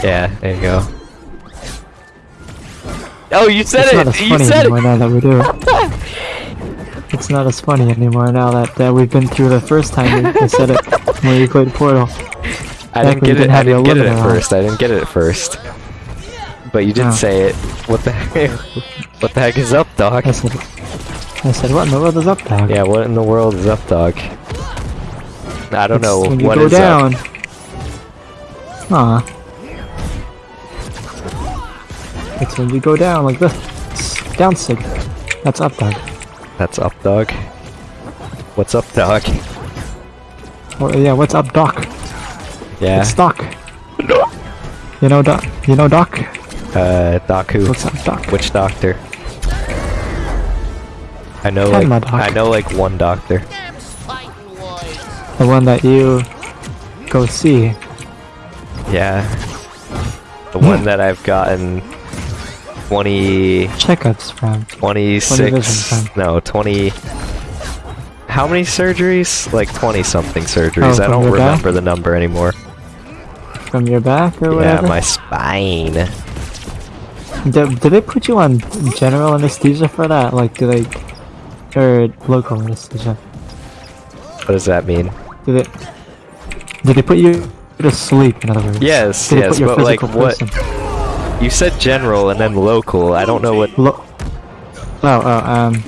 S1: yeah, there you go. Oh, you said
S2: It's not as
S1: it! You said
S2: anymore
S1: it!
S2: now that we do it. *laughs* It's not as funny anymore now that, that we've been through the first time we, I said it when we played Portal. *laughs*
S1: I didn't get it. I didn't get it at first. I didn't get it at first. But you did
S2: Oh.
S1: say it. What the *laughs* heck? What the heck is up, Doc?
S2: I said, I said, what in the world is up Doc?
S1: Yeah, what in the world is up, Doc? I don't
S2: It's
S1: know.
S2: when you
S1: What
S2: go
S1: is
S2: down.
S1: up?
S2: Aw. It's when you go down like this. Down sig. That's up Doc.
S1: That's up, Doc. What's up, Doc?
S2: Or, yeah, what's up doc?
S1: Yeah.
S2: It's doc. You know doc? You know doc?
S1: Uh, Doc who?
S2: What's up doc?
S1: Which doctor? I know like. I know like one doctor.
S2: The one that you go see.
S1: Yeah. The hmm. one that I've gotten 20
S2: Checkups from.
S1: 26
S2: vision
S1: no 20 how many surgeries like 20 something surgeries
S2: Oh,
S1: i don't
S2: your back?
S1: remember the number anymore
S2: From your back or whatever yeah
S1: my spine
S2: Do, do they put you on general anesthesia for that? Like, do they... Or local anesthesia?
S1: what does that mean?
S2: Did they... Do they put you to sleep, in other words?
S1: yes
S2: they
S1: yes but like
S2: physical
S1: what you said general and then local. I don't know what
S2: Lo- oh, oh, um...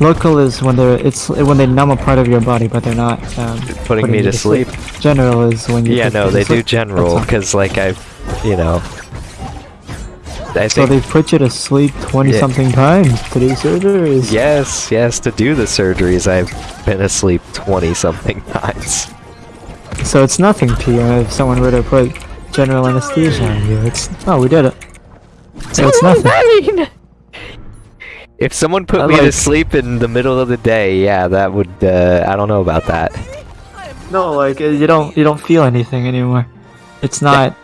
S2: Local is when they're... It's when they numb a part of your body, but they're not, um...
S1: putting me to sleep.
S2: General is when you...
S1: yeah no they do general because like i've you know i
S2: So
S1: think
S2: they put you to sleep 20
S1: Yeah.
S2: something times to do surgeries?
S1: yes yes to do the surgeries i've been asleep 20 something *laughs* times
S2: So it's nothing to you if someone were to put general anesthesia on you. It's oh, we did it. So it's nothing. Mean? *laughs*
S1: If someone put
S2: I
S1: me to sleep in the middle of the day, yeah, that would. Uh, I don't know about that.
S2: No, like uh, you don't you don't feel anything anymore. It's not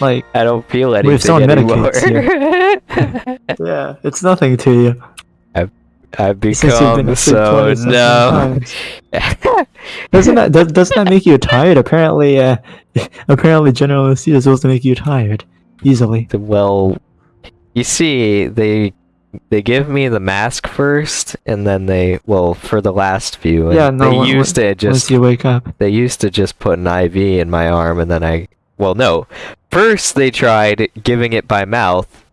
S2: like
S1: I don't feel
S2: if
S1: anything
S2: someone
S1: anymore.
S2: medicates *laughs* *laughs* yeah, it's nothing to you.
S1: I've
S2: Since you've been
S1: become
S2: asleep
S1: so
S2: 20 *laughs* something Doesn't that does, doesn't that make you tired? Apparently, uh, apparently general anesthesia is supposed to make you tired easily.
S1: well, you see, they they give me the mask first, and then they well for the last few. and
S2: Yeah, no,
S1: they
S2: when-
S1: used to
S2: Once
S1: just
S2: you wake up.
S1: they used to just put an IV in my arm, and then I well no, first they tried giving it by mouth.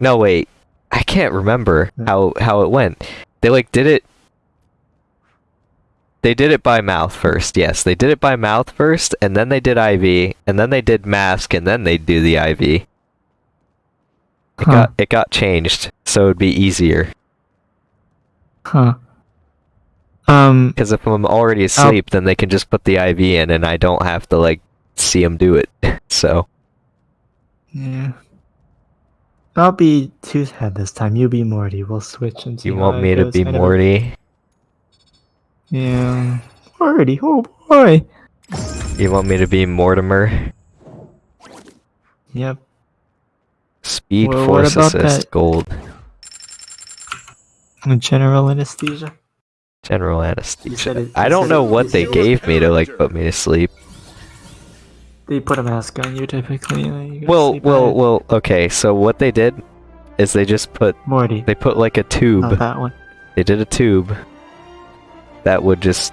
S1: No wait, I can't remember how how it went. They like did it. They did it by mouth first. Yes, they did it by mouth first, and then they did IV, and then they did mask, and then they do the IV. It
S2: Huh.
S1: got it got changed, so it'd be easier.
S2: Huh. Um.
S1: Because if I'm already asleep, then they can just put the IV in, and I don't have to like see them do it. *laughs* so
S2: Yeah. I'll be Toothhead this time. You be Morty. We'll switch and see.
S1: you want me to be Morty?
S2: Yeah. Morty. Oh boy.
S1: You want me to be Mortimer?
S2: Yep.
S1: Speed
S2: Well,
S1: Force Assist
S2: that-
S1: Gold.
S2: Mm, general anesthesia.
S1: General anesthesia. I don't know what they
S4: said it was
S1: gave me to like put me to sleep.
S2: They put a mask on you typically. you
S1: Well, well,
S2: it.
S1: well. Okay, so what they did is they just put
S2: Morty.
S1: they put like a tube.
S2: Not that one.
S1: They did a tube that would just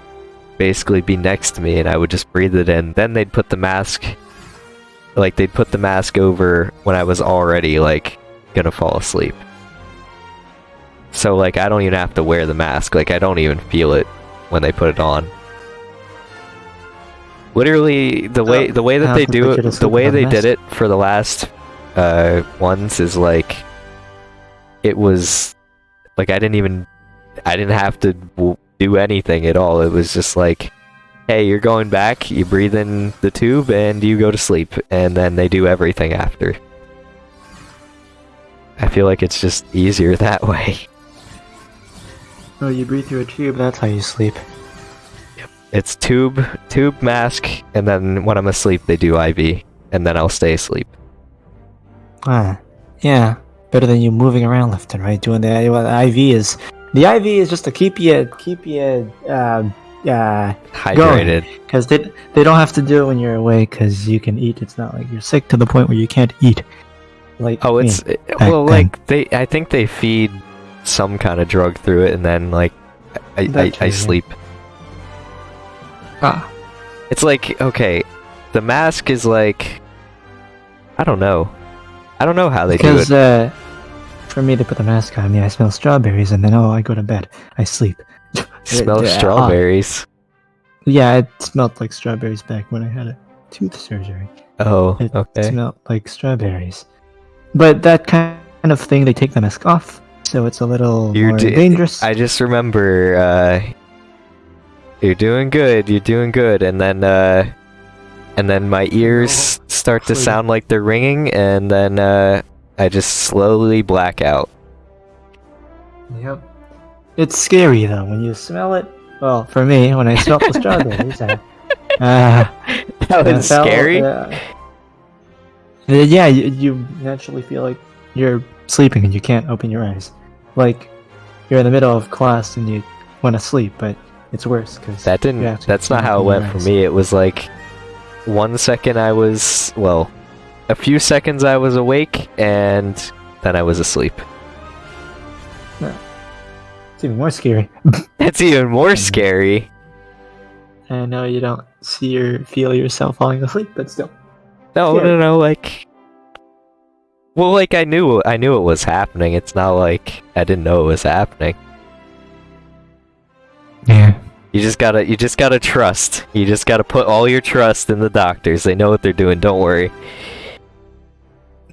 S1: basically be next to me, and I would just breathe it in. Then they'd put the mask, like they'd put the mask over when I was already like gonna fall asleep. So like I don't even have to wear the mask. Like I don't even feel it when they put it on. Literally, the way
S2: Oh,
S1: the way that they do it, the way they did it for the last uh ones is like it was like I didn't even I didn't have to w- do anything at all. It was just like, hey, you're going back. You breathe in the tube and you go to sleep, and then they do everything after. I feel like it's just easier *laughs* that way.
S2: Oh, you breathe through a tube. That's how you sleep.
S1: It's tube, tube mask, and then when I'm asleep, they do IV, and then I'll stay asleep.
S2: Ah, yeah. Better than you moving around left and right doing the, well, the IV is the IV is just to keep you keep you uh uh
S1: Hydrated.
S2: because they they don't have to do it when you're awake because you can eat. It's not like you're sick to the point where you can't eat. Like
S1: Oh, it's it- well,
S2: then.
S1: like they. I think they feed some kind of drug through it, and then like I I,
S2: too,
S1: I
S2: yeah. Ah
S1: It's like okay, the mask is like I don't know. I don't know how they do
S2: because
S1: it.
S2: uh, for me to put the mask on me, I smell strawberries and then oh I go to bed. I sleep. *laughs*
S1: Smell *laughs*
S2: yeah,
S1: strawberries.
S2: Yeah, it smelled like strawberries back when I had a tooth surgery.
S1: Oh,
S2: It
S1: okay.
S2: smelled like strawberries. But that kind of thing, they take the mask off, so it's a little more
S1: d-
S2: dangerous.
S1: I just remember uh you're doing good, you're doing good, and then uh and then my ears start to *laughs* sound like they're ringing and then uh I just slowly black out.
S2: Yep. It's scary though when you smell it. Well, for me, when I smelled the strawberries, I, *laughs* uh,
S1: That was scary.
S2: uh, yeah, you, you naturally feel like you're sleeping and you can't open your eyes. Like you're in the middle of class and you want to sleep, but it's worse because
S1: That didn't.
S2: Yeah,
S1: that's not how it went for me. It was like one second I was well, a few seconds I was awake, and then I was asleep.
S2: it's even more scary. *laughs*
S1: That's even more scary.
S2: I know you don't see or feel yourself falling asleep, but still.
S1: No,
S2: Yeah.
S1: no, no. Like, well, like I knew, I knew it was happening. It's not like I didn't know it was happening.
S2: Yeah.
S1: You just gotta, you just gotta trust. You just gotta put all your trust in the doctors. They know what they're doing. Don't worry.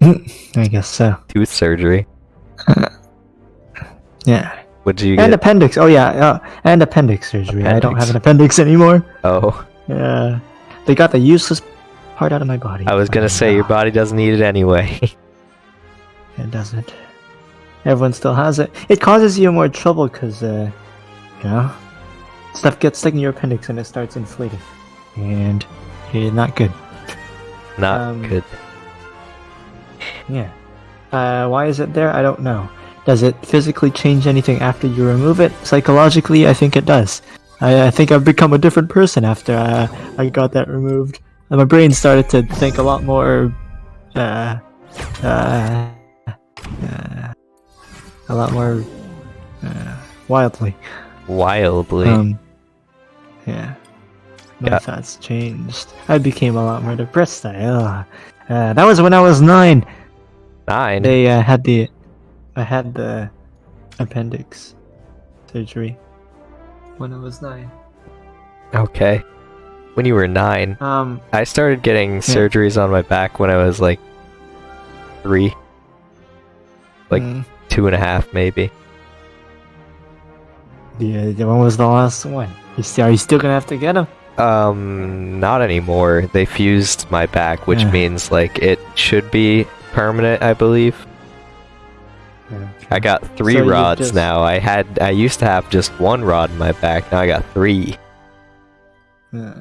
S1: *laughs*
S2: I guess so.
S1: Tooth surgery. *laughs*
S2: Yeah.
S1: What did you
S2: And
S1: get?
S2: appendix. Oh yeah, uh, and appendix surgery. I don't have an appendix anymore.
S1: oh, *laughs*
S2: Yeah. They got the useless part out of my body.
S1: I was gonna
S2: Oh,
S1: say your body doesn't need it anyway.
S2: It doesn't. Everyone still has it. It causes you more trouble because, uh, you know, stuff gets stuck in your appendix and it starts inflating, and it's not good.
S1: not
S2: Um,
S1: good.
S2: Yeah. Uh, why is it there? I don't know. Does it physically change anything after you remove it? Psychologically, I think it does. I, I think I've become a different person after uh, I got that removed. And my brain started to think a lot more. Uh, uh, uh, a lot more uh, wildly.
S1: Wildly.
S2: Um, yeah, my
S1: Yeah.
S2: thoughts changed. I became a lot more depressed. I, uh, uh, that was when I was nine.
S1: Nine.
S2: They uh, had the, I had the appendix surgery when I was nine.
S1: Okay. When you were nine,
S2: Um,
S1: I started getting surgeries on my back when I was like three, Like-
S2: mm,
S1: two and a half, maybe.
S2: Yeah, when was the last one? You still, are you still gonna have to get them?
S1: Um, not anymore. They fused my back, which
S2: Yeah.
S1: means like it should be permanent, I believe. I got three
S2: So
S1: rods
S2: just-
S1: now. I had I used to have just one rod in my back. Now I got three.
S2: Uh,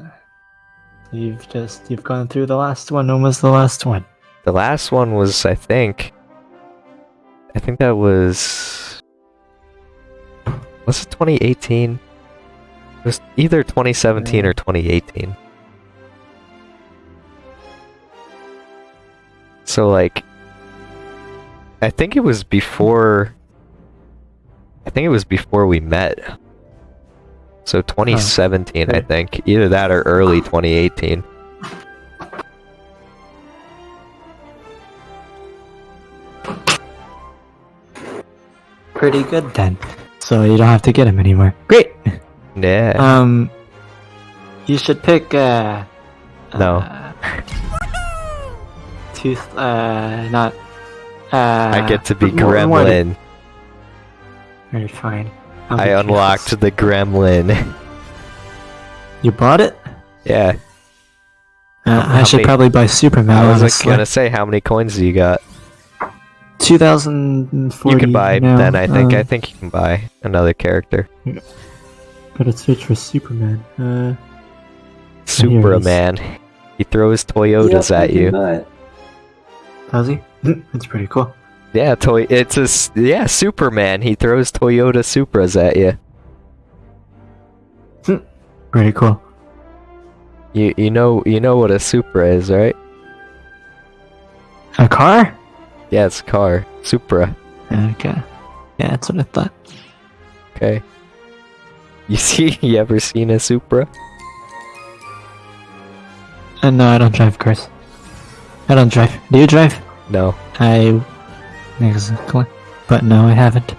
S2: you've just you've gone through the last one. When was the last one?
S1: The last one was, I think, I think that was, was it 2018? It was either 2017 or 2018. So like, I think it was before. I think it was before we met. So 2017, I think, either that or early 2018.
S2: Pretty good then. So you don't have to get him anymore. Great.
S1: Yeah.
S2: Um, you should pick. Uh,
S1: No. *laughs*
S2: uh, tooth. Uh, not. Uh,
S1: I get to be Gremlin.
S2: Very fine. I'll
S1: I unlocked
S2: curious.
S1: the Gremlin.
S2: You bought it?
S1: yeah.
S2: Uh, I should
S1: many-
S2: probably buy Superman.
S1: I was
S2: honestly.
S1: gonna say, how many coins do you got?
S2: 2040.
S1: You can buy.
S2: now,
S1: then I think
S2: uh,
S1: I think you can buy another character.
S2: Gotta search for Superman. Uh,
S1: Superman. He throws Toyotas at you.
S2: does he? *laughs* That's pretty cool.
S1: Yeah, toy. It's a yeah, Superman. He throws Toyota Supras at you. *laughs*
S2: Pretty cool.
S1: You you know you know what a Supra is, right?
S2: A car?
S1: Yeah, it's a car. Supra.
S2: Okay. Yeah, that's what I thought.
S1: Okay. *laughs* You see? You ever seen a Supra?
S2: Uh, no, I don't drive cars. I don't drive. Do you drive?
S1: No.
S2: I. Exactly. But no, I haven't.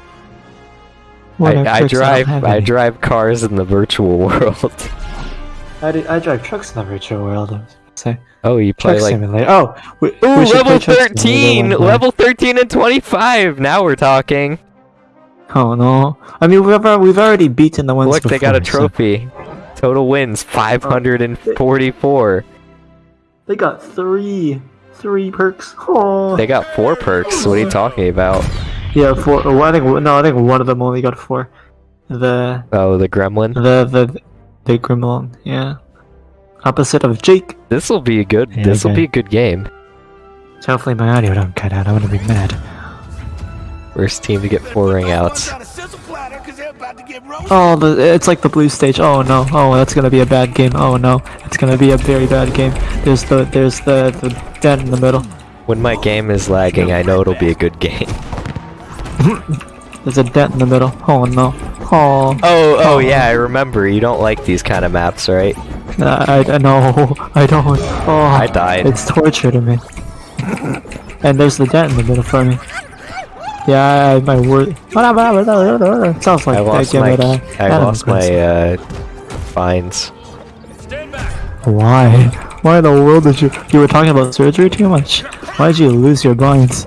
S2: What
S1: I, I drive
S2: have
S1: I drive cars in the virtual *laughs* world.
S2: I, do- I drive trucks in the virtual world. I say
S1: oh, you play
S2: truck
S1: like
S2: simulator. Oh, we,
S1: Ooh,
S2: we
S1: level
S2: play Truck Simulator
S1: 13! Level 13 and 25! Now we're talking.
S2: Oh no! I mean, we've we've already beaten the ones.
S1: Look, they got a
S2: before, so-
S1: trophy. Total wins 544.
S2: They got three, three perks. Oh.
S1: They got four perks. What are you talking about?
S2: Yeah, four. Well, I think no, I think one of them only got four. The
S1: Oh, the gremlin.
S2: the the the Grimlong, yeah. Opposite of Jake.
S1: This will be a good.
S2: Yeah,
S1: this will
S2: okay.
S1: be a good game.
S2: So hopefully my audio don't cut out. I'm gonna be mad.
S1: First team to get four ring outs.
S4: Got a sizzle platter 'cause they're about to get roasted.
S2: Oh, the, it's like the blue stage. Oh no. Oh, that's gonna be a bad game. Oh no, it's gonna be a very bad game. There's the there's the the dead in the middle.
S1: When my game is lagging, I know it'll be a good game. *laughs*
S2: There's a dent in the middle. Oh no. Oh.
S1: oh. Oh, oh yeah, I remember. You don't like these kind of maps, right?
S2: Uh, I, I no, *laughs* I don't. Oh,
S1: I died.
S2: It's torture to me. *laughs* and there's the dent in the middle for me. Yeah, I, my word. Sounds like
S1: I
S2: that
S1: lost
S2: game
S1: my.
S2: at, uh,
S1: I
S2: Adam
S1: lost my uh,
S4: binds.
S2: Why? Why in the world did you? You were talking about surgery too much. Why did you lose your binds?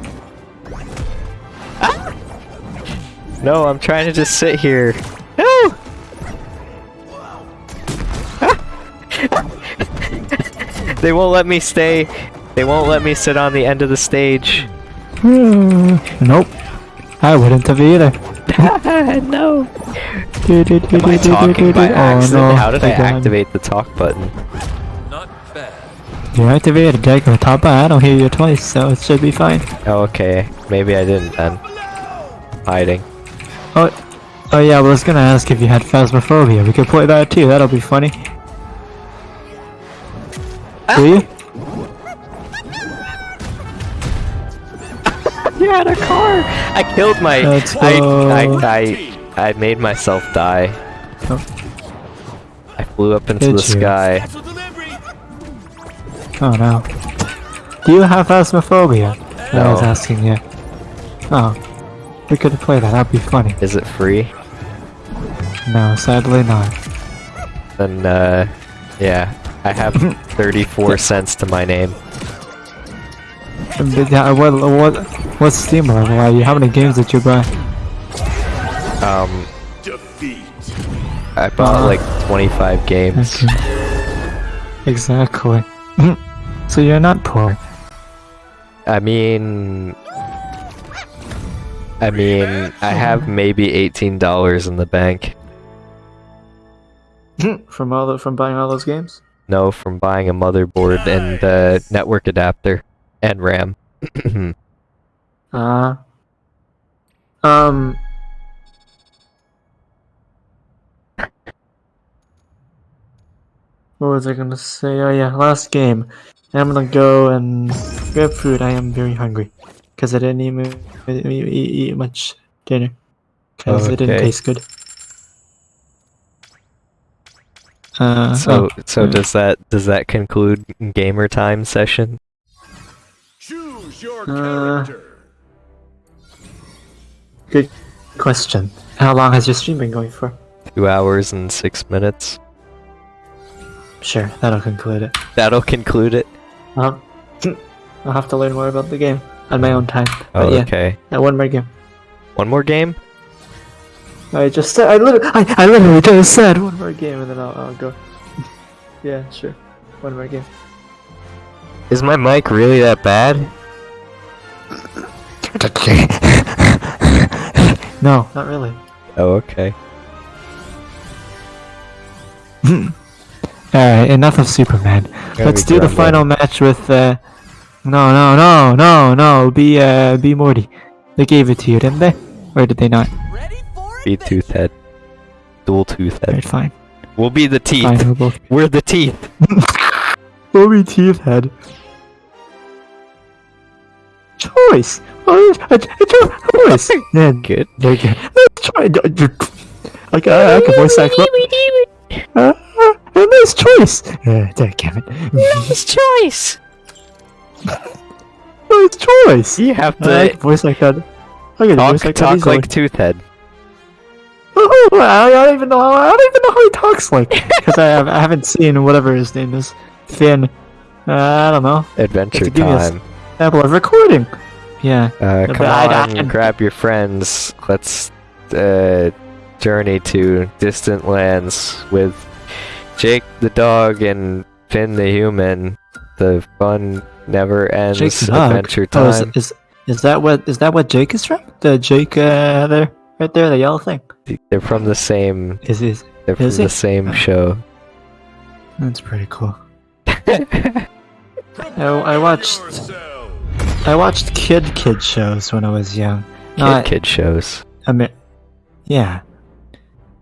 S1: No, I'm trying to just sit here. No. they won't let me stay. They won't let me sit on the end of the stage. Hmm.
S2: nope. I wouldn't have either. *laughs*
S1: no.
S2: Am
S1: Am I talking by accident?
S2: Oh, no.
S1: How did I
S2: Thank
S1: activate the talk button?
S4: Not bad.
S2: You activated deck on top, but I don't hear you twice, so it should be fine.
S1: Oh, okay. Maybe I didn't then. Hiding.
S2: Oh, oh yeah. I was gonna ask if you had phasmophobia. We could play that too. That'll be funny. Ah. Do you?
S1: You had a car. I killed my.
S2: Let's
S1: I,
S2: go.
S1: I I I made myself die.
S2: Oh.
S1: I flew up into
S2: Did
S1: the
S2: you?
S1: sky.
S2: Oh no. Do you have phasmophobia? I was asking you. Oh. We could play that, that'd be funny.
S1: Is it free?
S2: No, sadly not.
S1: Then uh, yeah, I have *laughs* 34 cents to my name.
S2: But yeah, what, what, what's Steam level are you? How many games did you buy?
S1: Um,
S4: Defeat.
S1: I bought
S2: Uh,
S1: like 25 games.
S2: Okay. Exactly. *laughs* so you're not poor.
S1: I mean, I mean, I have maybe $18 in the bank. *laughs*
S2: from all the, from buying all those games?
S1: No, from buying a motherboard and uh, network adapter and RAM. *clears throat*
S2: Uh um What was I gonna say? Oh yeah, last game. I'm gonna go and grab food. I am very hungry. Cause I didn't even eat, eat, eat much dinner. Cause it didn't taste good. Uh,
S1: so,
S2: oh,
S1: so does that does that conclude gamer time session?
S4: Choose your
S2: Uh,
S4: character.
S2: good question. How long has your stream been going for?
S1: Two hours and six minutes.
S2: Sure, that'll conclude it.
S1: That'll conclude it.
S2: Um, I'll have to learn more about the game on my own time.
S1: Oh,
S2: But yeah,
S1: okay.
S2: uh, one more game.
S1: One more game.
S2: I just said I literally, I, I literally just said one more game, and then I'll, I'll go. *laughs* yeah, sure, one more game.
S1: Is my mic really that bad? *laughs*
S2: no, not really.
S1: Oh, okay. *laughs*
S2: Alright, enough of Superman.
S1: Gotta
S2: Let's do the
S1: grumbling.
S2: final match with. uh... No, no, no, no, no. Be uh, be Morty. They gave it to you, didn't they? Or did they not?
S1: Be
S10: it?
S1: tooth head. Dual tooth
S2: Alright, fine.
S1: We'll be the teeth.
S2: Fine, we'll both.
S1: We're the teeth. *laughs*
S2: We'll be teeth head. Choice. Oh, a, a, choice. *laughs* Yeah,
S1: Good.
S2: Good. Let's try. I can, I can voice act. Uh, uh, nice choice. Uh, damn it.
S1: Nice choice. *laughs*
S2: nice choice.
S1: You have
S2: I
S1: to
S2: can voice act that. I can
S1: talk,
S2: voice that
S1: talk
S2: easily.
S1: like tooth head.
S2: Oh, I don't even know. I don't even know how he talks like because I, have, I haven't seen whatever his name is. Finn. Uh, I don't know.
S1: Adventure
S2: give me a s-
S1: time.
S2: Apple of recording. Yeah.
S1: Uh, come
S2: I-
S1: on,
S2: I-
S1: grab your friends. Let's uh, journey to distant lands with Jake the dog and Finn the human. The fun never ends.
S2: Jake the dog.
S1: Adventure
S2: Oh, is, is is that what is that what Jake is from? The Jake uh, there, right there, the yellow thing.
S1: They're from the same.
S2: Is is
S1: They're from the same show.
S2: that's pretty cool. I, *laughs* I watched. I watched kid kid shows when I was young.
S1: Kid
S2: Not
S1: kid shows.
S2: Amer- yeah.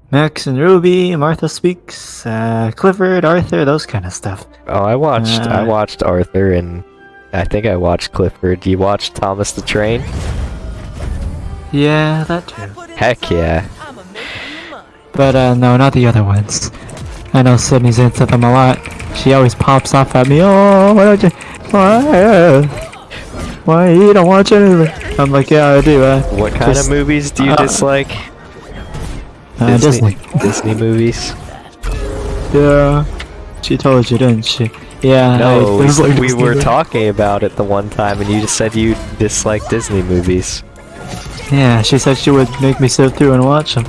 S2: Max and Ruby, Martha Speaks, uh, Clifford, Arthur, those kind of stuff.
S1: Oh, I watched. I
S2: Uh,
S1: watched Arthur and I think I watched Clifford. You watched Thomas the Train?
S2: Yeah, that
S10: I
S2: too.
S1: Heck yeah.
S10: I'ma make you mine.
S2: But uh, no, not the other ones. I know Sydney's into them a lot. She always pops off at me. Oh, why don't you? Why? Why you don't watch any of anything? I'm like, yeah, I do. Uh,
S1: What kind
S2: Just-
S1: of movies do you
S2: uh,
S1: dislike?
S2: uh, Disney.
S1: Disney movies.
S2: Yeah. She told you, didn't she? Yeah.
S1: No, we, we were talking about it the one time, and you just said you dislike Disney movies.
S2: Yeah, she said she would make me sit through and watch them.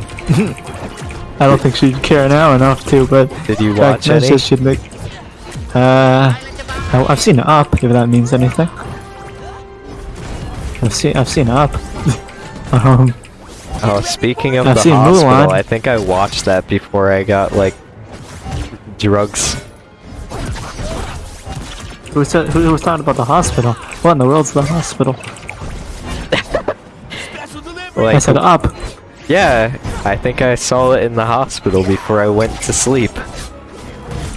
S2: I don't think she'd care now enough to, but
S1: Did you watch any?
S2: she- she'd make. Uh, I, I've seen Up, if that means anything. I've seen I've seen Up. *laughs* um,
S1: Oh, speaking of
S2: I've
S1: the hospital,
S2: Mulan.
S1: I think I watched that before I got like drugs.
S2: who said who was talking about the hospital? What in the world's the hospital? *laughs*
S1: Like,
S2: I said Up.
S1: yeah, I think I saw it in the hospital before I went to sleep.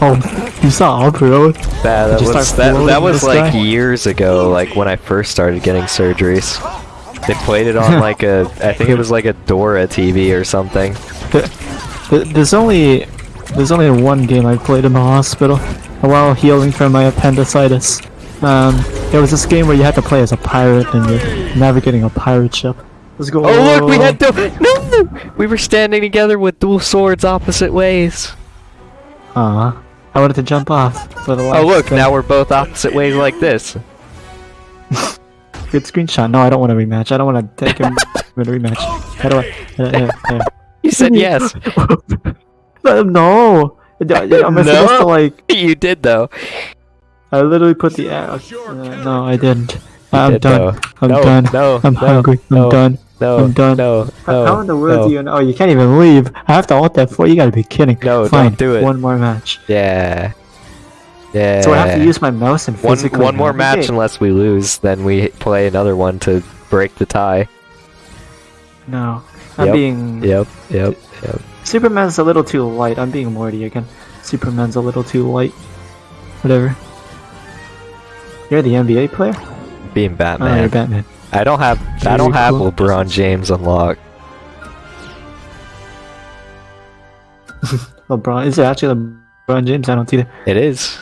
S2: Oh, you saw really?
S1: That, that was that, that was like
S2: sky?
S1: years ago, like when I first started getting surgeries. They played it on *laughs* like a, I think it was like a Dora TV or something.
S2: There's only there's only one game I played in the hospital while healing from my appendicitis. Um, it was this game where you had to play as a pirate and you're navigating a pirate ship. Let's go.
S1: Oh look, we had to, no! We were standing together with dual swords opposite ways.
S2: Aw, I wanted to jump off. For the
S1: Oh look, now we're both opposite ways like this.
S2: good screenshot. No, I don't want a rematch. I don't want to take him *laughs* in a rematch. How do I? Uh, uh, uh.
S1: You said *laughs* yes.
S2: Uh, no. Am I *laughs* supposed to
S1: No.
S2: like?
S1: you did though.
S2: I literally put the. Uh, no, I didn't. I'm
S1: did,
S2: done.
S1: though.
S2: I'm
S1: no,
S2: done.
S1: No,
S2: I'm
S1: no,
S2: hungry. I'm done.
S1: No,
S2: I'm done.
S1: No,
S2: How-
S1: no,
S2: How in the world
S1: no.
S2: do you know? Oh, you can't even leave. I have to ult that for you. Gotta be kidding.
S1: No,
S2: Fine.
S1: don't do it.
S2: One more match.
S1: Yeah. Yeah.
S2: So I have to use my mouse and
S1: one
S2: physically.
S1: one more match
S2: navigate.
S1: unless we lose, then we play another one to break the tie.
S2: No, I'm
S1: Yep.
S2: being.
S1: Yep, yep, yep.
S2: Superman's a little too light. I'm being Morty again. Superman's a little too light. Whatever. You're the NBA player?
S1: Being
S2: Oh, you're
S1: Batman.
S2: Batman.
S1: I don't have I don't have
S2: cool.
S1: LeBron James unlocked. *laughs*
S2: LeBron. Is it actually LeBron James? I don't see that.
S1: It is.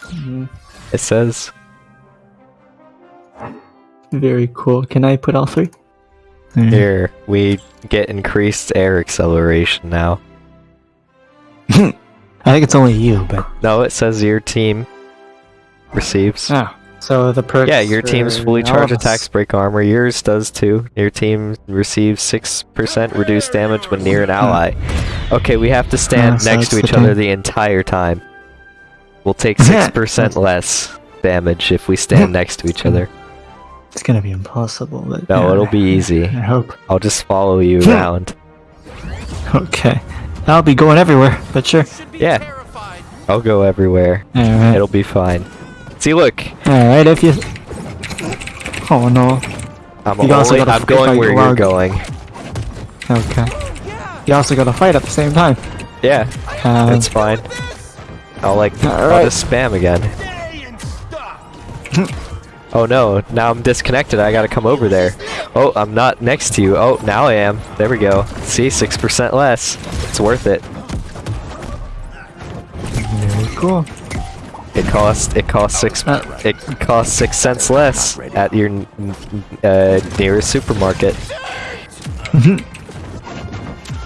S2: Mhm.
S1: It says.
S2: Very cool. Can I put all three? Alright.
S1: Here, we get increased air acceleration now. *laughs*
S2: I think it's only you, but.
S1: No, it says your team receives.
S2: Oh. So the perks.
S1: Yeah, your team's fully charged attacks break armor. Yours does too. Your team receives 6% reduced damage when near an ally. Hmm. Okay, we have to stand
S2: so
S1: next to each
S2: the
S1: other the entire time. We'll take *laughs* 6% less damage if we stand *laughs* next to each other.
S2: It's gonna be impossible, but.
S1: No,
S2: yeah,
S1: it'll be easy.
S2: I hope.
S1: I'll just follow you *laughs* around.
S2: Okay. I'll be going everywhere, but sure.
S1: Yeah. I'll go everywhere.
S2: Alright.
S1: It'll be fine. See, look,
S2: Alright, if you. Oh no.
S1: I'm
S2: You also
S1: only, I'm going where you're going.
S2: Okay. You also gotta fight at the same time.
S1: Yeah,
S2: Um,
S1: it's fine. I'll like, I'll just spam again.
S4: Stay and stop.
S1: Oh no, now I'm disconnected. I gotta come over there. Oh, I'm not next to you. Oh, now I am. There we go. See, 6% less. It's worth it.
S2: very cool.
S1: It costs, it costs six, it costs six cents less at your uh, nearest supermarket. *laughs*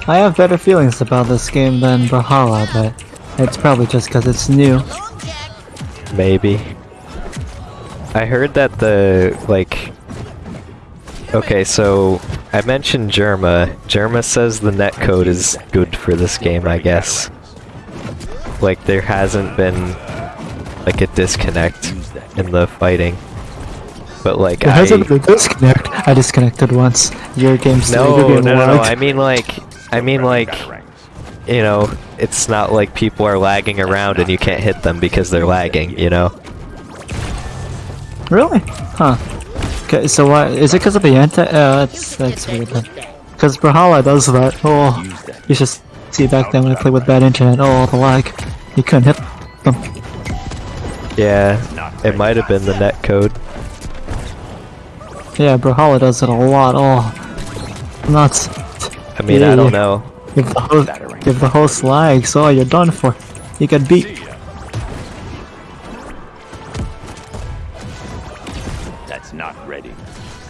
S2: I have better feelings about this game than Brawlhalla, but it's probably just because it's new.
S1: Maybe. I heard that the, like... Okay, so I mentioned Jerma. Jerma says the netcode is good for this game, I guess. Like, there hasn't been, like, a disconnect in the fighting. But, like,
S2: It
S1: I...
S2: hasn't been disconnect. I disconnected once. Your game's still
S1: No, no,
S2: being
S1: no, no,
S2: logged.
S1: I mean, like... I mean, like... You know, it's not like people are lagging around and you can't hit them because they're lagging, you know?
S2: Really? Huh. Okay, so why is it because of the anti? Uh, that's that's weird. Because Brawlhalla does that. Oh, you should see back then when I played with bad internet. Oh, the lag. You couldn't hit them.
S1: Yeah, it might have been the net code.
S2: Yeah, Brawlhalla does it a lot. Oh, nuts.
S1: I mean, I don't know.
S2: If the host, if the host lags, oh, you're done for. You get beat.
S4: That's not ready.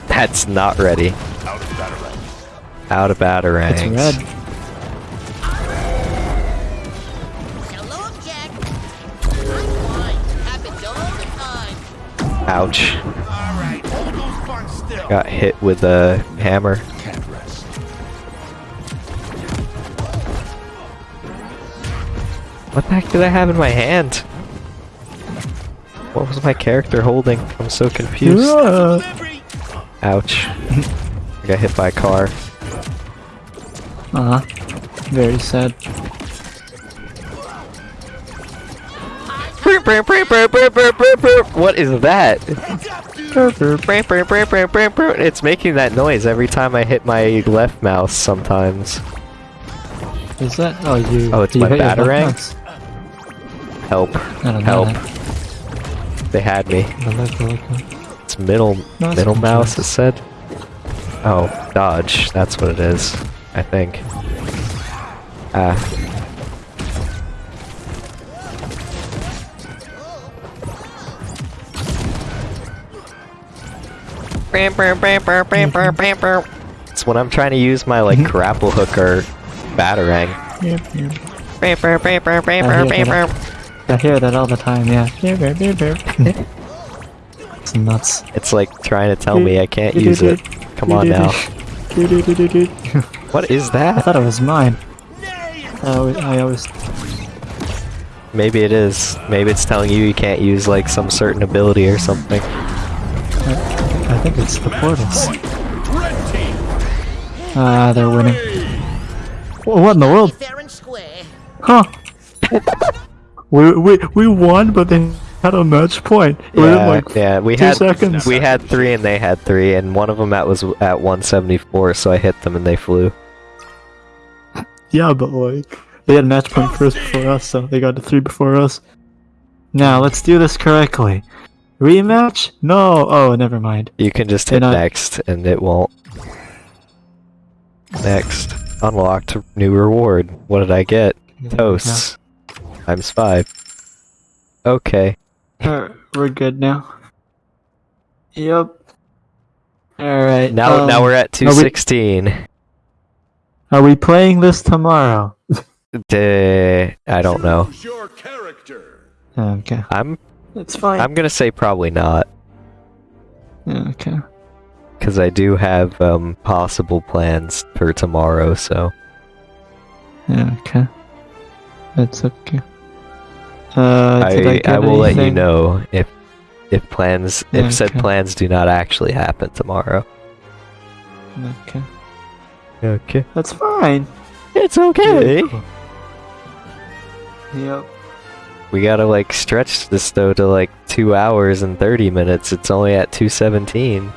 S1: That's not ready.
S4: Out of Batarang.
S1: Out of batarangs.
S2: It's red.
S1: Ouch.
S4: Alright, hold those guns still.
S1: Got hit with a hammer. What the heck did I have in my hand? What was my character holding? I'm so confused. *laughs* Ouch. I got hit by a car.
S2: uh, -huh. very sad.
S1: What is that? It's making that noise every time I hit my left mouse sometimes.
S2: Is that? Oh, you.
S1: Oh, it's my
S2: hit
S1: Batarang? Help.
S2: I.
S1: Help. They had me.
S2: that. I like- I like that.
S1: It's middle
S2: No,
S1: middle mouse, it said. Oh, dodge. That's what it is. I think. Ah. Mm-hmm. It's when I'm trying to use my like mm-hmm. grapple hook or batarang.
S2: Yep, yep. I hear that, I hear that all the time, yeah. *laughs* it's nuts.
S1: It's like trying to tell me I can't use it. Come on now. *laughs* What is that?
S2: I thought it was mine. I always, I always
S1: Maybe it is. Maybe it's telling you you can't use like some certain ability or something.
S2: I think it's the portals. Ah, they're winning. Wha- What in the world?
S10: Fair and square.
S2: Huh? *laughs* we, we, we won, but they had a match point.
S1: Yeah,
S2: like
S1: yeah. We had
S2: seconds.
S1: we had three and they had three, and one of them at was at 174, so I hit them and they flew. *laughs*
S2: Yeah, but like they had a match point first before us, so they got to three before us. Now let's do this correctly. Rematch? No. Oh, never mind.
S1: You can just hit
S2: not-
S1: next, and it won't. Next, unlocked new reward. What did I get? Toasts times five. Okay.
S2: Uh, we're good now. Yep. All right.
S1: Now, now
S2: um,
S1: we're at
S2: are we-
S1: 216.
S2: Are we playing this tomorrow?
S1: Duh, *laughs* I don't know.
S4: Your character.
S2: Okay.
S1: I'm
S2: It's fine.
S1: I'm gonna say probably not,
S2: Okay.
S1: because I do have um possible plans for tomorrow. So
S2: Okay. That's okay. Uh, I,
S1: I I will let you know if if plans if said
S2: Okay.
S1: plans do not actually happen tomorrow.
S2: Okay.
S1: Okay.
S2: That's fine.
S1: It's okay.
S2: Yep.
S1: We gotta like stretch this though to like two hours and thirty minutes. It's only at two seventeen.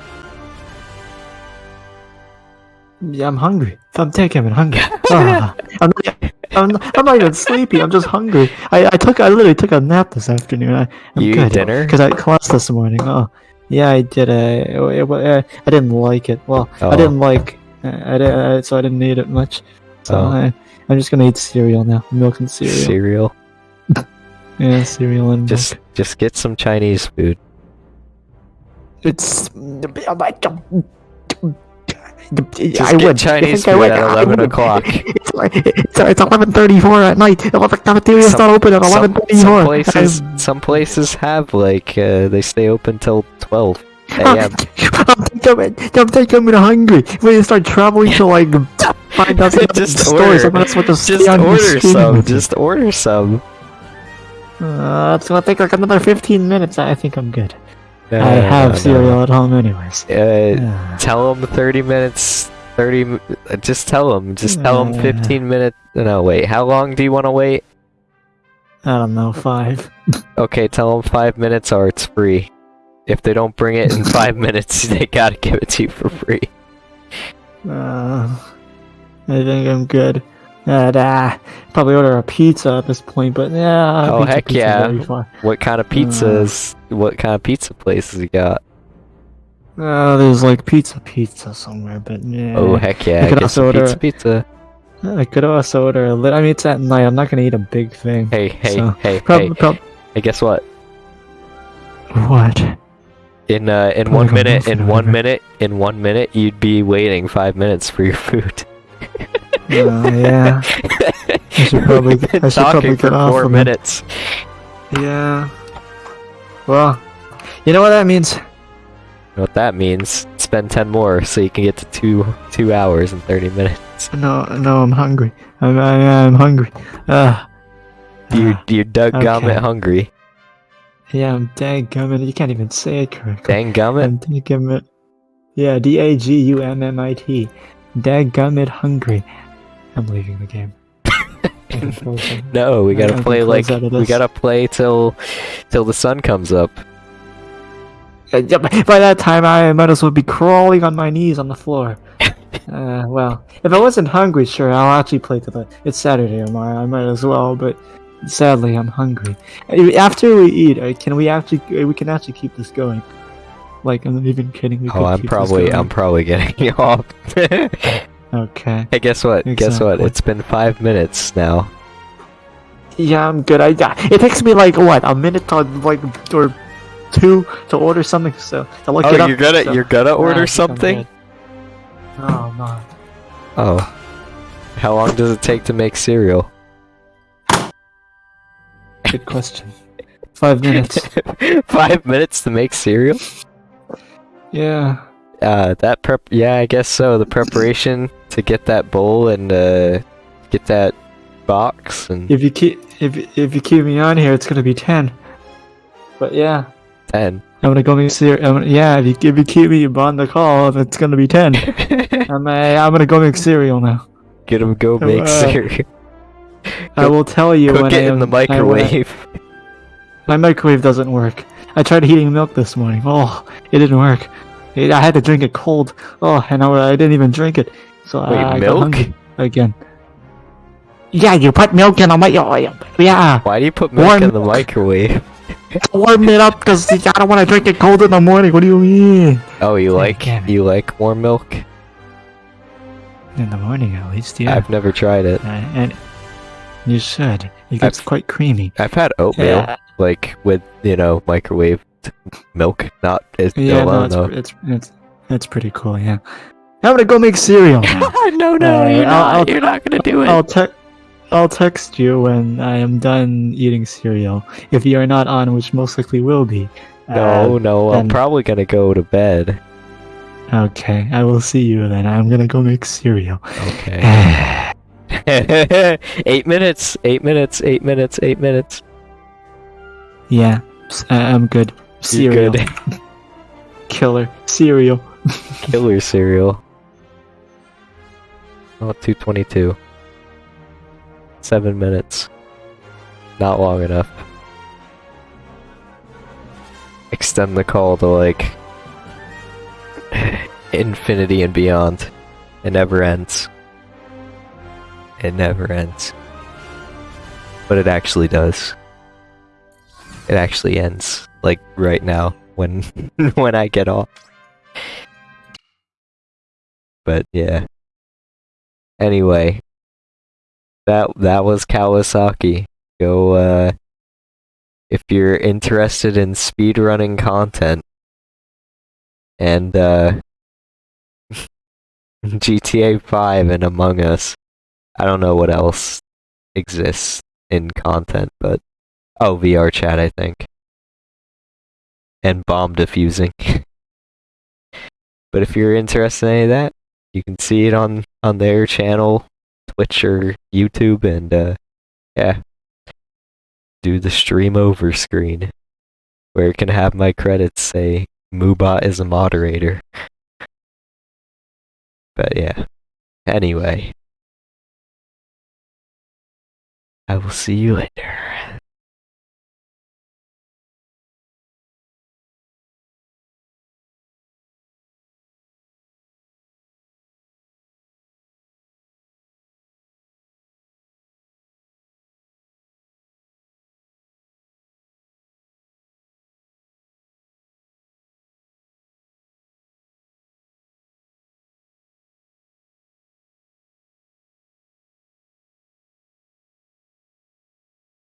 S2: Yeah, I'm hungry. I'm taking I'm hungry. *laughs* Ah, I'm, not, I'm, not, I'm not even sleepy. I'm just hungry. I, I took I literally took a nap this afternoon. I, I'm
S1: You eat
S2: good.
S1: dinner?
S2: Because I class this morning. Oh, yeah, I did. Uh, it, wa- uh, I didn't like it. Well,
S1: Oh.
S2: I didn't like. Uh, I uh, so I didn't eat it much. So
S1: Oh.
S2: I, I'm just gonna eat cereal now. Milk and cereal.
S1: Cereal.
S2: Yeah, cereal and
S1: Just
S2: milk.
S1: just get some Chinese food.
S2: It's.
S1: Just
S2: I
S1: get
S2: would.
S1: Chinese
S2: I think I
S1: food
S2: would.
S1: at 11 o'clock. *laughs*
S2: It's like- it's it's eleven thirty four at night. The cafeteria's
S1: Some-
S2: not open at eleven
S1: Some,
S2: thirty
S1: some
S2: four.
S1: places *laughs* some places have like uh, they stay open till twelve *laughs*
S2: I'm
S1: a.m.
S2: I'm thinking I'm hungry. We need to start traveling to like find out some
S1: Just
S2: stores.
S1: order.
S2: I'm not supposed to
S1: Just
S2: stay on the
S1: order
S2: street
S1: some.
S2: with.
S1: Just order some.
S2: Uh, it's gonna take like another fifteen minutes. I think I'm good.
S1: No,
S2: I
S1: no,
S2: have
S1: no,
S2: cereal at home anyways.
S1: Uh, tell them 30 minutes 30 uh, just tell them just tell them
S2: Uh.
S1: 15 minutes no wait how long do you want to wait
S2: I don't know five. *laughs*
S1: okay tell them 5 minutes or it's free if they don't bring it in 5 *laughs* minutes *laughs* they gotta give it to you for free
S2: Uh, I think I'm good. Uh, probably order a pizza at this point, but yeah.
S1: Oh, heck yeah. what kind of pizzas what kind of pizza places you got
S2: Uh, there's like pizza pizza somewhere, but yeah.
S1: oh heck yeah
S2: I could also order-
S1: pizza pizza
S2: I could also order a lit. I mean, it's at night. I'm not gonna eat a big thing.
S1: hey hey
S2: So,
S1: hey
S2: Prob-
S1: hey
S2: prob-
S1: hey guess what
S2: what?
S1: in uh in
S2: Probably
S1: one minute in one minute in one minute you'd be waiting five minutes for your *laughs* food
S2: Uh, yeah. I should *laughs* probably. I should probably get
S1: for
S2: off
S1: four
S2: it.
S1: minutes.
S2: Yeah. Well, you know what that means.
S1: You know what that means? Spend ten more so you can get to two two hours and thirty minutes.
S2: No, no, I'm hungry. I'm, I, I'm hungry. Uh,
S1: You
S2: uh,
S1: you Doug
S2: okay.
S1: Gummit hungry.
S2: yeah, I'm dadgummit. You can't even say it correctly.
S1: Dang gummit.
S2: I'm dadgummit. Yeah, D A G U M M I T. Dadgummit hungry. I'm leaving the game. *laughs*
S1: No, we gotta
S2: I
S1: play like we gotta play till till the sun comes up.
S2: Uh, yeah, By that time, I might as well be crawling on my knees on the floor. *laughs* Uh, well, if I wasn't hungry, sure, I'll actually play to the. It's Saturday tomorrow. I might as well, but sadly, I'm hungry. Uh, After we eat, uh, can we actually? We can actually keep this going. Like I'm not even kidding. We
S1: Oh, I'm probably. I'm probably getting *laughs* you off. Hey,
S2: Okay.
S1: guess what? Guess what? It's been five minutes now.
S2: Yeah, I'm good. I got. It takes me like what a minute to like or two to order something. So to look
S1: Oh,
S2: it up.
S1: you're gonna
S2: so-
S1: you're gonna
S2: Yeah,
S1: order
S2: I'm
S1: something?
S2: good. Oh, no, no.
S1: Oh. How long does it take to make cereal?
S2: Good question. Five minutes. *laughs*
S1: Five minutes to make cereal?
S2: Yeah.
S1: Uh, that prep. Yeah, I guess so. The preparation to get that bowl and uh, get that box and
S2: If you keep if if you keep me on here, it's gonna be ten. But yeah,
S1: ten.
S2: I'm gonna go make cereal. Yeah, if you if you keep me on the call, it's gonna be ten. *laughs* I'm uh, I'm gonna go make cereal now.
S1: Get him go make
S2: Uh,
S1: cereal.
S2: I will tell you
S1: Cook
S2: when
S1: it
S2: I
S1: in the
S2: am- I- when
S1: microwave.
S2: My microwave doesn't work. I tried heating milk this morning. Oh, it didn't work. It, I had to drink it cold. Oh, and I, I didn't even drink it. So
S1: Wait,
S2: I,
S1: milk?
S2: again. Yeah, you put milk in a microwave. Yeah,
S1: Why do you put milk
S2: Warm
S1: in the microwave? *laughs*
S2: warm it up because I don't want to drink it cold in the morning. What do you mean?
S1: Oh, you like you like warm milk?
S2: In the morning, at least. Yeah.
S1: I've never tried it.
S2: Uh, and you should. It gets
S1: I've-
S2: quite creamy.
S1: I've had oatmeal,
S2: Yeah.
S1: like with you know microwave milk, not as
S2: Yeah, no, it's, it's it's it's pretty cool. Yeah. I'm gonna go make cereal. *laughs*
S1: no,
S2: no, Uh, you're not- I'll-
S1: You're not gonna do it.
S2: I'll te- I'll text you when I am done eating cereal. If you are not on, which most likely will be.
S1: No,
S2: Uh,
S1: no, I'm probably gonna go to bed.
S2: okay, I will see you then. I'm gonna go make cereal.
S1: Okay. *laughs* *laughs* eight minutes. Eight minutes. Eight minutes. Eight minutes.
S2: yeah, I'm good. Cereal.
S1: good. *laughs*
S2: Killer. Cereal. *laughs*
S1: Killer cereal. Oh, 222. Seven minutes. Not long enough. Extend the call to like *sighs* infinity and beyond. It never ends. It never ends. But it actually does. It actually ends. Like right now when *laughs* when I get off. But yeah. Anyway, that that was Kawasaki. Go uh if you're interested in speedrunning content and uh *laughs* GTA 5 and Among Us. I don't know what else exists in content, but oh, VR chat I think. And bomb defusing. but if you're interested in any of that, you can see it on on their channel, Twitch or YouTube, and uh, yeah, do the stream over screen, where it can have my credits say Moobot is a moderator. But yeah, anyway, I will see you later.